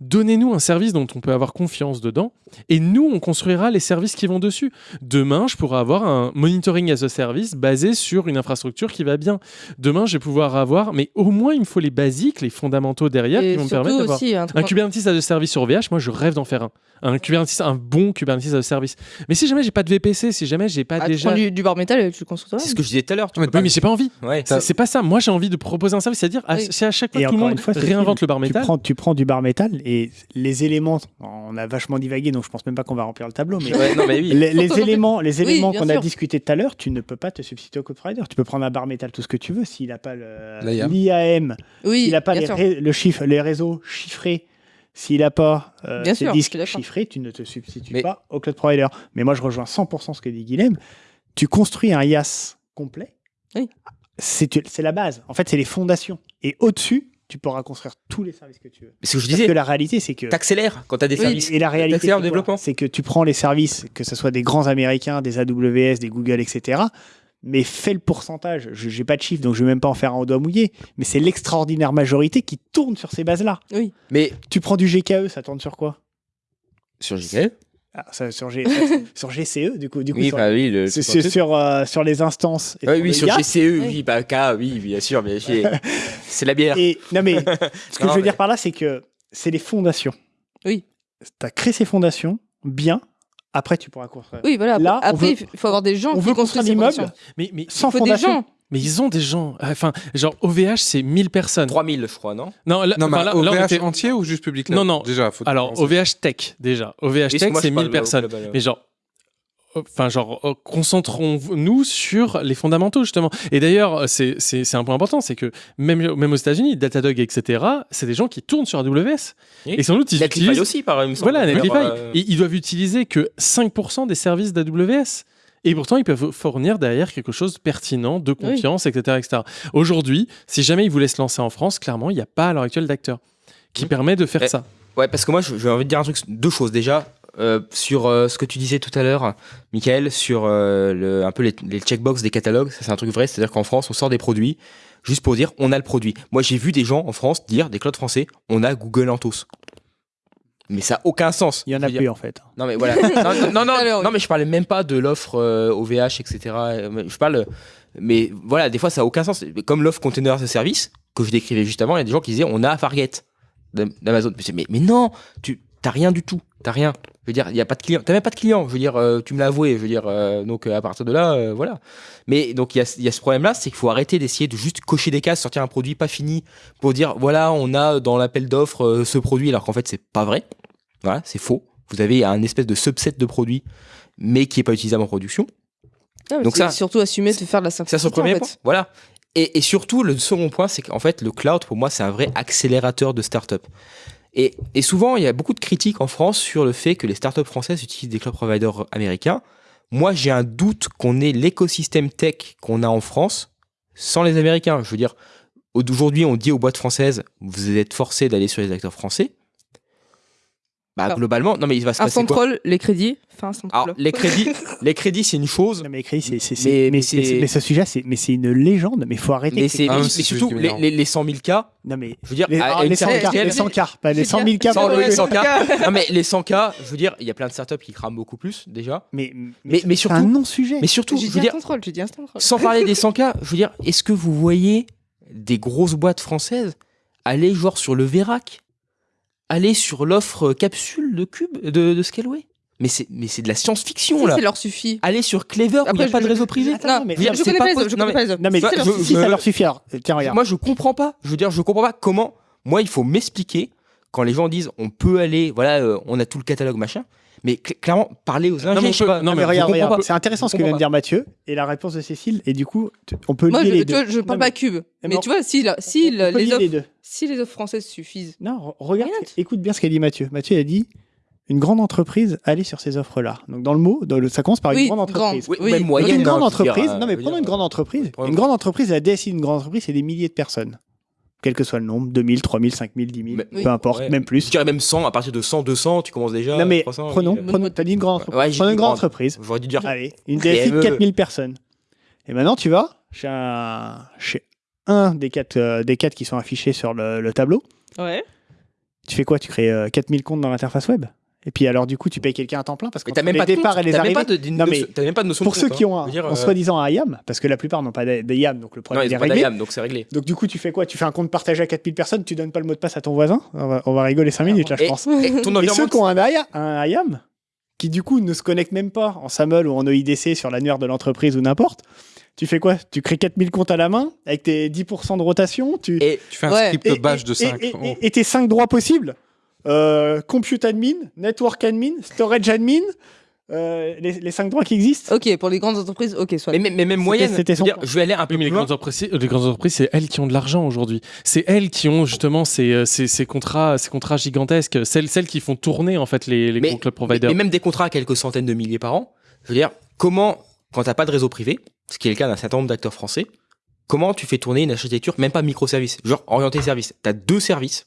Donnez-nous un service dont on peut avoir confiance dedans et nous, on construira les services qui vont dessus. Demain, je pourrai avoir un monitoring as a service basé sur une infrastructure qui va bien. Demain, je vais pouvoir avoir, mais au moins, il me faut les basiques, les fondamentaux derrière Et qui vont me permettre d'avoir un un Kubernetes as a service sur OVH. Moi, je rêve d'en faire un. Un Kubernetes, un bon Kubernetes as a service. Mais si jamais j'ai pas de VPC, si jamais j'ai pas Ah, tu déjà prends du, du bar métal, tu le construis toi C'est ce que je disais tout à l'heure. tu oui, mais j'ai pas envie. Ouais. C'est pas ça. Moi, j'ai envie de proposer un service, c'est-à-dire à, Oui. c'est à chaque fois Et que tout le monde fois, réinvente le bar Tu métal. prends, tu prends du bar métal et les éléments, on a vachement divagué, donc je pense même pas qu'on va remplir le tableau, mais Ouais, non, mais oui. les, [LAUGHS] éléments, les éléments qu'on a discutés tout à l'heure, tu ne peux pas te substituer au code provider. Tu peux prendre un bar métal tout ce que tu veux s'il n'a pas le- L'IAM. Oui, s'il n'a pas les, le chiffre, les réseaux chiffrés, s'il n'a pas euh, Bien ses sûr, disques chiffrés, tu ne te substitues Mais- pas au cloud provider. Mais moi, je rejoins 100% ce que dit Guilhem. Tu construis un IaaS complet. Oui. C'est la base. En fait, c'est les fondations. Et au-dessus, tu pourras construire tous les services que tu veux. Mais ce que je Parce disais, que la réalité, c'est que t'accélères quand t'as des Oui, services. et la réalité, le développement. c'est que tu prends les services, que ce soit des grands américains, des AWS, des Google, etc. Mais fais le pourcentage. Je n'ai pas de chiffre, donc je ne vais même pas en faire un au doigt mouillé. Mais c'est l'extraordinaire majorité qui tourne sur ces bases-là. Oui. Mais Tu prends du GKE, ça tourne sur quoi? Sur GKE, Ah, ça, sur, G- [LAUGHS] sur GCE, du coup. Du coup oui, sur, bah oui, le. sur- c'est sur, euh, sur les instances. et Ouais, sur oui, sur. GCE, oui, bah K, oui, bien sûr, bien sûr. [LAUGHS] C'est la bière. Et, non, mais [LAUGHS] ce que Non, je veux mais- dire par là, c'est que c'est les fondations. Oui. Tu as créé ces fondations bien. Après, tu pourras construire. Oui, voilà. Là, Après, il faut avoir des gens On qui veut construisent construire ces l'immeuble fondations. Mais, mais, sans Il faut des fondation. gens. Mais ils ont des gens. Enfin, genre OVH, c'est 1000 personnes. 3000, je crois, non? Non, là, Non, mais là- OVH là, on était- entier ou juste public là? Non, non. Déjà, faut Alors. OVH Tech, déjà. OVH Tech, c'est parle 1000 au personnes. global, ouais. Mais genre, enfin, genre, euh, concentrons-nous sur les fondamentaux, justement. Et d'ailleurs, c'est un point important, c'est que même, même aux États-Unis, Datadog, etc., c'est des gens qui tournent sur AWS. Oui. Et sans doute, ils Netlify utilisent. aussi, par exemple. Voilà, Netlify. Euh, Ils, ils doivent utiliser que 5% des services d'AWS. Et pourtant, ils peuvent fournir derrière quelque chose de pertinent, de confiance, etc., etc. Aujourd'hui, si jamais ils voulaient se lancer en France, clairement, il n'y a pas à l'heure actuelle d'acteur qui Mhm. permet de faire Eh, ça. Ouais, parce que moi, je- j'ai envie de dire un truc, deux choses. Déjà, euh, sur euh, ce que tu disais tout à l'heure, Michael, sur euh, le, un peu les, les checkbox des catalogues, ça c'est un truc vrai, c'est-à-dire qu'en France, on sort des produits juste pour dire on a le produit. Moi, j'ai vu des gens en France dire, des clouds français, on a Google Anthos. Mais ça n'a aucun sens. Il y en a plus, dire- en fait. Non, mais voilà. non, [LAUGHS] non, non, non, Alors, non, mais je parlais même pas de l'offre euh, OVH, etc. Je parle. Mais voilà, des fois, ça n'a aucun sens. Comme l'offre container as a service, que je décrivais juste avant, il y a des gens qui disaient on a Fargate d'Am- d'Amazon. Mais, c'est- mais, non, tu t'as rien du tout. T'as rien. Je veux dire, il y a pas de client. T'as même pas de client. Je veux dire, euh, tu me l'as avoué. Je veux dire, euh, donc euh, à partir de là, euh, voilà. Mais donc il y a, il y a ce problème-là, c'est qu'il faut arrêter d'essayer de juste cocher des cases, sortir un produit pas fini pour dire voilà, on a dans l'appel d'offres euh, ce produit, alors qu'en fait c'est pas vrai. Voilà, c'est faux. Vous avez un espèce de subset de produits, mais qui est pas utilisable en production. Non, mais Donc c'est ça- surtout assumer de faire de la Ça, simplicité. c'est le premier en point. Voilà. Et, et surtout, le second point, c'est qu'en fait, le cloud, pour moi, c'est un vrai accélérateur de start-up. Et, et souvent, il y a beaucoup de critiques en France sur le fait que les startups françaises utilisent des cloud providers américains. Moi, j'ai un doute qu'on ait l'écosystème tech qu'on a en France sans les Américains. Je veux dire, aujourd'hui, on dit aux boîtes françaises, vous êtes forcés d'aller sur les acteurs français. Bah, Alors, globalement, non, mais il va se Un passer quoi contrôle, les crédits. Enfin, un Alors, contrôle. les crédits, [LAUGHS] les crédits, c'est une chose. Non, mais écrit, c'est, c'est, Mais- c'est- mais, mais ce sujet, c'est, mais c'est une légende. Mais faut arrêter. Mais, c'est, ces- Ah, surtout, les, les, les 100 000 cas, Non, mais je veux dire, les, ah, les 100 certaine cas, les 100 cas, pas les 100 000 cas. Les- 100 k non mais les 100 k je veux dire il y a plein de startups qui crament beaucoup plus déjà Mais, mais, mais c'est surtout un non-sujet. mais surtout je veux un dire contrôle, j'ai dit un contrôle. sans parler des 100 k je veux dire est-ce que vous voyez des grosses boîtes françaises aller genre sur le Verac aller sur l'offre capsule de cube de, de Scaleway mais c'est mais c'est de la science-fiction Si, là ça leur suffit. aller sur Clever où il Après, n'y a pas de réseau privé Non, mais je, dire, je c'est connais pas les autres, je Non, connais pas les autres. Non, mais Si, ça je- leur je- suffit. si ça leur suffit, alors, tiens, regarde. moi je comprends pas je veux dire je comprends pas comment Moi, il faut m'expliquer quand les gens disent on peut aller, voilà, euh, on a tout le catalogue machin. Mais cl- clairement, parler aux mais peut- pas. non, Non, mais mais regarde, regarde, c'est intéressant ce que vient de dire Mathieu et la réponse de Cécile. Et du coup, on peut Moi, lier je, les deux. je parle pas cube. Mais, mais tu vois, si, si les, si les offres françaises suffisent. Non, re- regarde, écoute bien ce qu'a dit Mathieu. Mathieu a dit une grande entreprise allez sur ces offres-là. Donc dans le mot, dans le- ça commence par Oui, une grande entreprise. grande, Oui, oui. même Donc, moyenne. une grande hein, je dire, entreprise. euh, non, mais je prenons dire, une grande entreprise. Une grande entreprise, la DSI d'une grande entreprise, c'est des milliers de personnes. Quel que soit le nombre, 2000, 3000, 5000, 10 000, Mais- peu Oui. importe, Ouais. même Je plus. dirais même 100, à partir de 100, 200, tu commences déjà. Non, mais 300, oui, prenons, euh, prenons, t'as dit une grande entreprise. Ouais, prenons une grande grande. entreprise. J'aurais dû dire. Allez, une DSI de PME. 4000 personnes. Et maintenant, tu vas chez un, chez un des quatre, euh, des quatre qui sont affichés sur le, le tableau. Ouais. Tu fais quoi? Tu crées euh, 4000 comptes dans l'interface web. Et puis, alors, du coup, tu payes quelqu'un à temps plein parce que t'as même pas de départ compte, et les arrivées. pas de- d'une Non, mais t'as même pas de notion pour de ceux compte, qui hein. ont un, en euh, soi-disant un IAM, parce que la plupart n'ont pas de, de IAM, donc le Non, problème ils est ont pas réglé. d'IAM, donc c'est réglé. Donc du coup, tu fais quoi? Tu fais un compte partagé à 4000 personnes, tu donnes pas le mot de passe à ton voisin on va, on va rigoler 5 minutes là, je Et- pense. et ton Et ceux qui ont un, IA un IAM, qui du coup ne se connectent même pas en SAML ou en OIDC sur l'annuaire de l'entreprise ou n'importe, tu fais quoi? Tu crées 4000 comptes à la main avec tes 10% de rotation? Tu... Et Tu fais un Ouais. script et- bash et- de 5. Et, et- et tes 5 droits possibles? Euh, Compute admin, Network admin, Storage admin, euh, les, les 5 droits qui existent? Ok, pour les grandes entreprises, ok, soit. mais, mais- mais même moyenne, c'était son je vais aller un peu les plus loin. grandes entreprises, les grandes entreprises, c'est elles qui ont de l'argent aujourd'hui. C'est elles qui ont justement ces, euh, ces, ces contrats, ces contrats gigantesques. Celles, celles qui font tourner en fait les, les Mais- providers. Et même des contrats à quelques centaines de milliers par an. Je veux dire, comment, quand t'as pas de réseau privé, ce qui est le cas d'un certain nombre d'acteurs français, comment tu fais tourner une architecture, même pas microservice, genre orienté service. T'as deux services,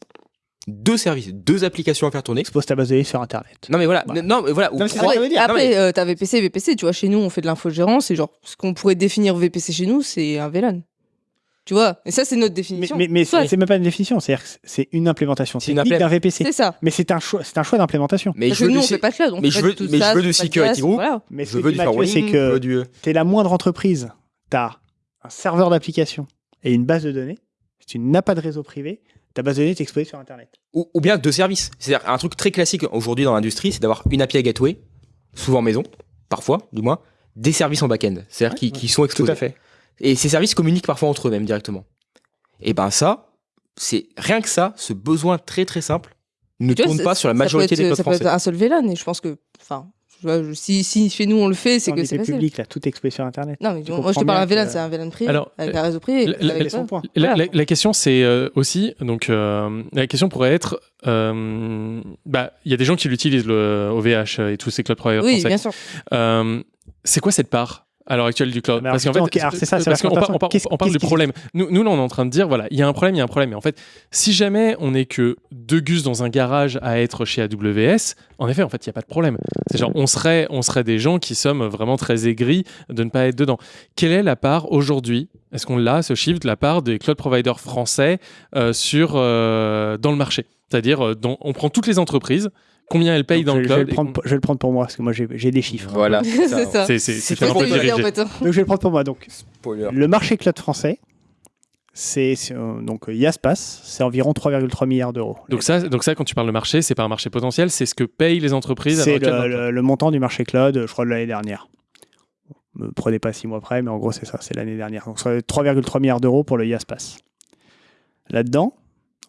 deux services, deux applications à faire tourner. Expose ta base de données sur Internet. Non mais voilà, Voilà. non mais voilà, Non, mais. Après, mais- euh, t'as VPC, VPC, tu vois, chez nous, on fait de l'infogérance, et genre, ce qu'on pourrait définir VPC chez nous, c'est un VLAN. Tu vois Et ça, c'est notre définition. mais, mais c'est même pas une définition, c'est-à-dire que c'est une implémentation C'est une technique d'un VPC. c'est ça. Mais c'est un choix, c'est un choix d'implémentation. mais Parce je veux nous, du, on fait pas de cloud. mais je veux- tout mais je veux du security group. Voilà. Mais je veux du Mathieu, c'est firewalling, je que veux du... tu es la moindre entreprise, tu as un serveur d'application et une base de données. Si tu n'as pas de réseau privé, ta base de données est exposée sur Internet. ou, ou bien deux services. C'est-à-dire un truc très classique aujourd'hui dans l'industrie, c'est d'avoir une API gateway, souvent maison, parfois du moins, des services en back-end, c'est-à-dire qui, qui sont exposés. fait. Et ces services communiquent parfois entre eux même directement. Et ben ça, c'est rien que ça, ce besoin très très simple ne Tu tourne pas sur la majorité peut des être- codes Ça peut être français. un seul VLAN, et je pense que. Enfin, si, si chez nous on le fait, c'est que est c'est public, là, tout est exposé sur Internet. Non, mais moi je te parle d'un VLAN, c'est un VLAN privé, Alors, avec un réseau privé. la- la- avec la- ça. son point. La, Voilà. la- la question, c'est euh, aussi, donc, euh, la question pourrait être, euh, bah, il y a des gens qui l'utilisent le OVH et tous ces cloud providers Oui, français. bien sûr. Euh, c'est quoi cette part? À l'heure actuelle du cloud alors, Parce qu'en fait, c'est ça, parce qu'on la par- on, parle du problème. Nous, nous, là, on est en train de dire, voilà, il y a un problème, il y a un problème. Et en fait, si jamais on n'est que deux gus dans un garage à être chez AWS, en effet, en fait, il n'y a pas de problème. C'est genre, on serait, on serait des gens qui sommes vraiment très aigris de ne pas être dedans. Quelle est la part aujourd'hui Est-ce qu'on l'a, ce chiffre, de la part des cloud providers français euh, sur, euh, dans le marché? C'est-à-dire, euh, on prend toutes les entreprises, combien elles payent Donc, dans je, le je vais cloud le prendre, je vais le prendre pour moi, parce que moi j'ai des chiffres. Voilà, C'est ça. C'est- un peu dirigé. en fait. hein. Donc je vais le prendre pour moi. Donc Spoiler. le marché cloud français, c'est euh, donc euh, Yaspace, c'est environ 3,3 milliards d'euros. Donc ça, donc ça, quand tu parles de marché, c'est pas un marché potentiel, c'est ce que payent les entreprises. à C'est le, le le- montant du marché cloud, je crois, de l'année dernière. Me prenez pas six mois près, mais en gros, c'est ça, c'est l'année dernière. Donc, c'est 3,3 milliards d'euros pour le Yaspace. Là-dedans,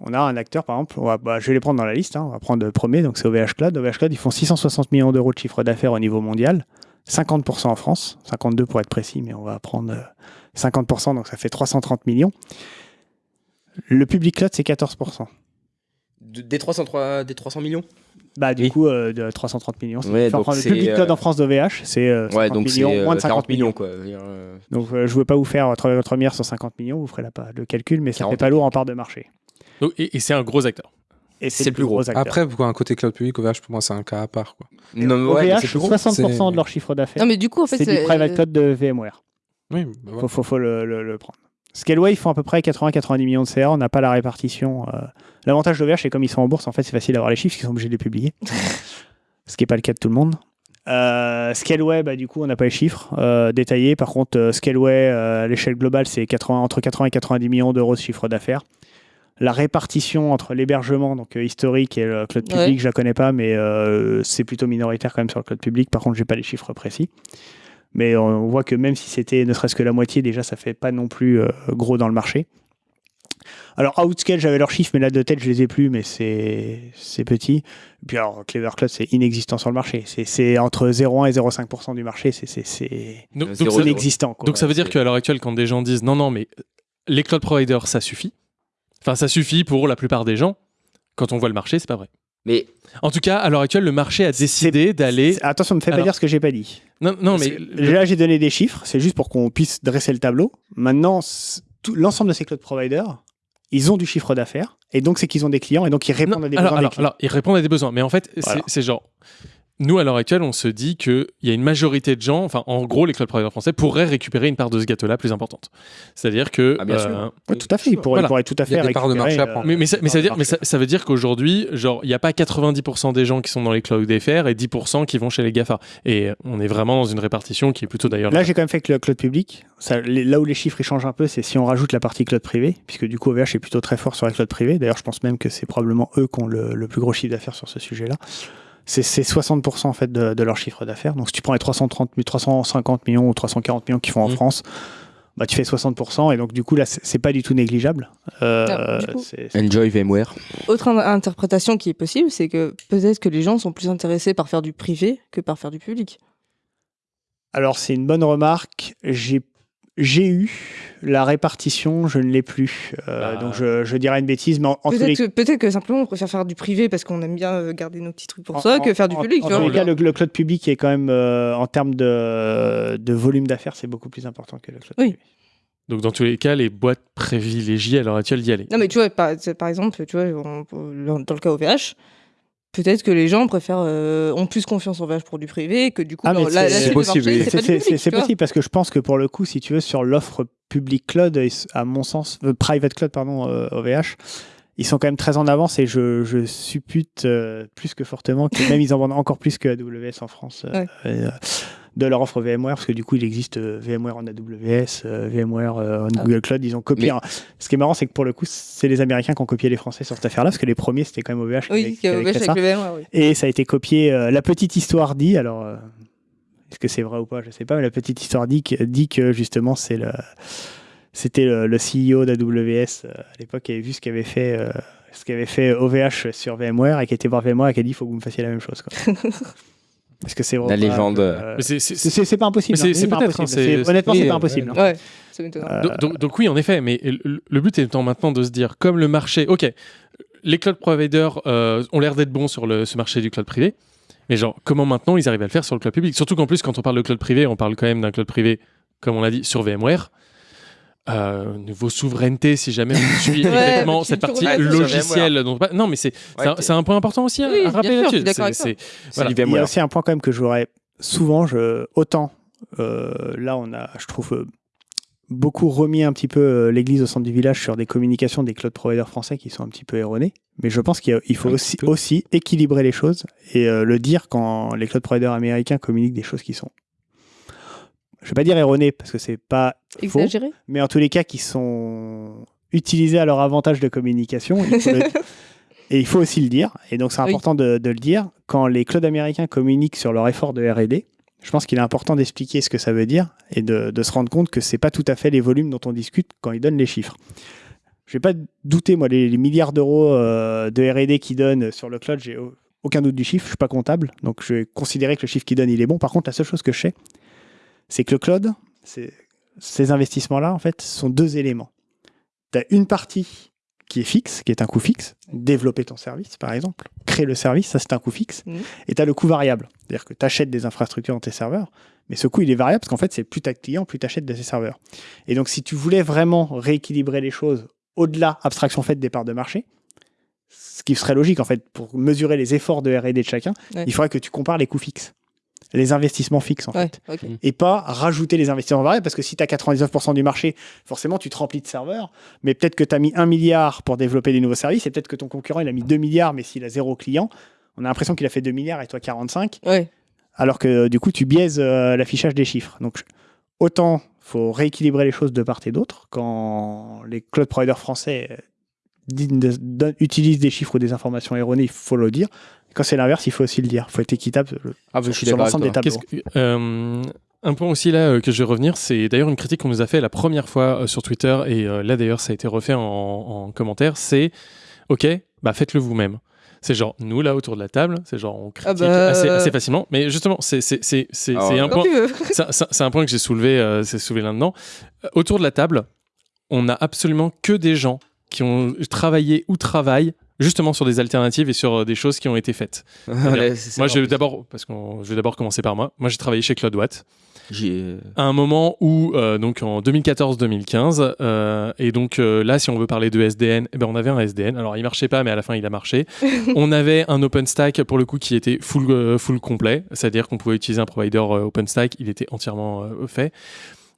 on a un acteur, par exemple, on va- bah, je vais les prendre dans la liste, hein, on va prendre le premier, donc c'est OVH Cloud. OVH Cloud, ils font 660 millions d'euros de chiffre d'affaires au niveau mondial, 50% en France, 52 pour être précis, mais on va prendre euh, 50%, donc ça fait 330 millions. Le public cloud, c'est 14%. De- des, 303, des 300 millions? Bah, du Oui. coup, euh, de 330 millions. Ouais, donc le public cloud euh, en France d'OVH, c'est euh, 50 Ouais, donc c'est millions, euh, moins de 50 40 millions, millions. quoi. Euh, Donc, euh, je ne veux pas vous faire 3,3 milliards sur 50 millions, vous ferez la, le calcul, mais ça 40. fait pas lourd en part de marché. Donc, et et c'est un gros acteur. Et C'est le plus gros. acteur. Après, pour un côté cloud public, OVH, pour moi, c'est un cas à part. Quoi. Non, mais ouais, mais OVH, c'est plus gros. 60% C'est- de leur chiffre d'affaires, Non, mais du coup, en fait, c'est du private cloud de VMware. Oui, bah faut, faut, faut le, le- le prendre. Scaleway, ils font à peu près 80-90 millions de CA. On n'a pas la répartition. euh. L'avantage d'OVH, c'est comme ils sont en bourse, en fait, c'est facile d'avoir les chiffres, parce qu'ils sont obligés de les publier. [LAUGHS] Ce qui n'est pas le cas de tout le monde. Euh, Scaleway, bah, du coup, on n'a pas les chiffres euh, détaillés. Par contre, euh, Scaleway, euh, à l'échelle globale, c'est 80 entre 80 et 90 millions d'euros de chiffre d'affaires. La répartition entre l'hébergement donc euh, historique et le cloud public, Ouais. je la connais pas, mais euh, c'est plutôt minoritaire quand même sur le cloud public. Par contre, j'ai pas les chiffres précis. Mais on voit que même si c'était ne serait-ce que la moitié, déjà, ça fait pas non plus euh, gros dans le marché. Alors, Outscale, j'avais leurs chiffres, mais là, de tête, je les ai plus, mais c'est c'est petit. Et puis, alors, Clever Cloud, c'est inexistant sur le marché. C'est- C'est entre 0,1 et 0,5% du marché. C'est- C'est c'est- Donc, c'est donc ça- inexistant. quoi. Donc ça veut dire qu'à l'heure actuelle, quand des gens disent non, non, mais les cloud providers, ça suffit. Enfin, ça suffit pour la plupart des gens. Quand on voit le marché, c'est pas vrai. Mais en tout cas, à l'heure actuelle, le marché a décidé d'aller. Attention, ne me fais pas Alors- dire ce que j'ai pas dit. Non, non, Parce mais Là, j'ai donné des chiffres. C'est juste pour qu'on puisse dresser le tableau. Maintenant, l'ensemble de ces cloud providers, ils ont du chiffre d'affaires. Et donc, c'est qu'ils ont des clients. Et donc, ils répondent à des alors, besoins alors, des clients. alors, ils répondent à des besoins. Mais en fait, Voilà. c'est genre. Nous, à l'heure actuelle, on se dit qu'il y a une majorité de gens, enfin, en gros, les cloud providers français pourraient récupérer une part de ce gâteau-là plus importante. C'est-à-dire que. Ah, bien sûr. euh, Ouais, tout à fait. Ils pourraient, ils pourraient tout à fait récupérer, euh, mais, mais ça, mais ça veut dire, part mais ça, ça veut dire qu'aujourd'hui, genre, il n'y a pas 90% des gens qui sont dans les cloud FR et 10% qui vont chez les GAFA. Et on est vraiment dans une répartition qui est plutôt d'ailleurs. Là, j'ai quand même fait que le cloud public. Ça, les- là où les chiffres ils changent un peu, c'est si on rajoute la partie cloud privé, puisque du coup, OVH est plutôt très fort sur la cloud privée. D'ailleurs, je pense même que c'est probablement eux qui ont le, le plus gros chiffre d'affaires sur ce sujet-là. C'est c'est 60% en fait de, de leur chiffre d'affaires. Donc, si tu prends les 330, 350 millions ou 340 millions qu'ils font en Mm. France, bah, tu fais 60%. Et donc, du coup, là, c'est pas du tout négligeable. Euh, Ah, Enjoy VMware. Autre in- interprétation qui est possible, c'est que peut-être que les gens sont plus intéressés par faire du privé que par faire du public. Alors, c'est une bonne remarque. J'ai j'ai eu la répartition, je ne l'ai plus. Euh, Donc, je, je dirais une bêtise, mais en, en tous les Peut-être que, peut-être que simplement on préfère faire du privé parce qu'on aime bien euh, garder nos petits trucs pour En- soi que faire du en- public. En, tu tous vois. les cas, le, le cloud public est quand même, euh, en termes de, de volume d'affaires, c'est beaucoup plus important que le cloud Oui. privé. Donc, dans tous les cas, les boîtes privilégiées à l'heure actuelle d'y aller. Non, mais tu vois, par, par exemple, tu vois, on- dans le cas OVH, peut-être que les gens préfèrent, euh, ont plus confiance en OVH pour du privé que du coup, Ah, c'est possible. C'est- possible parce que je pense que pour le coup, si tu veux, sur l'offre public cloud, à mon sens, euh, private cloud, pardon, euh, OVH, ils sont quand même très en avance et je, je suppute euh, plus que fortement que même ils en vendent encore plus que AWS en France. euh, Ouais. et, euh, de leur offre VMware, parce que du coup, il existe euh, VMware en AWS, euh, VMware euh, en Ah. Google Cloud. Ils ont copié. Mais- Ce qui est marrant, c'est que pour le coup, c'est les Américains qui ont copié les Français sur cette affaire-là, parce que les premiers, c'était quand même OVH Oui, qui avait OVH avec ça. le VMware, oui. Et ça a été copié. euh, la petite histoire dit, alors, euh, est-ce que c'est vrai ou pas Je sais pas, mais la petite histoire dit que, dit que justement, c'est le. C'était le, le CEO d'AWS euh, à l'époque qui avait vu ce qu'avait fait, ce qu'avait fait OVH sur VMware et qui était voir VMware et qui a dit il faut que vous me fassiez la même chose. quoi. [LAUGHS] Parce que c'est La légende. euh, Mais c'est- pas impossible. C'est- hein. peut-être, hein, c'est- C'est- Honnêtement, c'est- pas impossible. ouais. hein. Euh, Donc, donc- donc oui, en effet, mais le, le but étant maintenant de se dire, comme le marché, ok, les cloud providers euh, ont l'air d'être bons sur le, ce marché du cloud privé, mais genre, comment maintenant ils arrivent à le faire sur le cloud public? Surtout qu'en plus, quand on parle de cloud privé, on parle quand même d'un cloud privé, comme on l'a dit, sur VMware. Euh, niveau souveraineté, si jamais on suit [LAUGHS] Ouais, exactement cette partie logicielle. dont- non, mais c'est c'est un, un point important aussi à, Oui, à rappeler là-dessus. voilà. Il y a aussi un point quand même que j'aurais souvent, je, autant euh, là on a, je trouve, euh, beaucoup remis un petit peu euh, l'église au centre du village sur des communications des cloud providers français qui sont un petit peu erronées. Mais je pense qu'il faut aussi, aussi équilibrer les choses et euh, le dire quand les cloud providers américains communiquent des choses qui sont, je vais pas dire erronées parce que c'est pas faux, Exagéré mais en tous les cas qui sont utilisés à leur avantage de communication. il faut le- [LAUGHS] Et il faut aussi le dire, et donc c'est Oui. important de, de le dire, quand les clouds américains communiquent sur leur effort de RD, je pense qu'il est important d'expliquer ce que ça veut dire et de, de se rendre compte que c'est pas tout à fait les volumes dont on discute quand ils donnent les chiffres. Je vais pas douter, moi, les, les milliards d'euros euh, de RD qu'ils donnent sur le cloud, j'ai au- aucun doute du chiffre, je suis pas comptable, donc je vais considérer que le chiffre qu'ils donnent, il est bon. Par contre, la seule chose que je sais, c'est que le cloud, ces investissements-là, en fait, sont deux éléments. Tu as une partie qui est fixe, qui est un coût fixe, développer ton service, par exemple, créer le service, ça c'est un coût fixe, Mhm. et tu as le coût variable, c'est-à-dire que tu achètes des infrastructures dans tes serveurs, mais ce coût il est variable parce qu'en fait c'est plus tu as de clients, plus tu achètes de ces serveurs. Et donc si tu voulais vraiment rééquilibrer les choses au-delà, abstraction faite des parts de marché, ce qui serait logique en fait pour mesurer les efforts de R&D de chacun, Ouais. il faudrait que tu compares les coûts fixes, les investissements fixes en Ouais, fait ok. et pas rajouter les investissements variables parce que si tu as 99% du marché, forcément tu te remplis de serveurs, mais peut-être que tu as mis 1 milliard pour développer des nouveaux services et peut-être que ton concurrent il a mis 2 milliards mais s'il a zéro client, on a l'impression qu'il a fait 2 milliards et toi 45, Ouais. alors que du coup tu biaises euh, l'affichage des chiffres. Donc autant faut rééquilibrer les choses de part et d'autre quand les cloud providers français euh, utilisent des chiffres ou des informations erronées, il faut le dire. Quand c'est l'inverse, il faut aussi le dire. Il faut être équitable Ah, je sur, suis sur l'ensemble des tableaux. Euh, Un point aussi là euh, que je vais revenir, c'est d'ailleurs une critique qu'on nous a fait la première fois euh, sur Twitter et euh, là d'ailleurs ça a été refait en, en commentaire, c'est ok, bah faites-le vous-même. C'est genre nous là autour de la table, c'est genre on critique bah, assez, assez facilement, mais justement c'est c'est c'est c'est Ah ouais. un point [LAUGHS] c'est un point que j'ai soulevé euh, c'est soulevé là-dedans. Autour de la table, on a absolument que des gens qui ont travaillé ou travaillent justement sur des alternatives et sur euh, des choses qui ont été faites. [LAUGHS] Ouais, moi, je d'abord parce qu'on je vais d'abord commencer par moi. Moi, j'ai travaillé chez CloudWatt J'ai- à un moment où, euh, donc en 2014-2015, euh, et donc euh, là, si on veut parler de SDN, eh ben, on avait un SDN. Alors, il marchait pas, mais à la fin, il a marché. [LAUGHS] on avait un OpenStack pour le coup qui était full, euh, full complet, c'est-à-dire qu'on pouvait utiliser un provider euh, OpenStack, il était entièrement euh, fait.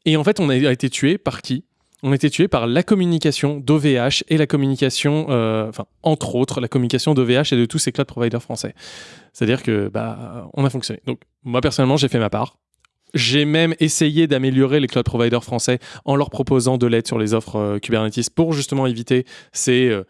Et en fait, on a été tué par qui? On a été tué par la communication d'OVH et la communication, euh, enfin, entre autres, la communication d'OVH et de tous ces cloud providers français. C'est-à-dire que, bah, on a fonctionné. Donc, moi, personnellement, j'ai fait ma part. J'ai même essayé d'améliorer les cloud providers français en leur proposant de l'aide sur les offres euh, Kubernetes pour justement éviter ces euh,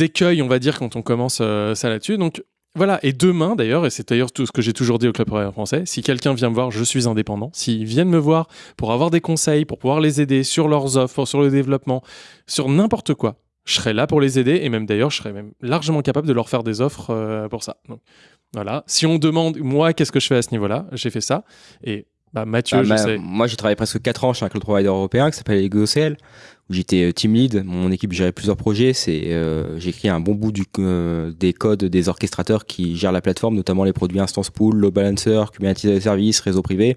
écueils, on va dire, quand on commence ça là-dessus. Donc voilà, et demain d'ailleurs, et c'est d'ailleurs tout ce que j'ai toujours dit au cloud provider français, si quelqu'un vient me voir, je suis indépendant, s'ils viennent me voir pour avoir des conseils, pour pouvoir les aider sur leurs offres, sur le développement, sur n'importe quoi, je serai là pour les aider et même d'ailleurs, je serai même largement capable de leur faire des offres euh, pour ça. Donc, voilà. Si on demande, moi, qu'est-ce que je fais à ce niveau-là, j'ai fait ça. Et bah, Mathieu, Ah, je ma- sais. Moi, j'ai travaillé presque 4 ans chez un cloud provider européen qui s'appelle EgoCL, j'étais euh, team lead. Mon équipe gérait plusieurs projets. C'est, euh, j'ai écrit un bon bout euh, des codes des orchestrateurs qui gèrent la plateforme, notamment les produits Instance Pool, Load Balancer, Kubernetes Service, réseau privé.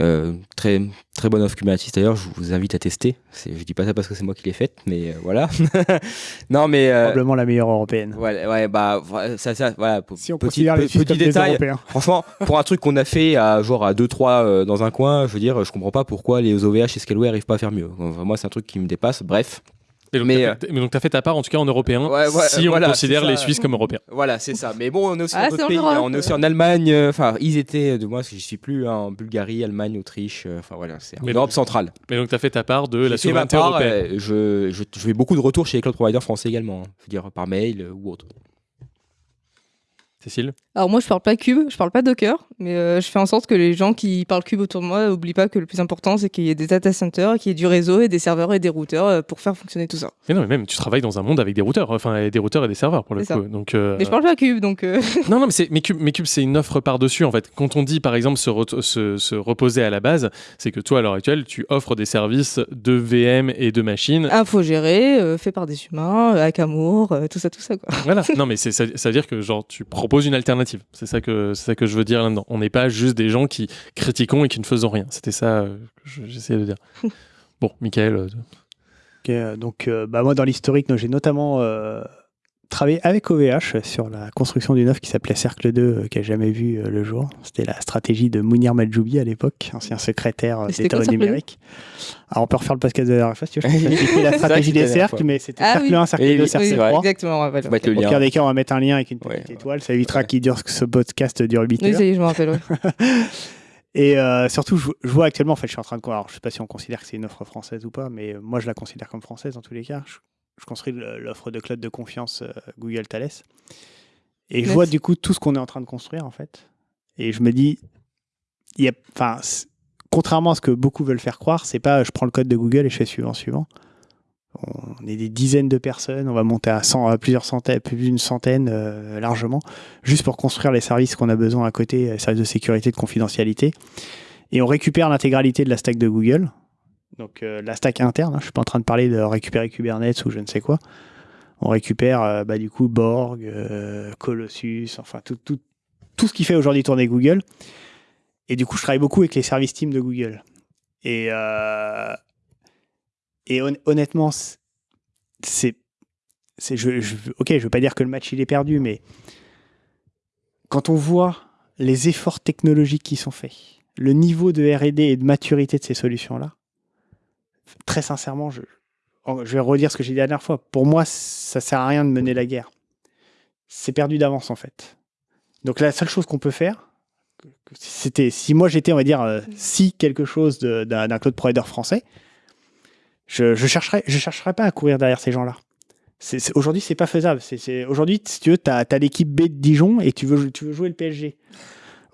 Euh, très très bonne offre Kubernetes d'ailleurs, je vous invite à tester. Je dis pas ça parce que c'est moi qui l'ai faite, mais euh, voilà. [LAUGHS] non mais euh, Probablement la meilleure européenne. Ouais, ouais, bah, ça, ça, voilà. Si on petit, les petit des détail. Franchement, pour un truc qu'on a fait à genre à 2-3 dans un coin, je veux dire, je comprends pas pourquoi les OVH et Scaleway arrivent pas à faire mieux. Moi, c'est un truc qui me dépasse. Bref. Et donc, mais, t'as fait- mais donc, tu as fait ta part, en tout cas en européen, Ouais, ouais, si on voilà, considère les Suisses comme européens. Voilà, c'est ça. Mais bon, on est aussi Ah, dans d'autres en pays. Europe. On est aussi en Allemagne. euh, Enfin, ils étaient de moi, j'y suis plus, hein, en Bulgarie, Allemagne, Autriche. euh, Enfin voilà, c'est en Mais Europe donc- centrale. Mais donc, tu as fait ta part de la fait souveraineté part, européenne. euh, je, je, je fais beaucoup de retours chez les cloud providers français également. hein. Je veux dire, par mail euh, ou autre. Cécile Alors moi je parle pas cube, je parle pas Docker, mais euh, je fais en sorte que les gens qui parlent cube autour de moi n'oublient pas que le plus important c'est qu'il y ait des data centers, qu'il y ait du réseau et des serveurs et des routeurs euh, pour faire fonctionner tout ça. Mais non, mais même, tu travailles dans un monde avec des routeurs, enfin, et des routeurs et des serveurs pour le coup. ça. Donc, euh, Mais je parle pas cube donc. [LAUGHS] Non, non, mais, mais Cube, mais Cube, c'est une offre par-dessus, en fait. Quand on dit, par exemple, se, re- se, se reposer à la base, c'est que toi, à l'heure actuelle, tu offres des services de VM et de machines. Infogéré, euh, fait par des humains, avec amour, tout ça, tout ça quoi. Voilà. [LAUGHS] Non, mais c'est, ça, ça veut dire que, genre, tu proposes une alternative. C'est ça que, c'est ça que je veux dire là-dedans. On n'est pas juste des gens qui critiquons et qui ne faisons rien. C'était ça euh, que je- j'essayais de dire. [LAUGHS] Bon, Michael. euh, Ok, euh, donc, euh, bah, moi, dans l'historique, j'ai notamment travaillé avec OVH sur la construction d'une offre qui s'appelait Cercle 2, euh, qui n'a jamais vu euh, le jour. C'était la stratégie de Mounir Majoubi à l'époque, ancien secrétaire euh, d'État quoi, Cercle 2 numérique. Alors, on peut refaire le podcast de la dernière fois, si tu veux. Oui. [LAUGHS] la stratégie des cercles, fois. mais c'était Ah Cercle oui. 1, Cercle Oui, 2, oui, Cercle c'est 3. vrai. Exactement, ouais, voilà. Faut mettre le Au pire des cas, on va mettre un lien avec une Ouais. petite étoile. Ça évitera qu'il dure que ce podcast dure 8 Oui, heures. ça y est, je me rappelle. ouais. [LAUGHS] Et euh, surtout, je, je vois actuellement, en fait, je suis en train de. Alors, je sais pas si on considère que c'est une offre française ou pas, mais moi, je la considère comme française dans tous les cas. Je, je construis l'offre de cloud de confiance euh, Google Thales. Et je Yes. vois du coup tout ce qu'on est en train de construire, en fait. Et je me dis, y a, contrairement à ce que beaucoup veulent faire croire, c'est pas je prends le code de Google et je fais suivant, suivant. On est des dizaines de personnes, on va monter à, 100, à plusieurs centaines, plus d'une centaine euh, largement, juste pour construire les services qu'on a besoin à côté, les services de sécurité, de confidentialité. Et on récupère l'intégralité de la stack de Google, donc euh, la stack interne. hein, je suis pas en train de parler de récupérer Kubernetes ou je ne sais quoi. On récupère euh, bah, du coup Borg, euh, Colossus, enfin tout, ce qui fait aujourd'hui tourner Google. Et du coup, je travaille beaucoup avec les services team de Google. Et, et hon- honnêtement, c'est- Je, je veux pas dire que le match il est perdu, mais quand on voit les efforts technologiques qui sont faits, le niveau de RD et de maturité de ces solutions-là, très sincèrement, je, vais redire ce que j'ai dit la dernière fois. Pour moi, ça sert à rien de mener la guerre. C'est perdu d'avance, en fait. Donc la seule chose qu'on peut faire, c'était si moi j'étais, on va dire, euh, si quelque chose d'un cloud provider français, je, je chercherais, je chercherais pas à courir derrière ces gens-là. Aujourd'hui, c'est pas faisable. Aujourd'hui, si tu tu as, l'équipe B de Dijon et tu veux, tu veux jouer le PSG.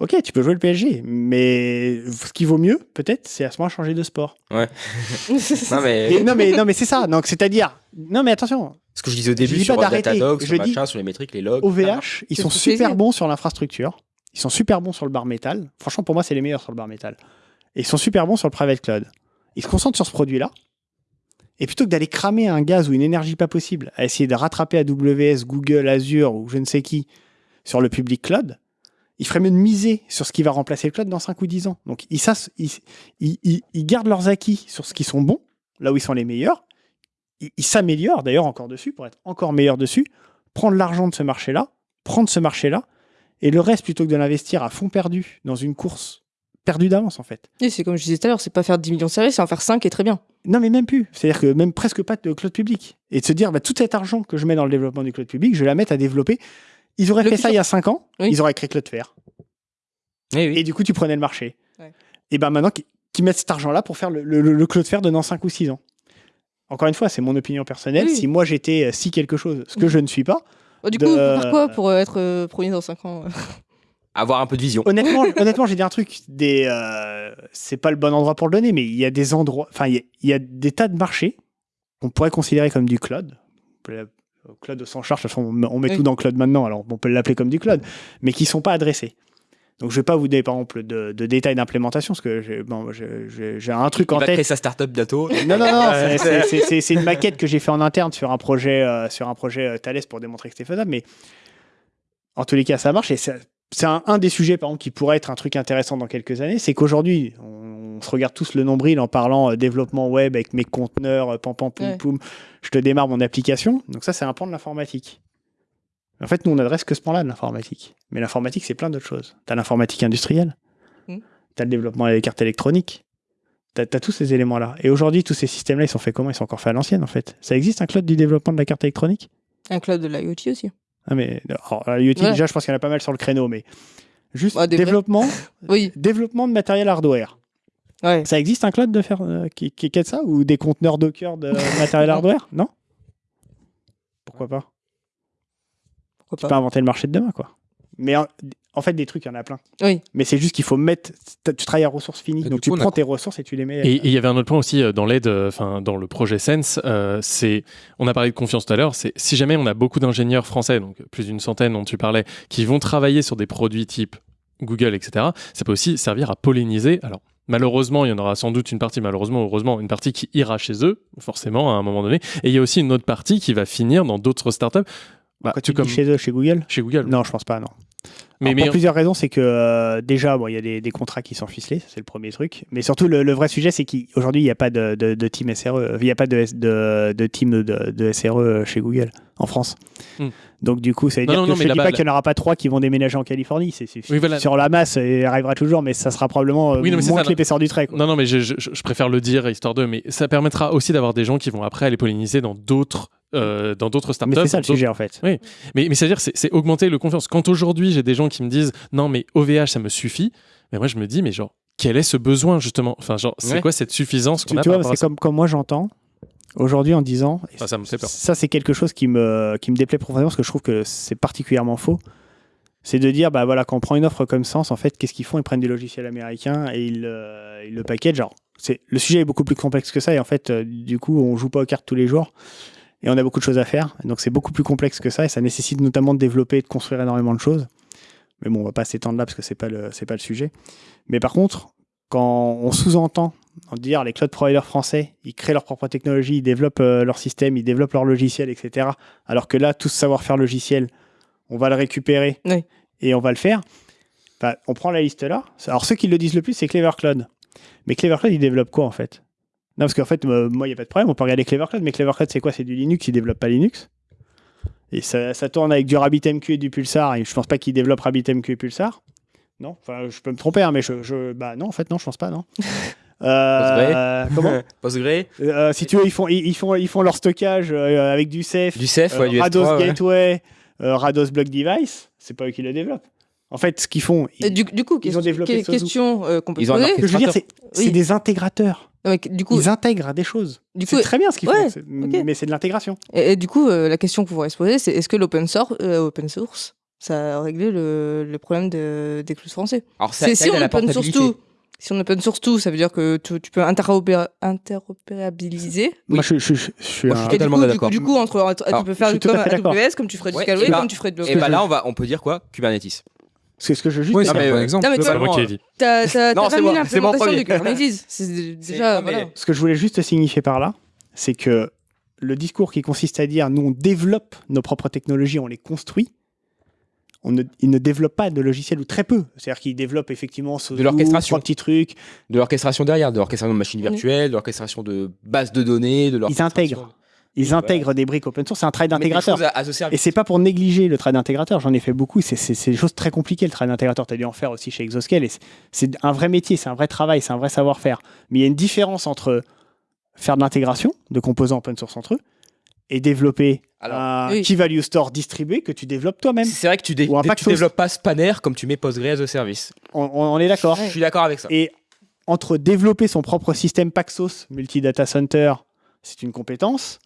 Ok, tu peux jouer le PSG, mais ce qui vaut mieux, peut-être, c'est à ce moment changer de sport. Ouais. [LAUGHS] non, mais... Et non, mais, non, mais c'est ça. Donc, c'est-à-dire. Non, mais attention. Ce que je disais au début dis sur. Datadog, Je sur dis- machin, sur les métriques, les logs. OVH, ils sont super plaisir. bons sur l'infrastructure. Ils sont super bons sur le bar métal. Franchement, pour moi, c'est les meilleurs sur le bar métal. Et ils sont super bons sur le private cloud. Ils se concentrent sur ce produit-là. Et plutôt que d'aller cramer un gaz ou une énergie pas possible, à essayer de rattraper AWS, Google, Azure ou je ne sais qui sur le public cloud, il ferait mieux de miser sur ce qui va remplacer le cloud dans 5 ou 10 ans. Donc, ils, s'ass- ils, ils- ils- ils gardent leurs acquis sur ce qui sont bons, là où ils sont les meilleurs. Ils s'améliorent d'ailleurs encore dessus pour être encore meilleurs dessus, prendre l'argent de ce marché-là, prendre ce marché-là, et le reste, plutôt que de l'investir à fond perdu dans une course perdue d'avance, en fait. Et c'est comme je disais tout à l'heure, c'est pas faire 10 millions de services, c'est en faire 5 et très bien. Non, mais même plus. C'est-à-dire que même presque pas de cloud public. Et de se dire, bah, tout cet argent que je mets dans le développement du cloud public, je vais la mettre à développer. Ils auraient Le fait ça il y a 5 ans, Oui. ils auraient créé Cloudflare. Eh oui. Et du coup, tu prenais le marché. Ouais. Et ben maintenant, qu'ils qu'ils mettent cet argent-là pour faire le, le, le Cloudflare de dans 5 ou 6 ans. Encore une fois, c'est mon opinion personnelle. Oui. Si moi j'étais euh, si quelque chose, ce que je ne suis pas, Oh, du De- coup, faire quoi pour euh, être euh, premier dans 5 ans Avoir un peu de vision. honnêtement, [LAUGHS] honnêtement, j'ai dit un truc. Des, euh, c'est pas le bon endroit pour le donner, mais il y a des endroits, enfin, il y y, a des tas de marchés qu'on pourrait considérer comme du cloud. Cloud au sens charge, de toute façon, on met- on met Oui. tout dans cloud maintenant, alors on peut l'appeler comme du cloud, mais qui sont pas adressés. Donc je vais pas vous donner par exemple de, de détails d'implémentation, parce que j'ai bon, un truc Il en va tête. créer sa startup bientôt. Non, non, non, [LAUGHS] c'est- une maquette que j'ai fait en interne sur un projet, euh, sur un projet euh, Thales pour démontrer que c'était faisable, mais en tous les cas, ça marche et c'est un, un des sujets, par exemple, qui pourrait être un truc intéressant dans quelques années, c'est qu'aujourd'hui, se regarde tous le nombril en parlant euh, développement web avec mes conteneurs, euh, pam pam poum Ouais. poum, je te démarre mon application. Donc ça, c'est un pan de l'informatique. En fait, nous, on n'adresse que ce pan-là de l'informatique. Mais l'informatique, c'est plein d'autres choses. Tu as l'informatique industrielle, Mm. tu as le développement des cartes électroniques, tu as, tous ces éléments-là. Et aujourd'hui, tous ces systèmes-là, ils sont faits comment? Ils sont encore faits à l'ancienne, en fait. Ça existe un cloud du développement de la carte électronique? Un cloud de l'IoT aussi. ah mais alors, l'IoT, Ouais. déjà, je pense qu'il y en a pas mal sur le créneau, mais juste Bah, développement, [LAUGHS] Oui. développement de matériel hardware. Ouais. Ça existe un cloud de faire euh, qui, qui, qui est de ça ou des conteneurs Docker de [LAUGHS] matériel hardware? Non Pourquoi pas Pourquoi Tu pas peux inventer le marché de demain, quoi. Mais en, en fait, des trucs, il y en a plein. Oui. Mais c'est juste qu'il faut mettre. Tu travailles à ressources finies, Et donc du tu coup, on a prends tes ressources et tu les mets. Et et il y avait un autre point aussi euh, dans l'aide, euh, enfin dans le projet Sense, euh, c'est, on a parlé de confiance tout à l'heure, c'est si jamais on a beaucoup d'ingénieurs français, donc plus d'une centaine dont tu parlais, qui vont travailler sur des produits type Google, etc., ça peut aussi servir à polliniser. Alors malheureusement, il y en aura sans doute une partie, malheureusement, heureusement, une partie qui ira chez eux, forcément à un moment donné, et il y a aussi une autre partie qui va finir dans d'autres startups. Bah, tu chez eux, chez Google? Chez Google. Non, je pense pas, non. Mais- Alors, mais- pour plusieurs raisons, c'est que euh, déjà, bon, il y a des, des contrats qui sont ficelés, c'est le premier truc. Mais surtout, le, le vrai sujet, c'est qu'aujourd'hui, il n'y a pas de, de- de team SRE, il n'y a pas de, S- de, de team de, SRE chez Google en France. Hmm. Donc du coup, ça veut Non, dire non, que non, je ne dis pas qu'il n'y en aura pas trois qui vont déménager en Californie. C'est Oui, voilà. sur la masse, il arrivera toujours, mais ça sera probablement euh, Oui, moins ça, que l'épaisseur du trait. quoi. Non, non, mais je, je- je préfère le dire histoire de, mais ça permettra aussi d'avoir des gens qui vont après aller polliniser dans d'autres. Euh, dans d'autres startups. Mais c'est ça le sujet en fait. Oui, mais, mais c'est-à-dire, c'est augmenter le confiance. Quand aujourd'hui, j'ai des gens qui me disent non, mais OVH, ça me suffit, mais moi, je me dis, mais genre, quel est ce besoin, justement? Enfin, genre, c'est Ouais. quoi cette suffisance qu'on a tu vois, c'est comme, comme moi j'entends aujourd'hui en disant, Ah, ça me fait peur. ça c'est quelque chose qui me, qui me déplaît profondément parce que je trouve que c'est particulièrement faux. C'est de dire, bah voilà, quand on prend une offre comme Sens, en fait, qu'est-ce qu'ils font? Ils prennent du logiciel américain et ils, euh, ils le packagent. Genre, c'est, le sujet est beaucoup plus complexe que ça et en fait, euh, du coup, on joue pas aux cartes tous les jours et on a beaucoup de choses à faire. Donc c'est beaucoup plus complexe que ça et ça nécessite notamment de développer et de construire énormément de choses. Mais bon, on va pas s'étendre là parce que c'est pas le, c'est pas le sujet. Mais par contre, quand on sous-entend en dire les cloud providers français, ils créent leur propre technologie, ils développent euh, leur système, ils développent leur logiciel, etc. Alors que là, tout ce savoir-faire logiciel, on va le récupérer Oui. et on va le faire. Bah, on prend la liste là. Alors ceux qui le disent le plus, c'est Clever Cloud. Mais Clever Cloud, ils développent quoi en fait? Non, parce qu'en fait, euh, moi, il n'y a pas de problème, on peut regarder Clever Cloud, mais Clever Cloud, c'est quoi? C'est du Linux, ils développent pas Linux? Et ça, ça tourne avec du RabbitMQ et du Pulsar, et je pense pas qu'ils développent RabbitMQ et Pulsar. Non, enfin, je peux me tromper, hein, mais je, je- bah non, en fait, non, je pense pas, non. [LAUGHS] Euh, comment? [LAUGHS] Postgre Euh, Si tu veux, ils font, ils, ils font, ils font leur stockage euh, avec du Ceph, Du Ceph, ouais, du Rados S3, ouais. Gateway, euh, Rados Block Device. C'est pas eux qui le développent. En fait, ce qu'ils font, Et du, du coup, ils ont développé question euh, qu'on peut Ils se ont un poser. Ce que je veux dire, c'est Oui. des intégrateurs. Ouais, du coup, Ils intègrent des choses. Du C'est coup, très bien ce qu'ils ouais, font, mais c'est de l'intégration. Et, et du coup, euh, la question qu'on pourrait se poser, c'est est-ce que l'open source, euh, open source ça a réglé le, le problème de, des clouds français. Alors, ça- C'est ça si on open source tout. Si on open source tout, ça veut dire que tu, tu peux interopéra- interopérabiliser? Moi, je, je- je- je suis Moi, je un- suis Et du totalement du d'accord. du coup, entre, entre- Alors, tu peux faire comme. AWS, comme tu ferais du Ouais, Scalway, et bah- comme tu ferais de Et Docker. bah là, on va, on peut dire quoi? Kubernetes. C'est ce que je juste. Oui, bon euh, exemple. Non, mais toi, C'est moi qui dit. T'as l'implémentation. Kubernetes. [LAUGHS] C'est déjà. voilà. Ce que je voulais juste signifier par là, c'est que le discours qui consiste à dire nous on développe nos propres technologies, on les construit. On ne, ils ne développent pas de logiciel ou très peu. C'est-à-dire qu'ils développent effectivement ce De l'orchestration. petits trucs. De l'orchestration derrière, de l'orchestration de machines virtuelles, de l'orchestration de bases de données, de Ils intègrent. Ils intègrent des briques open source. C'est un travail d'intégrateur. Et c'est pas pour négliger le travail d'intégrateur. J'en ai fait beaucoup. C'est- C'est c'est des choses très compliquées le travail d'intégrateur. Tu as dû en faire aussi chez Exoscale. et c'est- C'est un vrai métier, c'est un vrai travail, c'est un vrai savoir-faire. Mais il y a une différence entre faire de l'intégration de composants open source entre eux et développer Alors, un Oui. key value store distribué que tu développes toi-même. C'est vrai que tu, dé- Ou un tu Paxos. développes pas Spanner comme tu mets Postgre as a service. On, on- on est d'accord. Je suis d'accord avec ça. Et entre développer son propre système Paxos multi-data center, c'est une compétence.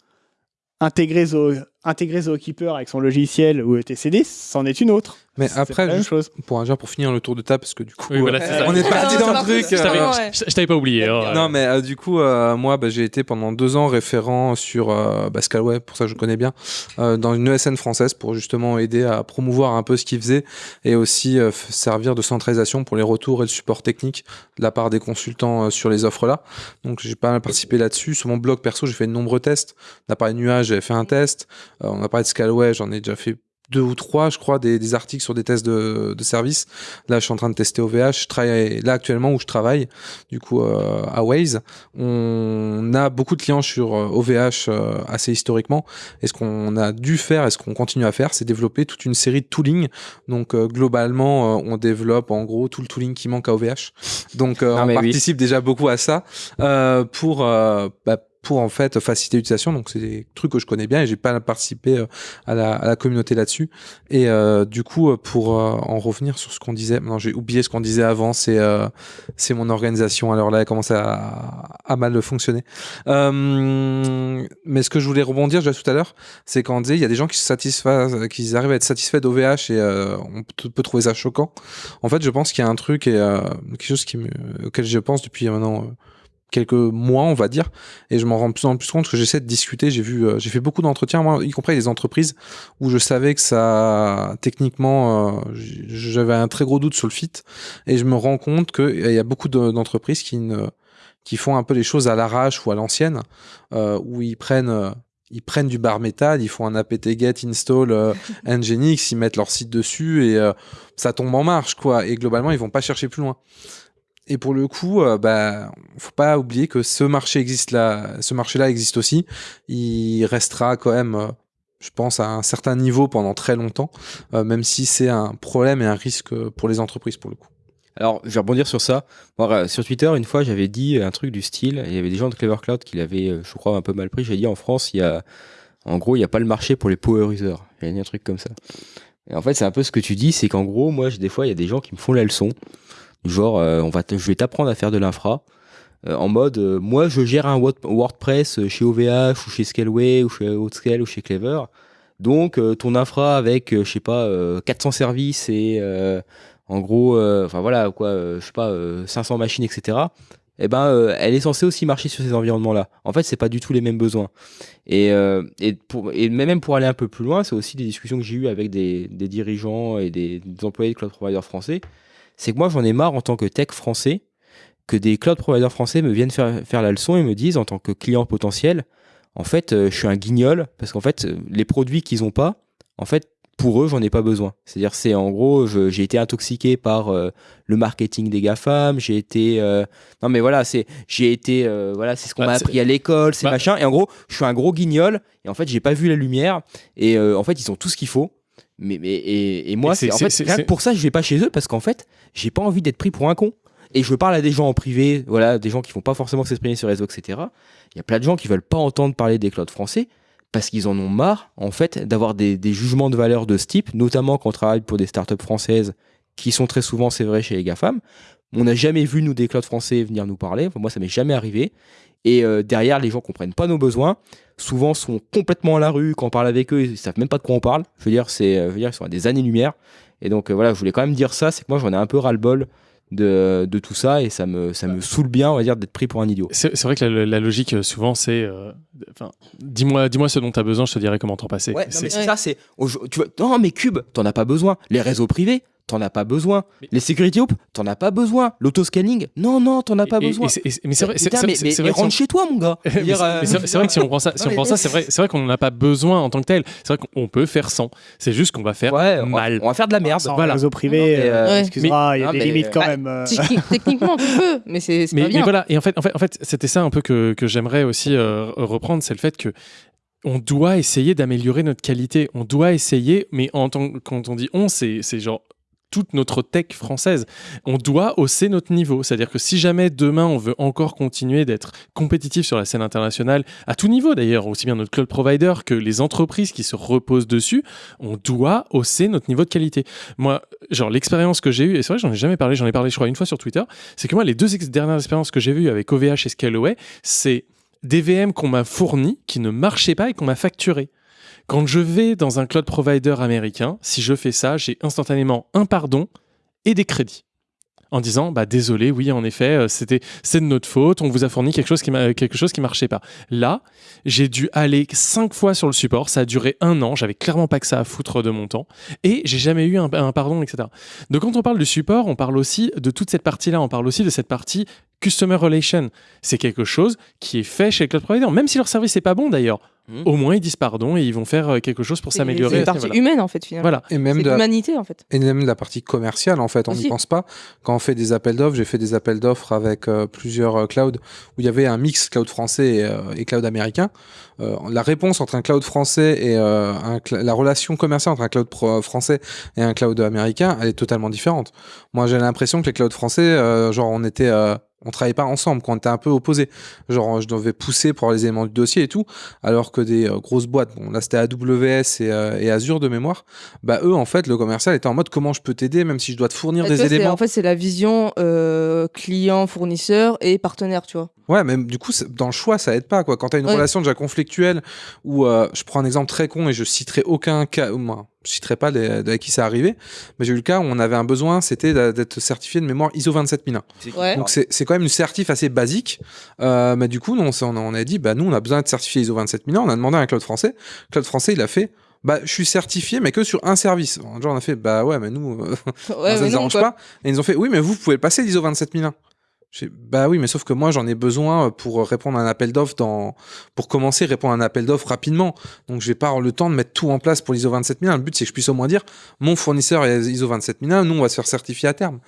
Intégrer Zo- intégrer Zookeeper avec son logiciel ou ETCD, c'en est une autre. Mais après, juste chose. pour, pour finir le tour de table, parce que du coup, Oui, voilà, euh, on est parti Ah, dans c'est le truc. parti, Je t'avais- euh, ouais. je- t'avais pas oublié. hein. Non, mais euh, du coup, euh, moi, bah, j'ai été pendant deux ans référent sur euh, bah, Scalway, pour ça que je connais bien, euh, dans une ESN française pour justement aider à promouvoir un peu ce qu'ils faisaient et aussi euh, servir de centralisation pour les retours et le support technique de la part des consultants euh, sur les offres là. Donc, j'ai pas mal participé là-dessus. Sur mon blog perso, j'ai fait de nombreux tests. De nuages, j'avais fait un test. Euh, on a parlé de Scalway, j'en ai déjà fait deux ou trois, je crois, des, des articles sur des tests de, de service. Là, je suis en train de tester OVH. Je travaille là actuellement où je travaille, du coup, euh, à Waze. On a beaucoup de clients sur euh, OVH euh, assez historiquement. Et ce qu'on a dû faire et ce qu'on continue à faire, c'est développer toute une série de tooling. Donc, euh, globalement, euh, on développe en gros tout le tooling qui manque à OVH. Donc, euh, Non, on oui. participe déjà beaucoup à ça euh, pour euh, bah, pour en fait faciliter l'utilisation. Donc c'est des trucs que je connais bien et j'ai pas participé euh, à, la, à la communauté là-dessus. Et euh, du coup, euh, pour euh, en revenir sur ce qu'on disait, non j'ai oublié ce qu'on disait avant, c'est euh, c'est mon organisation. Alors là, elle commence à, à mal fonctionner. Euh, mais ce que je voulais rebondir déjà tout à l'heure, c'est quand on disait il y a des gens qui se satisfont, qui arrivent à être satisfaits d'OVH et on peut, trouver ça choquant. En fait, je pense qu'il y a un truc et quelque chose qui me, auquel je pense depuis maintenant. Quelques mois, on va dire, et je m'en rends de plus en plus compte que j'essaie de discuter. J'ai vu, euh, j'ai fait beaucoup d'entretiens, moi, y compris avec des entreprises où je savais que ça, techniquement, euh, j'avais un très gros doute sur le fit, et je me rends compte qu'il y a beaucoup de- d'entreprises qui ne, qui font un peu les choses à l'arrache ou à l'ancienne, euh, où ils prennent ils prennent du bar métal, ils font un apt get install euh, [LAUGHS] nginx, ils mettent leur site dessus et euh, ça tombe en marche quoi. Et globalement, ils vont pas chercher plus loin. Et pour le coup, euh, bah, faut pas oublier que ce marché existe là, ce marché-là existe aussi. Il restera quand même, euh, je pense, à un certain niveau pendant très longtemps, euh, même si c'est un problème et un risque pour les entreprises pour le coup. Alors, je vais rebondir sur ça. Euh, sur Twitter, une fois, j'avais dit un truc du style. Il y avait des gens de Clever Cloud qui l'avaient, je crois, un peu mal pris. J'ai dit en France, il y a, en gros, il n'y a pas le marché pour les power users. J'ai dit un truc comme ça. Et en fait, c'est un peu ce que tu dis, c'est qu'en gros, moi, des fois, il y a des gens qui me font la leçon. Genre, euh, on va je vais t'apprendre à faire de l'infra. euh, en mode, euh, moi, je gère un Word- WordPress chez OVH ou chez Scaleway ou chez Outscale ou chez Clever. Donc, ton infra avec, je sais pas, euh, 400 services et en gros, enfin voilà, quoi, je sais pas, euh, 500 machines, etc. Eh ben, elle est censée aussi marcher sur ces environnements-là. En fait, c'est pas du tout les mêmes besoins. Et, même pour aller un peu plus loin, c'est aussi des discussions que j'ai eues avec des, dirigeants et des, des employés de cloud providers français. C'est que moi, j'en ai marre en tant que tech français que des cloud providers français me viennent faire, faire la leçon et me disent en tant que client potentiel, en fait, euh, je suis un guignol parce qu'en fait, les produits qu'ils ont pas, en fait, pour eux, j'en ai pas besoin. C'est-à-dire, c'est en gros, j'ai été intoxiqué par euh, le marketing des GAFAM, j'ai été. euh, non, mais voilà, c'est, j'ai été. euh, voilà, c'est ce qu'on Bah, m'a appris à l'école, c'est bah- machin. Et en gros, je suis un gros guignol et en fait, j'ai pas vu la lumière. Et euh, en fait, ils ont tout ce qu'il faut. Mais, mais et, et moi, c'est- en fait, rien que pour ça, je vais pas chez eux parce qu'en fait, j'ai pas envie d'être pris pour un con. Et je parle à des gens en privé, voilà, des gens qui font pas forcément s'exprimer sur les réseaux, etc. Il y a plein de gens qui veulent pas entendre parler des clouds français parce qu'ils en ont marre, en fait, d'avoir des, des jugements de valeur de ce type, notamment quand on travaille pour des startups françaises qui sont très souvent, c'est vrai, chez les GAFAM. On n'a jamais vu, nous, des clouds français venir nous parler. Enfin, moi, ça m'est jamais arrivé. Et euh, derrière, les gens comprennent pas nos besoins. Souvent, sont complètement à la rue. Quand on parle avec eux, ils savent même pas de quoi on parle. Je veux dire, c'est, euh, je veux dire, ils sont à des années-lumière. Et donc, euh, voilà, je voulais quand même dire ça. C'est que moi, j'en ai un peu ras-le-bol de, de tout ça. Et ça me, ça me saoule bien, on va dire, d'être pris pour un idiot. C'est vrai que la, la logique, souvent, c'est. euh, dis-moi, dis-moi ce dont tu as besoin, je te dirai comment t'en passer. Ouais, non, C'est- ça, c'est. Tu vois, non, mais Cube, t'en as pas besoin. Les réseaux privés, t'en as pas besoin. Les security hoops, t'en as pas besoin. L'autoscanning, non, non, t'en as pas Et- besoin. et et mais c'est vrai- c'est- Putain, c'est- mais, c'est- mais- c'est mais vrai que rentre si chez toi, mon gars. [LAUGHS] Mais c'est- euh, mais vrai que si on prend ça, si Non, on mais- prend ça, c'est vrai, c'est vrai qu'on n'en a pas besoin en tant que tel. C'est vrai qu'on peut faire sans. C'est juste qu'on va faire mal. On va faire de la merde. Sans Voilà. réseau privé, mais, euh, euh, excuse-moi, il y a mais- des mais- limites quand Ah, même. euh. Techni- Techniquement, tu peux, mais c'est mais, pas mais bien. voilà, et en fait, en fait, en fait c'était ça un peu que, que j'aimerais aussi euh, reprendre, c'est le fait que on doit essayer d'améliorer notre qualité. On doit essayer, mais en tant, quand on dit on, c'est c'est genre toute notre tech française. On doit hausser notre niveau. C'est-à-dire que si jamais demain on veut encore continuer d'être compétitif sur la scène internationale, à tout niveau d'ailleurs, aussi bien notre cloud provider que les entreprises qui se reposent dessus, on doit hausser notre niveau de qualité. Moi, genre l'expérience que j'ai eue, et c'est vrai j'en ai jamais parlé, j'en ai parlé je crois une fois sur Twitter, c'est que moi les deux dernières expériences que j'ai vues avec OVH et Scaleway, c'est des VM qu'on m'a fournis qui ne marchaient pas et qu'on m'a facturé. Quand je vais dans un cloud provider américain, si je fais ça, j'ai instantanément un pardon et des crédits. En disant, bah désolé, oui, en effet, euh, c'était c'est de notre faute, on vous a fourni quelque chose qui quelque chose marchait pas. Là, j'ai dû aller cinq fois sur le support, ça a duré un an, j'avais clairement pas que ça à foutre de mon temps, et j'ai jamais eu un, pardon, etc. Donc quand on parle du support, on parle aussi de toute cette partie-là, on parle aussi de cette partie customer relation. C'est quelque chose qui est fait chez le cloud provider, même si leur service n'est pas bon d'ailleurs. Au moins ils disent pardon et ils vont faire euh, quelque chose pour s'améliorer. C'est une partie humaine en fait finalement. Voilà. Et même de la- l'humanité en fait. Et même de la partie commerciale, en fait, on n'y pense pas. Quand on fait des appels d'offres, j'ai fait des appels d'offres avec euh, plusieurs euh, clouds où il y avait un mix cloud français et, euh, et cloud américain. Euh, la réponse entre un cloud français et euh, un cl- la relation commerciale entre un cloud pro- français et un cloud américain, elle est totalement différente. Moi, j'ai l'impression que les clouds français, euh, genre, on était, euh, on travaillait pas ensemble, qu'on était un peu opposés. Genre, je devais pousser pour les éléments du dossier et tout, alors que des euh, grosses boîtes, bon, là, c'était AWS et, euh, et Azure de mémoire, bah, eux, en fait, le commercial était en mode comment je peux t'aider, même si je dois te fournir des éléments. En fait, c'est la vision euh, client, fournisseur et partenaire, tu vois. Ouais, mais du coup, dans le choix, ça aide pas, quoi. Quand t'as une Ouais. relation déjà conflictuelle, où je prends un exemple très con et je citerai aucun cas, ou moi, je citerai pas les, de qui ça arrivé, mais j'ai eu le cas où on avait un besoin, c'était d'être certifié de mémoire ISO 27001. Ouais. Donc c'est c'est quand même une certif assez basique, euh, mais du coup, nous, on, a, dit, bah nous, on a besoin d'être certifié ISO 27001, on a demandé à un cloud français, le cloud français, il a fait, bah je suis certifié, mais que sur un service. Genre, on a fait, bah ouais, mais nous, euh, Ouais, [LAUGHS] ça mais nous arrange quoi. pas. Et ils ont fait, oui, mais vous, pouvez passer l'ISO 27001. Bah oui, mais sauf que moi j'en ai besoin pour répondre à un appel d'offres dans pour commencer répondre à un appel d'offres rapidement. Donc je vais pas le temps de mettre tout en place pour l'ISO 27001. Le but c'est que je puisse au moins dire mon fournisseur est ISO 27001, nous on va se faire certifier à terme.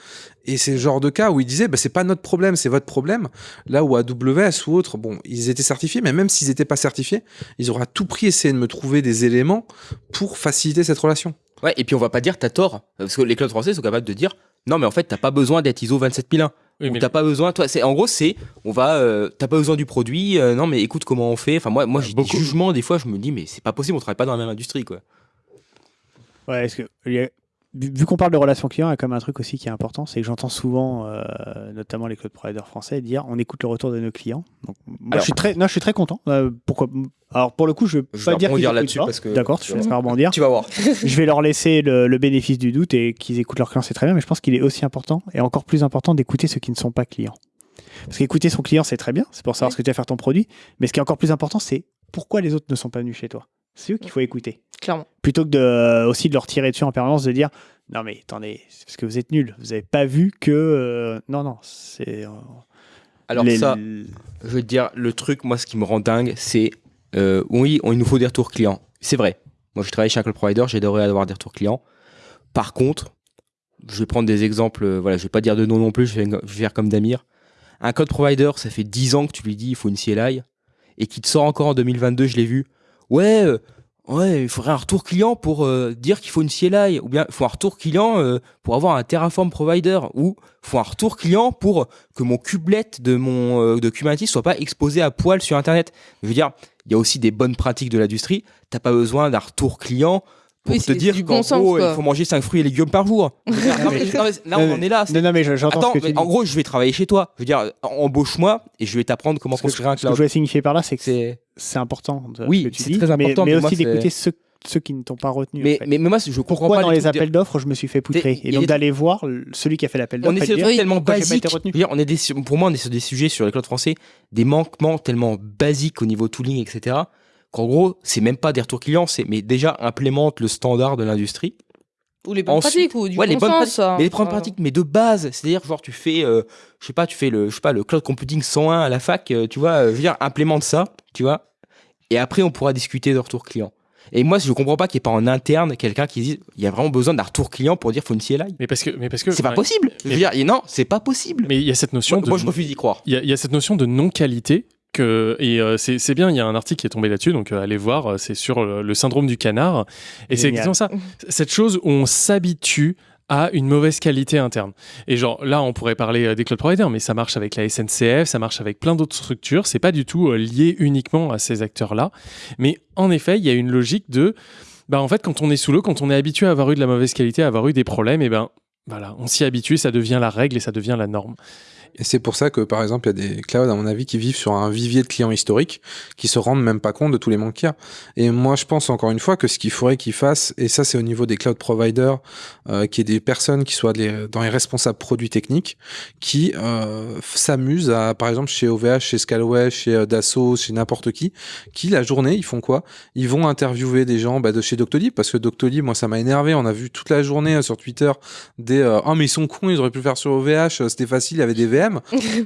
Et c'est le genre de cas où ils disaient bah c'est pas notre problème, c'est votre problème. Là où AWS ou autre, bon, ils étaient certifiés, mais même s'ils étaient pas certifiés, ils auraient à tout prix essayé de me trouver des éléments pour faciliter cette relation. Ouais, et puis on va pas dire t'as tort, parce que les clouds français sont capables de dire non, mais en fait t'as pas besoin d'être ISO 27001. Oui, mais- t'as pas besoin, toi, c'est en gros c'est on va, euh, t'as pas besoin du produit, euh, non mais écoute comment on fait. Enfin moi, moi j'ai des jugements des fois, je me dis mais c'est pas possible, on travaille pas dans la même industrie quoi. Ouais, est-ce que vu qu'on parle de relations clients, il y a quand même un truc aussi qui est important, c'est que j'entends souvent, euh, notamment les cloud providers français, dire on écoute le retour de nos clients. Donc, moi, Alors- je suis très, non, je suis très content. Euh, pourquoi Alors pour le coup, je veux Je pas vais dire qu'ils là-dessus pas. parce que- D'accord, tu te laisseras rebondir. Tu vas voir. [LAUGHS] [LAUGHS] je vais leur laisser le, le bénéfice du doute et qu'ils écoutent leurs clients, c'est très bien, mais je pense qu'il est aussi important et encore plus important d'écouter ceux qui ne sont pas clients. Parce qu'écouter son client, c'est très bien, c'est pour savoir ce que tu vas faire ton produit, mais ce qui est encore plus important, c'est pourquoi les autres ne sont pas venus chez toi. C'est eux qu'il faut écouter. Clairement. Plutôt que de, euh, aussi de leur tirer dessus en permanence, de dire non mais attendez, c'est parce que vous êtes nuls, vous n'avez pas vu que. euh, non, non, c'est. euh, Alors les- ça, je veux te dire, le truc, moi, ce qui me rend dingue, c'est euh, oui, on- il nous faut des retours clients. C'est vrai. Moi, je travaille chez un cloud provider, j'adorerais avoir des retours clients. Par contre, je vais prendre des exemples. Voilà, je vais pas dire de nom non plus. Je vais, je vais faire comme Damir. Un cloud provider, ça fait 10 ans que tu lui dis il faut une CLI et qui te sort encore en 2022. Je l'ai vu. Ouais. euh, Ouais, il faudrait un retour client pour euh, dire qu'il faut une CLI, ou bien il faut un retour client euh, pour avoir un Terraform provider, ou il faut un retour client pour que mon kubelet de mon de Kubernetes soit pas exposé à poil sur Internet. Je veux dire, il y a aussi des bonnes pratiques de l'industrie. T'as pas besoin d'un retour client pour Oui, te dire du qu'en bon sens, gros, quoi. il faut manger 5 fruits et légumes par jour. [LAUGHS] Non, mais- non, mais- là, on en est là. Non, non, mais je- j'entends Attends, ce que tu mais dis. en gros, je vais travailler chez toi. Je veux dire, embauche-moi et je vais t'apprendre comment construire un ce que cloud. je voulais signifier par là, c'est que C'est- important. de- Oui, c'est très important, Mais, aussi d'écouter ceux, ceux qui ne t'ont pas retenu. Mais, en fait. mais, mais moi, je comprends Pourquoi pas dans les appels d'offres, je me suis fait poutrer Et donc d'aller voir celui qui a fait l'appel d'offres. On est sur des tellement on est des- pour moi, on est sur des sujets sur les clouds français, des manquements tellement basiques au niveau tooling, etc. Qu'en gros, c'est même pas des retours clients, c'est mais déjà implémente le standard de l'industrie. Ou les bonnes Ensuite- pratiques, ou du ouais, les bon bonnes sens. pratiques, hein. mais les bonnes Enfin, pratiques, mais de base, c'est-à-dire genre tu fais, euh, je sais pas, tu fais le, je sais pas, le cloud computing 101 à la fac, euh, tu vois, euh, je veux dire, implémente ça, tu vois, et après on pourra discuter de retour client. Et moi, je comprends pas qu'il n'y ait pas en interne quelqu'un qui dise, il y a vraiment besoin d'un retour client pour dire faut une CLI. Mais parce que, mais parce que C'est pas ouais. possible. Je veux dire, et non, c'est pas possible. Mais il y a cette notion Moi, de. moi, je refuse d'y croire. Il y, a- il y a cette notion de non-qualité. Que, et euh, c'est bien, il y a un article qui est tombé là-dessus, donc euh, allez voir, euh, c'est sur le, le syndrome du canard. Et c'est exactement ça. [LAUGHS] Cette chose où on s'habitue à une mauvaise qualité interne. Et genre là, on pourrait parler des cloud providers, mais ça marche avec la SNCF, ça marche avec plein d'autres structures. C'est pas du tout euh, lié uniquement à ces acteurs-là. Mais en effet, il y a une logique de, bah en fait, quand on est sous l'eau, quand on est habitué à avoir eu de la mauvaise qualité, à avoir eu des problèmes, et ben voilà, on s'y habitue, ça devient la règle et ça devient la norme. Et c'est pour ça que, par exemple, il y a des clouds, à mon avis, qui vivent sur un vivier de clients historiques, qui se rendent même pas compte de tous les manques qu'il y a. Et moi, je pense encore une fois que ce qu'il faudrait qu'ils fassent, et ça, c'est au niveau des cloud providers, euh, qui est des personnes qui soient dans les responsables produits techniques, qui euh, s'amusent à, par exemple, chez OVH, chez Scalway, chez euh, Dassault, chez n'importe qui, qui la journée, ils font quoi? Ils vont interviewer des gens bah, de chez Doctolib, parce que Doctolib, moi, ça m'a énervé. On a vu toute la journée sur Twitter des euh, oh mais ils sont cons, ils auraient pu le faire sur OVH, c'était facile, il y avait des VM.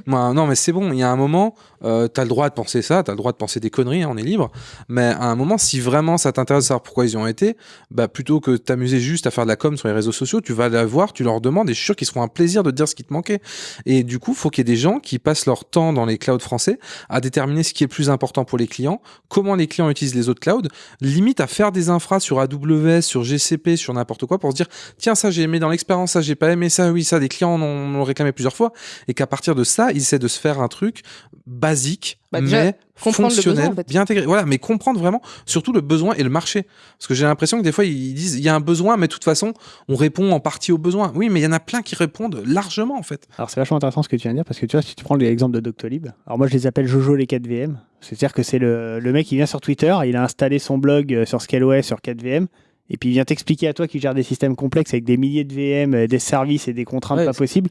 Moi, [LAUGHS] non, mais c'est bon, il y a un moment, euh, t'as le droit de penser ça, t'as le droit de penser des conneries, hein, on est libre. Mais à un moment, si vraiment ça t'intéresse de savoir pourquoi ils y ont été, bah plutôt que t'amuser juste à faire de la com sur les réseaux sociaux, tu vas la voir, tu leur demandes, et je suis sûr qu'ils seront un plaisir de te dire ce qui te manquait. Et du coup, faut qu'il y ait des gens qui passent leur temps dans les clouds français à déterminer ce qui est plus important pour les clients, comment les clients utilisent les autres clouds, limite à faire des infras sur AWS, sur GCP, sur n'importe quoi pour se dire, tiens, ça j'ai aimé dans l'expérience, ça j'ai pas aimé, ça oui, ça des clients en ont, m'ont réclamé plusieurs fois, et qu'à partir de ça, ils essaient de se faire un truc basique, Bah, déjà, mais fonctionnel, besoin, en fait. bien intégré. Voilà, mais comprendre vraiment surtout le besoin et le marché. Parce que j'ai l'impression que des fois, ils disent, il y a un besoin, mais de toute façon, on répond en partie au besoin. Oui, mais il y en a plein qui répondent largement, en fait. Alors c'est vachement intéressant ce que tu viens de dire parce que tu vois, si tu prends l'exemple de Doctolib, alors moi je les appelle Jojo les 4VM. C'est-à-dire que c'est le, le mec qui vient sur Twitter, il a installé son blog euh, sur Scaleway sur 4VM. Et puis il vient t'expliquer à toi qui gère des systèmes complexes avec des milliers de VM, euh, des services et des contraintes Ouais, pas possibles.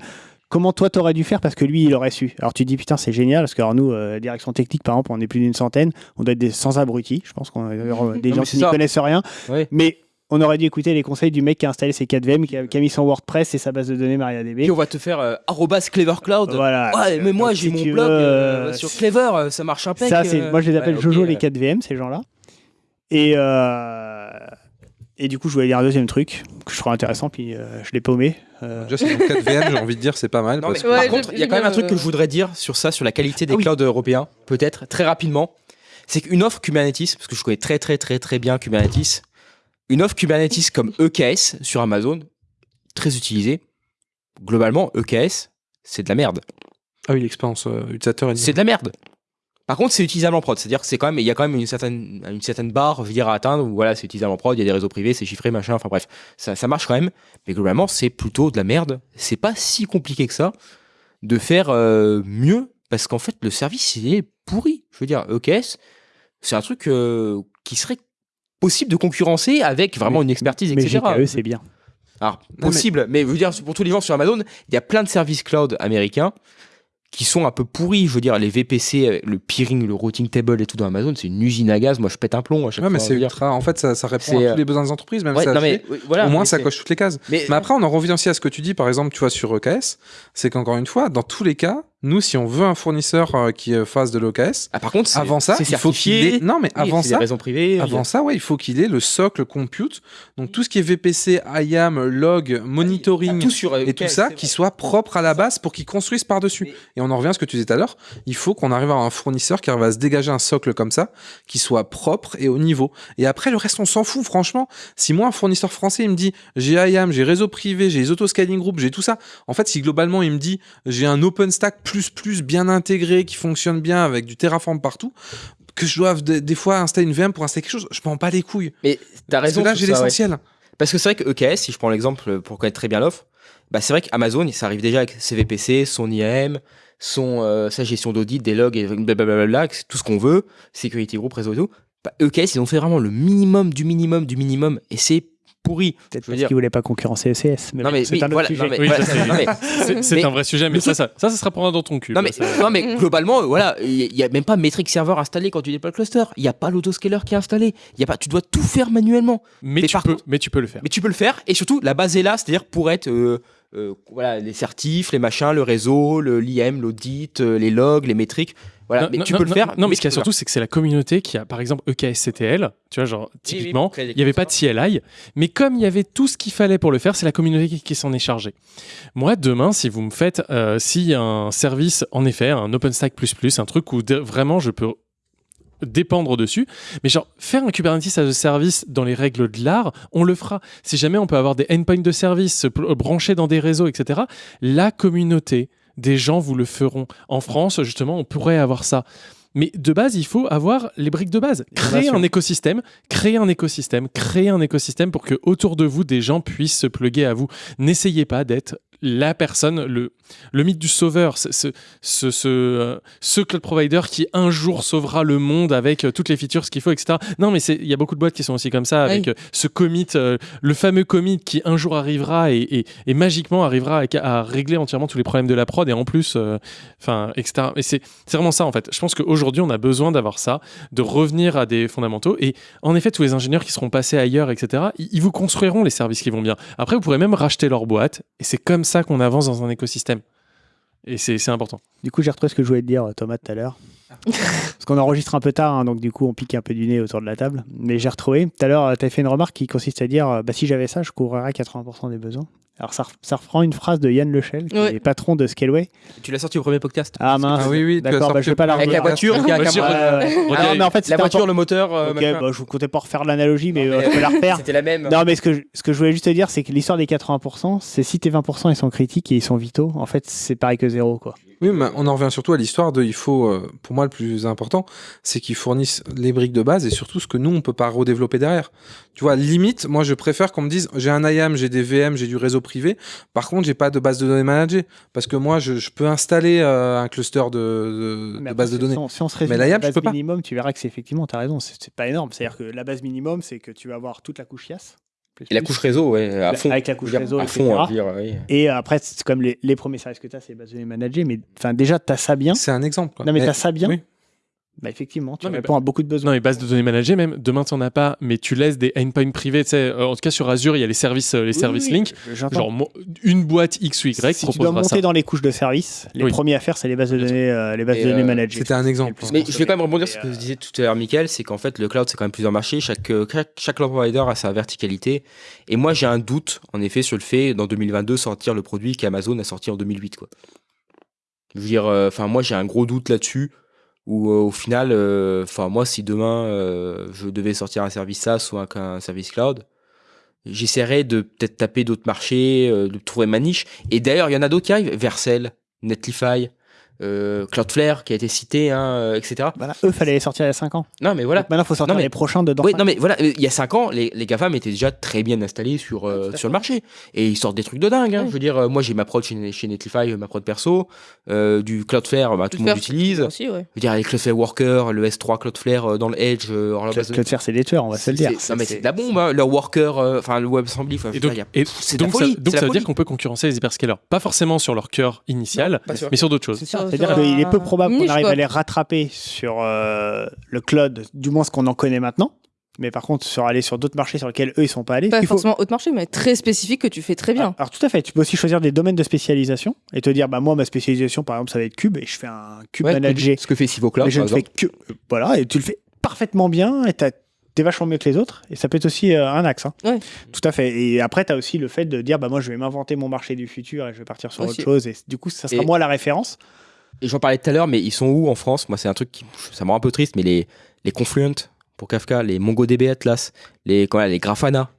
Comment toi t'aurais dû faire parce que lui il aurait su. Alors tu te dis putain c'est génial parce que alors, nous euh, direction technique par exemple on est plus d'une centaine, on doit être des sans abrutis. Je pense qu'on euh, [LAUGHS] des Non, gens qui n'y connaissent rien. Mais on aurait dû écouter les conseils du mec qui a installé ses 4VM, qui a, qui a mis son WordPress et sa base de données MariaDB. Puis on va te faire euh, arrobase Clever Cloud. Voilà. Ouais, mais moi j'ai si mon blog veux, euh, sur Clever, ça marche impec. Ça, moi, je les appelle Ouais, Jojo les ouais. 4 VM, ces gens-là. Et, et du coup, je voulais dire un deuxième truc que je trouve intéressant, puis euh, je l'ai paumé. Euh, Déjà, c'est 4 VM, j'ai envie de dire, c'est pas mal. Non, parce mais que- par contre, il y a quand même un truc que je voudrais dire sur ça, sur la qualité des Ah oui. clouds européens, peut-être très rapidement. C'est qu'une offre Kubernetes, parce que je connais très très très très bien Kubernetes, une offre Kubernetes comme EKS sur Amazon, très utilisée. Globalement, EKS, c'est de la merde. Ah oui, l'expérience euh, utilisateur est C'est de la merde. Par contre, c'est utilisable en prod, c'est-à-dire que c'est quand même, il y a quand même une certaine, une certaine barre, je veux dire, à atteindre. Où, voilà, c'est utilisable en prod, il y a des réseaux privés, c'est chiffré, machin. Enfin bref, ça, ça marche quand même. Mais globalement, c'est plutôt de la merde. C'est pas si compliqué que ça de faire euh, mieux, parce qu'en fait, le service il est pourri. Je veux dire, EKS, c'est un truc euh, qui serait possible de concurrencer avec vraiment une expertise, mais etc. GKE, c'est bien. Alors, possible, mais... je veux dire, pour tous les gens sur Amazon, il y a plein de services cloud américains qui sont un peu pourris. Je veux dire, les VPC, avec le peering, le routing table et tout dans Amazon, c'est une usine à gaz. Moi, je pète un plomb à chaque Ouais, mais fois. c'est ultra. En fait, ça, ça répond à euh, tous les besoins des entreprises, même ouais, si ça non, a mais, fait. oui, voilà, Au moins, mais ça coche toutes les cases. Mais- Mais, après, on en revient aussi à ce que tu dis, par exemple, tu vois, sur EKS, c'est qu'encore une fois, dans tous les cas, nous, si on veut un fournisseur euh, qui euh, fasse de l'OKS, Ah, par contre, avant ça, il faut qu'il ait. Non, mais avant ça, raisons privées, il y a- avant ça, ouais, il faut qu'il ait le socle compute. Donc tout ce qui est VPC, IAM, log, monitoring tout sur, euh, et tout ça, qui soit propre à la base pour qu'ils construisent par-dessus. Et on en revient à ce que tu disais tout à l'heure. Il faut qu'on arrive à un fournisseur qui arrive à se dégager un socle comme ça, qui soit propre et au niveau. Et après, le reste, on s'en fout, franchement. Si moi, un fournisseur français, il me dit, j'ai IAM, j'ai réseau privé, j'ai les auto-scaling group, j'ai tout ça. En fait, si globalement, il me dit, j'ai un OpenStack bien intégré, qui fonctionne bien avec du Terraform partout, que je doive des, fois installer une VM pour installer quelque chose, je m'en bats les couilles. Mais t'as Parce que raison. là, j'ai ouais. l'essentiel. Parce que c'est vrai que EKS, si je prends l'exemple pour connaître très bien l'offre, bah c'est vrai qu'Amazon, ça arrive déjà avec CVPC, son IAM, son, euh, sa gestion d'audit, des logs et blablabla, tout ce qu'on veut, Security Group, réseau et tout. Bah, EKS, ils ont fait vraiment le minimum du minimum du minimum et c'est pourri. Peut-être Je veux parce dire- qu'ils voulaient pas concurrencer ECS. Mais Non, bon, mais- c'est un autre voilà, sujet. Oui, c'est- un vrai sujet, mais ça, ça, ça, ça sera pour un dans ton cul. Non là, mais, ça. non mais globalement, euh, voilà, il n'y a même pas Metric Server installé quand tu déploies le cluster. Il n'y a pas l'autoscaler qui est installé. Il y a pas, tu dois tout faire manuellement. mais, mais tu par peux, contre- mais tu peux le faire. Mais tu peux le faire et surtout la base est là, c'est-à-dire pour être euh, euh, voilà les certifs, les machins, le réseau, le l'IM, l'audit, euh, les logs, les métriques. Voilà, Non, mais non, tu non, peux le faire. Non, mais ce qu'il y a surtout, c'est que c'est la communauté qui a, par exemple, EKSCTL, tu vois, genre, typiquement, il n'y avait pas de CLI, mais comme il y avait tout ce qu'il fallait pour le faire, c'est la communauté qui, qui s'en est chargée. Moi, demain, si vous me faites, euh, a un service, en effet, un OpenStack++, un truc où vraiment je peux dépendre dessus. Mais genre, faire un Kubernetes as a service dans les règles de l'art, on le fera. Si jamais on peut avoir des endpoints de service se pl- branchés dans des réseaux, etc., la communauté des gens vous le feront. En France, justement, on pourrait avoir ça. Mais de base, il faut avoir les briques de base. Créer un écosystème, créer un écosystème, créer un écosystème pour que autour de vous, des gens puissent se pluguer à vous. N'essayez pas d'être la personne, le, le mythe du sauveur, ce, ce, ce, ce, euh, ce cloud provider qui un jour sauvera le monde avec euh, toutes les features, ce qu'il faut, etc. Non, mais il y a beaucoup de boîtes qui sont aussi comme ça, avec Oui. euh, ce commit, le fameux commit qui un jour arrivera et, et- et magiquement arrivera à, à régler entièrement tous les problèmes de la prod et en plus, enfin, etc. Et c'est c'est vraiment ça en fait. Je pense qu'aujourd'hui, on a besoin d'avoir ça, de revenir à des fondamentaux. Et en effet, tous les ingénieurs qui seront passés ailleurs, etc., ils, ils vous construiront les services qui vont bien. Après, vous pourrez même racheter leur boîte et c'est comme ça qu'on avance dans un écosystème. Et c'est c'est important. Du coup, j'ai retrouvé ce que je voulais te dire, Thomas, tout à l'heure. [LAUGHS] Parce qu'on enregistre un peu tard, hein, donc du coup, on pique un peu du nez autour de la table. Mais j'ai retrouvé. Tout à l'heure, tu as fait une remarque qui consiste à dire euh, bah, si j'avais ça, je couvrirais 80% des besoins. Alors, ça, re- ça reprend une phrase de Yann Lechel, qui Ouais. est patron de Scaleway. Tu l'as sorti au premier podcast. Ah mince. Ah oui, oui, D'accord, bah, je vais pas la Avec la revoir. voiture qui a un Vas-y, caméra. Ouais, ouais. Redis- Ah, mais en fait, La voiture, le moteur. euh, Ok, bah, je vous comptais pas refaire l'analogie, mais Non, euh, mais, je peux la [LAUGHS] refaire. C'était la même. Non, mais ce que, je, ce que je voulais juste te dire, c'est que l'histoire des 80%, c'est si tes 20% ils sont critiques et ils sont vitaux, en fait, c'est pareil que zéro, quoi. Oui, mais on en revient surtout à l'histoire de, il faut, euh, pour moi, le plus important, c'est qu'ils fournissent les briques de base et surtout ce que nous, on peut pas redévelopper derrière. Tu vois, limite, moi, je préfère qu'on me dise, j'ai un IAM, j'ai des VM, j'ai du réseau privé. Par contre, j'ai pas de base de données managée. Parce que moi, je, je peux installer euh, un cluster de, de, base de données. Si on, se Mais YAM, je base peux pas. minimum, tu verras que c'est effectivement, tu as raison, c'est pas énorme. C'est-à-dire que la base minimum, c'est que tu vas avoir toute la couche IaaS. Plus, Et la couche réseau, ouais, à fond. Avec la couche dire, réseau, à fond, etc. à dire, oui. Et après, c'est comme les, les premiers services que tu as, c'est les bases de données managées. Mais enfin, déjà, tu as ça bien. C'est un exemple. quoi. Non, mais Eh, tu as ça bien. oui. Bah, effectivement, tu Non, mais réponds à beaucoup de besoins. Non, mais base de données managées, même demain, tu n'en as pas, mais tu laisses des endpoints privés. Tu sais, euh, en tout cas, sur Azure, il y a les services, euh, les Oui, services oui, Link. Genre, une boîte X ou Y si tu dois monter ça. dans les couches de services, les Oui. premiers à faire, c'est les bases de données, euh, les bases de données euh, managées. C'était un exemple. Mais je vais quand même rebondir sur ce que euh, je disais tout à l'heure, Michael, c'est qu'en fait, le cloud, c'est quand même plusieurs marchés. Chaque, chaque, chaque cloud provider a sa verticalité. Et moi, j'ai un doute, en effet, sur le fait, dans 2022, sortir le produit qu'Amazon a sorti en 2008, quoi. Je veux dire, euh, enfin, moi, j'ai un gros doute là-dessus. Où euh, au final, euh, enfin moi, si demain euh, je devais sortir un service SaaS ou un, service cloud, j'essaierais de peut-être taper d'autres marchés, de trouver ma niche. Et d'ailleurs, il y en a d'autres qui arrivent, Vercel, Netlify, euh, Cloudflare qui a été cité, hein, euh, etc. Voilà, eux, fallait les sortir il y a 5 ans. Non, mais voilà. Donc Maintenant, il faut sortir Non, mais- les prochains dedans. Oui, non mais voilà, il y a 5 ans, les, les GAFAM étaient déjà très bien installés sur, euh, sur le marché. Et ils sortent des trucs de dingue. Hein. Ouais. Je veux dire, moi j'ai ma prod chez, chez Netlify, ma prod perso, euh, du Cloudflare, bah, tout le monde l'utilise. Je Aussi, ouais. veux dire, les Cloudflare Worker, le S3 Cloudflare euh, dans le Edge, euh, Cloudflare, c'est des tueurs, on va se le dire. c'est- Non mais c'est de la bombe, hein. leur Worker, euh, enfin le WebAssembly, je Et donc, y a- et la donc, ça, donc veut dire qu'on peut concurrencer les hyperscalers. Pas forcément sur leur cœur initial, pas sûr. mais sur d'autres choses. C'est-à-dire sur qu'il est peu probable qu'on arrive à les rattraper sur euh, le cloud, du moins ce qu'on en connaît maintenant. Mais par contre, sur aller sur d'autres marchés sur lesquels eux ils sont pas allés. Pas il faut- forcément haute marché, mais très spécifique que tu fais très bien. Alors tout à fait, tu peux aussi choisir des domaines de spécialisation et te dire bah moi ma spécialisation par exemple ça va être cube et je fais un cube Ouais, managé. ce que fait Sivo Cloud, mais je par ne fais que euh, voilà et tu le fais parfaitement bien et t'es vachement mieux que les autres et ça peut être aussi euh, un axe. hein. Ouais. Tout à fait. Et après tu as aussi le fait de dire bah moi je vais m'inventer mon marché du futur et je vais partir sur Aussi. autre chose et du coup ça sera Et- moi la référence. Et j'en parlais tout à l'heure, mais ils sont où en France? Moi, c'est un truc qui ça me rend un peu triste, mais les, les Confluent pour Kafka, les MongoDB Atlas, les, comment, les Grafana,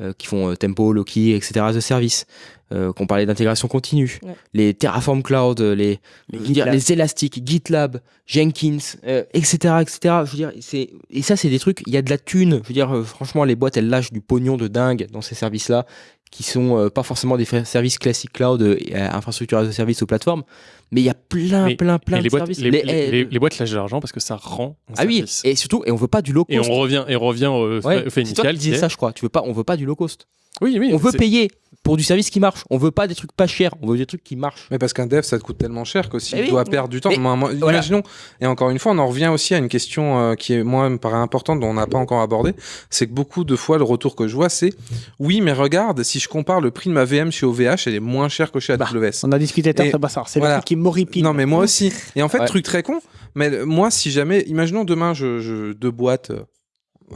euh, qui font euh, Tempo, Loki, etc. as a service. Euh, qu'on parlait d'intégration continue, Ouais. les Terraform Cloud, les, Les Elastic, GitLab, Jenkins, euh, etc., etc. Je veux dire, c'est et ça, c'est des trucs. Il y a de la thune. Je veux dire, euh, franchement, les boîtes, elles lâchent du pognon de dingue dans ces services-là, qui sont euh, pas forcément des services classiques cloud, euh, euh, infrastructure as a service ou plateforme, mais il y a plein, Mais- plein, plein de les boîtes, services. les, Les- les- boîtes lâchent de l'argent parce que ça rend un ah oui, et surtout, et on veut pas du low cost. Et on revient, et on revient au, Ouais, fait c'est toi qui initial. disais ça, je crois. Tu veux pas, on veut pas du low cost. Oui, oui. On veut payer pour du service qui marche. On veut pas des trucs pas chers. On veut des trucs qui marchent. Mais parce qu'un dev, ça te coûte tellement cher que s'il Mais oui. doit perdre du temps, moi, moi, voilà. imaginons, et encore une fois, on en revient aussi à une question euh, qui, est, moi, me paraît importante, dont on n'a pas encore abordé, c'est que beaucoup de fois, le retour que je vois, c'est oui, mais regarde, si je compare le prix de ma VM chez OVH, elle est moins chère que chez AWS. On a discuté ça C'est voilà. le truc qui m'horripile. Non, mais moi aussi. Et en fait, Ouais. truc très con, mais moi, si jamais, imaginons demain, je, je deux boîtes. euh,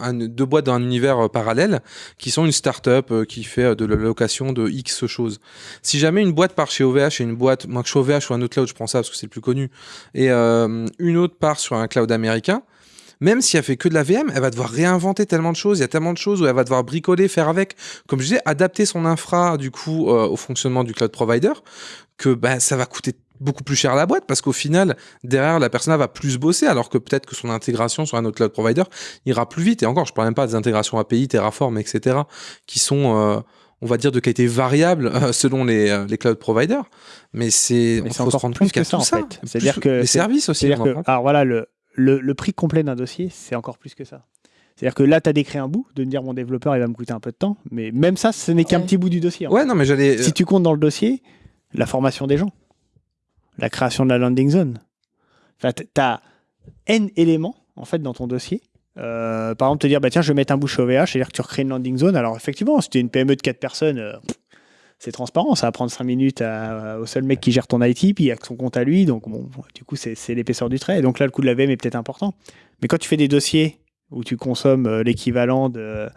un- deux boîtes dans un univers euh, parallèle qui sont une start-up euh, qui fait euh, de la location de X choses. Si jamais une boîte part chez OVH et une boîte, moi que chez OVH ou un autre cloud, je prends ça parce que c'est le plus connu, et une autre part sur un cloud américain, même si elle fait que de la VM, elle va devoir réinventer tellement de choses. Il y a tellement de choses où elle va devoir bricoler, faire avec. Comme je disais, adapter son infra du coup au fonctionnement du cloud provider, que bah, ça va coûter beaucoup plus cher à la boîte parce qu'au final, derrière, la personne va plus bosser alors que peut-être que son intégration sur un autre cloud provider ira plus vite. Et encore, je parle même pas des intégrations API, Terraform, etc., qui sont, euh, on va dire, de qualité variable euh, selon les, euh, les cloud providers. Mais c'est, on faut se rendre plus compte qu'il y a ça tout en ça. fait. C'est-à-dire que les services aussi. En alors voilà, le, le, le prix complet d'un dossier, c'est encore plus que ça. C'est-à-dire que là, tu as décrit un bout, de me dire mon développeur, il va me coûter un peu de temps, mais même ça, ce n'est qu'un Ouais. petit bout du dossier. en Ouais, fait. non, mais j'allais. Si tu comptes dans le dossier, la formation des gens, la création de la landing zone, enfin, tu as N éléments en fait dans ton dossier. Euh, par exemple, te dire, bah, tiens, je vais mettre un bout chez OVH, c'est-à-dire que tu recrées une landing zone. Alors, effectivement, si tu es une PME de 4 personnes, euh, c'est transparent, ça va prendre 5 minutes à- au seul mec qui gère ton IT, puis il y a son compte à lui, donc bon, du coup, c'est l'épaisseur du trait. Donc là, le coût de la VM est peut-être important. Mais quand tu fais des dossiers où tu consommes euh, l'équivalent de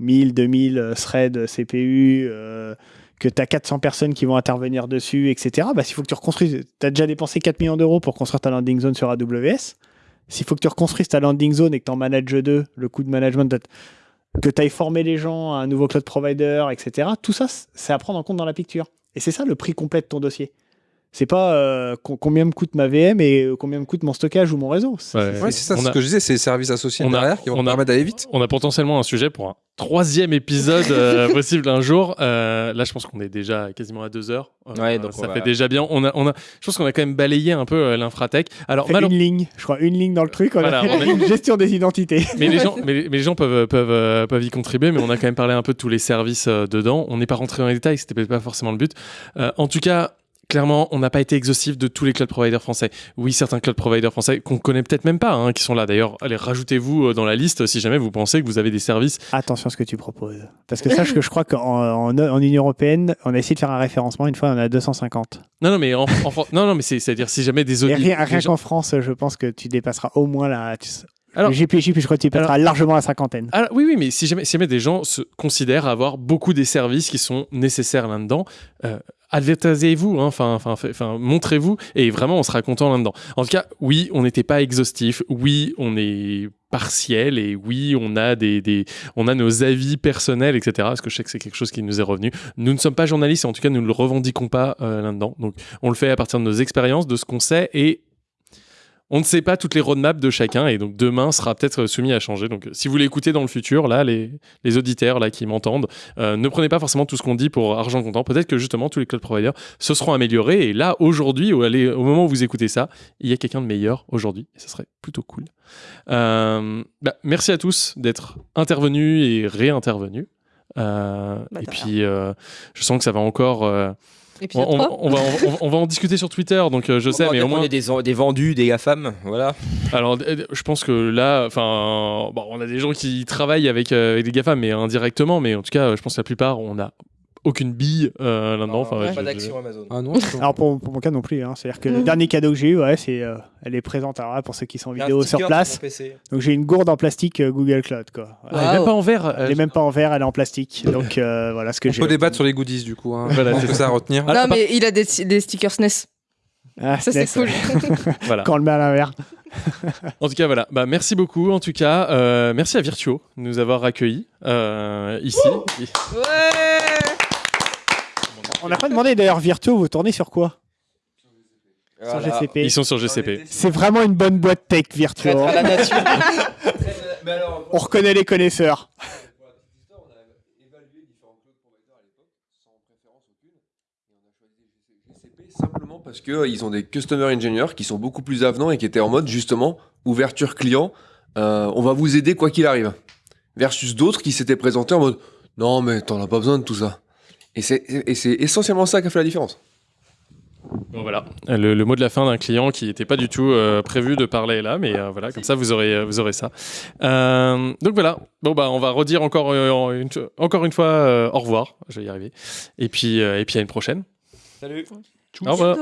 1000, 2000 euh, threads CPU, euh, que tu as 400 personnes qui vont intervenir dessus, etc., bah, s'il faut que tu reconstruises, tu as déjà dépensé 4 millions d'euros pour construire ta landing zone sur AWS. S'il faut que tu reconstruises ta landing zone et que tu en manages deux, le coût de management, que tu ailles former les gens à un nouveau cloud provider, etc., tout ça, c'est à prendre en compte dans la picture. Et c'est ça le prix complet de ton dossier. C'est pas euh, co- combien me coûte ma VM et euh, combien me coûte mon stockage ou mon réseau. C'est- Ouais. Ouais, c'est ça, ce a- que je disais, c'est les services associés on a- derrière qui vont on a- permettre d'aller vite. On a potentiellement un sujet pour un troisième épisode euh, [LAUGHS] possible un jour. Euh, là, je pense qu'on est déjà quasiment à deux heures. Euh, Ouais, donc ça on fait va- déjà bien. On a, on a, je pense qu'on a quand même balayé un peu euh, l'infratech. Alors, une ligne, je crois, une ligne dans le truc. On Voilà, a fait on a- une gestion des identités. mais les gens, [LAUGHS] mais, les- mais les gens peuvent, peuvent, euh, peuvent y contribuer, mais on a quand même parlé un peu de tous les services euh, dedans. On n'est pas rentré dans les détails, c'était peut-être pas forcément le but. Euh, en tout cas, clairement, on n'a pas été exhaustif de tous les cloud providers français. Oui, certains cloud providers français qu'on connaît peut-être même pas, hein, qui sont là. D'ailleurs, allez, rajoutez-vous euh, dans la liste si jamais vous pensez que vous avez des services. Attention à ce que tu proposes. Parce que sache que je crois qu'en en, en Union Européenne, on a essayé de faire un référencement. Une fois, on a 250. Non, non, mais en, en non, non, mais c'est, c'est-à-dire si jamais des audits. rien, rien gens- qu'en France, je pense que tu dépasseras au moins la. Tu... Alors- GPJ, puis je crois que tu dépasseras largement la cinquantaine. Ah, oui, oui, mais si jamais, si jamais des gens se considèrent avoir beaucoup des services qui sont nécessaires là-dedans, euh, advertisez-vous, hein, enfin, fait- enfin, montrez-vous, et vraiment, on sera content là-dedans. En tout cas, oui, on n'était pas exhaustif, oui, on est partiel, et oui, on a des, des, on a nos avis personnels, etc. Parce que je sais que c'est quelque chose qui nous est revenu. Nous ne sommes pas journalistes, et en tout cas, nous ne le revendiquons pas euh, là-dedans. Donc, on le fait à partir de nos expériences, de ce qu'on sait, et on ne sait pas toutes les roadmaps de chacun et donc demain sera peut-être soumis à changer. Donc si vous l'écoutez dans le futur, là, les, les auditeurs là qui m'entendent, euh, ne prenez pas forcément tout ce qu'on dit pour argent comptant. Peut-être que justement tous les cloud providers se seront améliorés et là aujourd'hui, au, au moment où vous écoutez ça, il y a quelqu'un de meilleur aujourd'hui et ça serait plutôt cool. Euh, bah, merci à tous d'être intervenus et réintervenus. Euh, Bah, et puis euh, je sens que ça va encore. Épisode on, on- 3. on va, on, on en discuter sur Twitter, donc euh, je sais, On mais au moins. est des, des vendus, des GAFAM, voilà. Alors, je pense que là, enfin, bon, on a des gens qui travaillent avec, euh, avec des GAFAM, mais indirectement, mais en tout cas, je pense que la plupart, on n'a aucune bille euh, là-dedans. Enfin, pas je- d'action Amazon. Ah non, [LAUGHS] Alors pour, pour mon cas non plus. hein. C'est-à-dire que le dernier cadeau que j'ai eu, ouais, c'est, euh, elle est présente alors là, pour ceux qui sont en vidéo sur place. Donc j'ai une gourde en plastique euh, Google Cloud. Quoi. Elle est même pas en verre. Elle est même pas en verre, elle est en plastique. Donc euh, voilà ce que On j'ai. peut débattre sur les goodies du coup. Hein. [LAUGHS] Voilà, c'est ça à retenir. Ah, non, mais il a des, des stickers SNES. Ah, Ça, c'est SNES, cool. [LAUGHS] Voilà. Quand on le met à l'envers. En tout cas, voilà. Bah, merci beaucoup. En tout cas, euh, merci à Virtuo de nous avoir accueillis euh, ici. On n'a pas demandé d'ailleurs Virtuo, vous tournez sur quoi? Sur Voilà. GCP. Ils sont sur GCP. C'est vraiment une bonne boîte tech Virtuo. Traître à la nature. [LAUGHS] On reconnaît les connaisseurs. Simplement parce qu'ils ont des customer engineers qui sont beaucoup plus avenants et qui étaient en mode justement ouverture client, euh, on va vous aider quoi qu'il arrive. Versus d'autres qui s'étaient présentés en mode non mais t'en as pas besoin de tout ça. Et c'est essentiellement ça qui a fait la différence. Bon, voilà, le, le mot de la fin d'un client qui n'était pas du tout euh, prévu de parler là, mais euh, voilà, comme ça vous aurez, vous aurez ça. Euh, donc voilà, bon bah on va redire encore, euh, une, encore une fois euh, au revoir, je vais y arriver. Et puis, euh, et puis à une prochaine. Salut. Au revoir.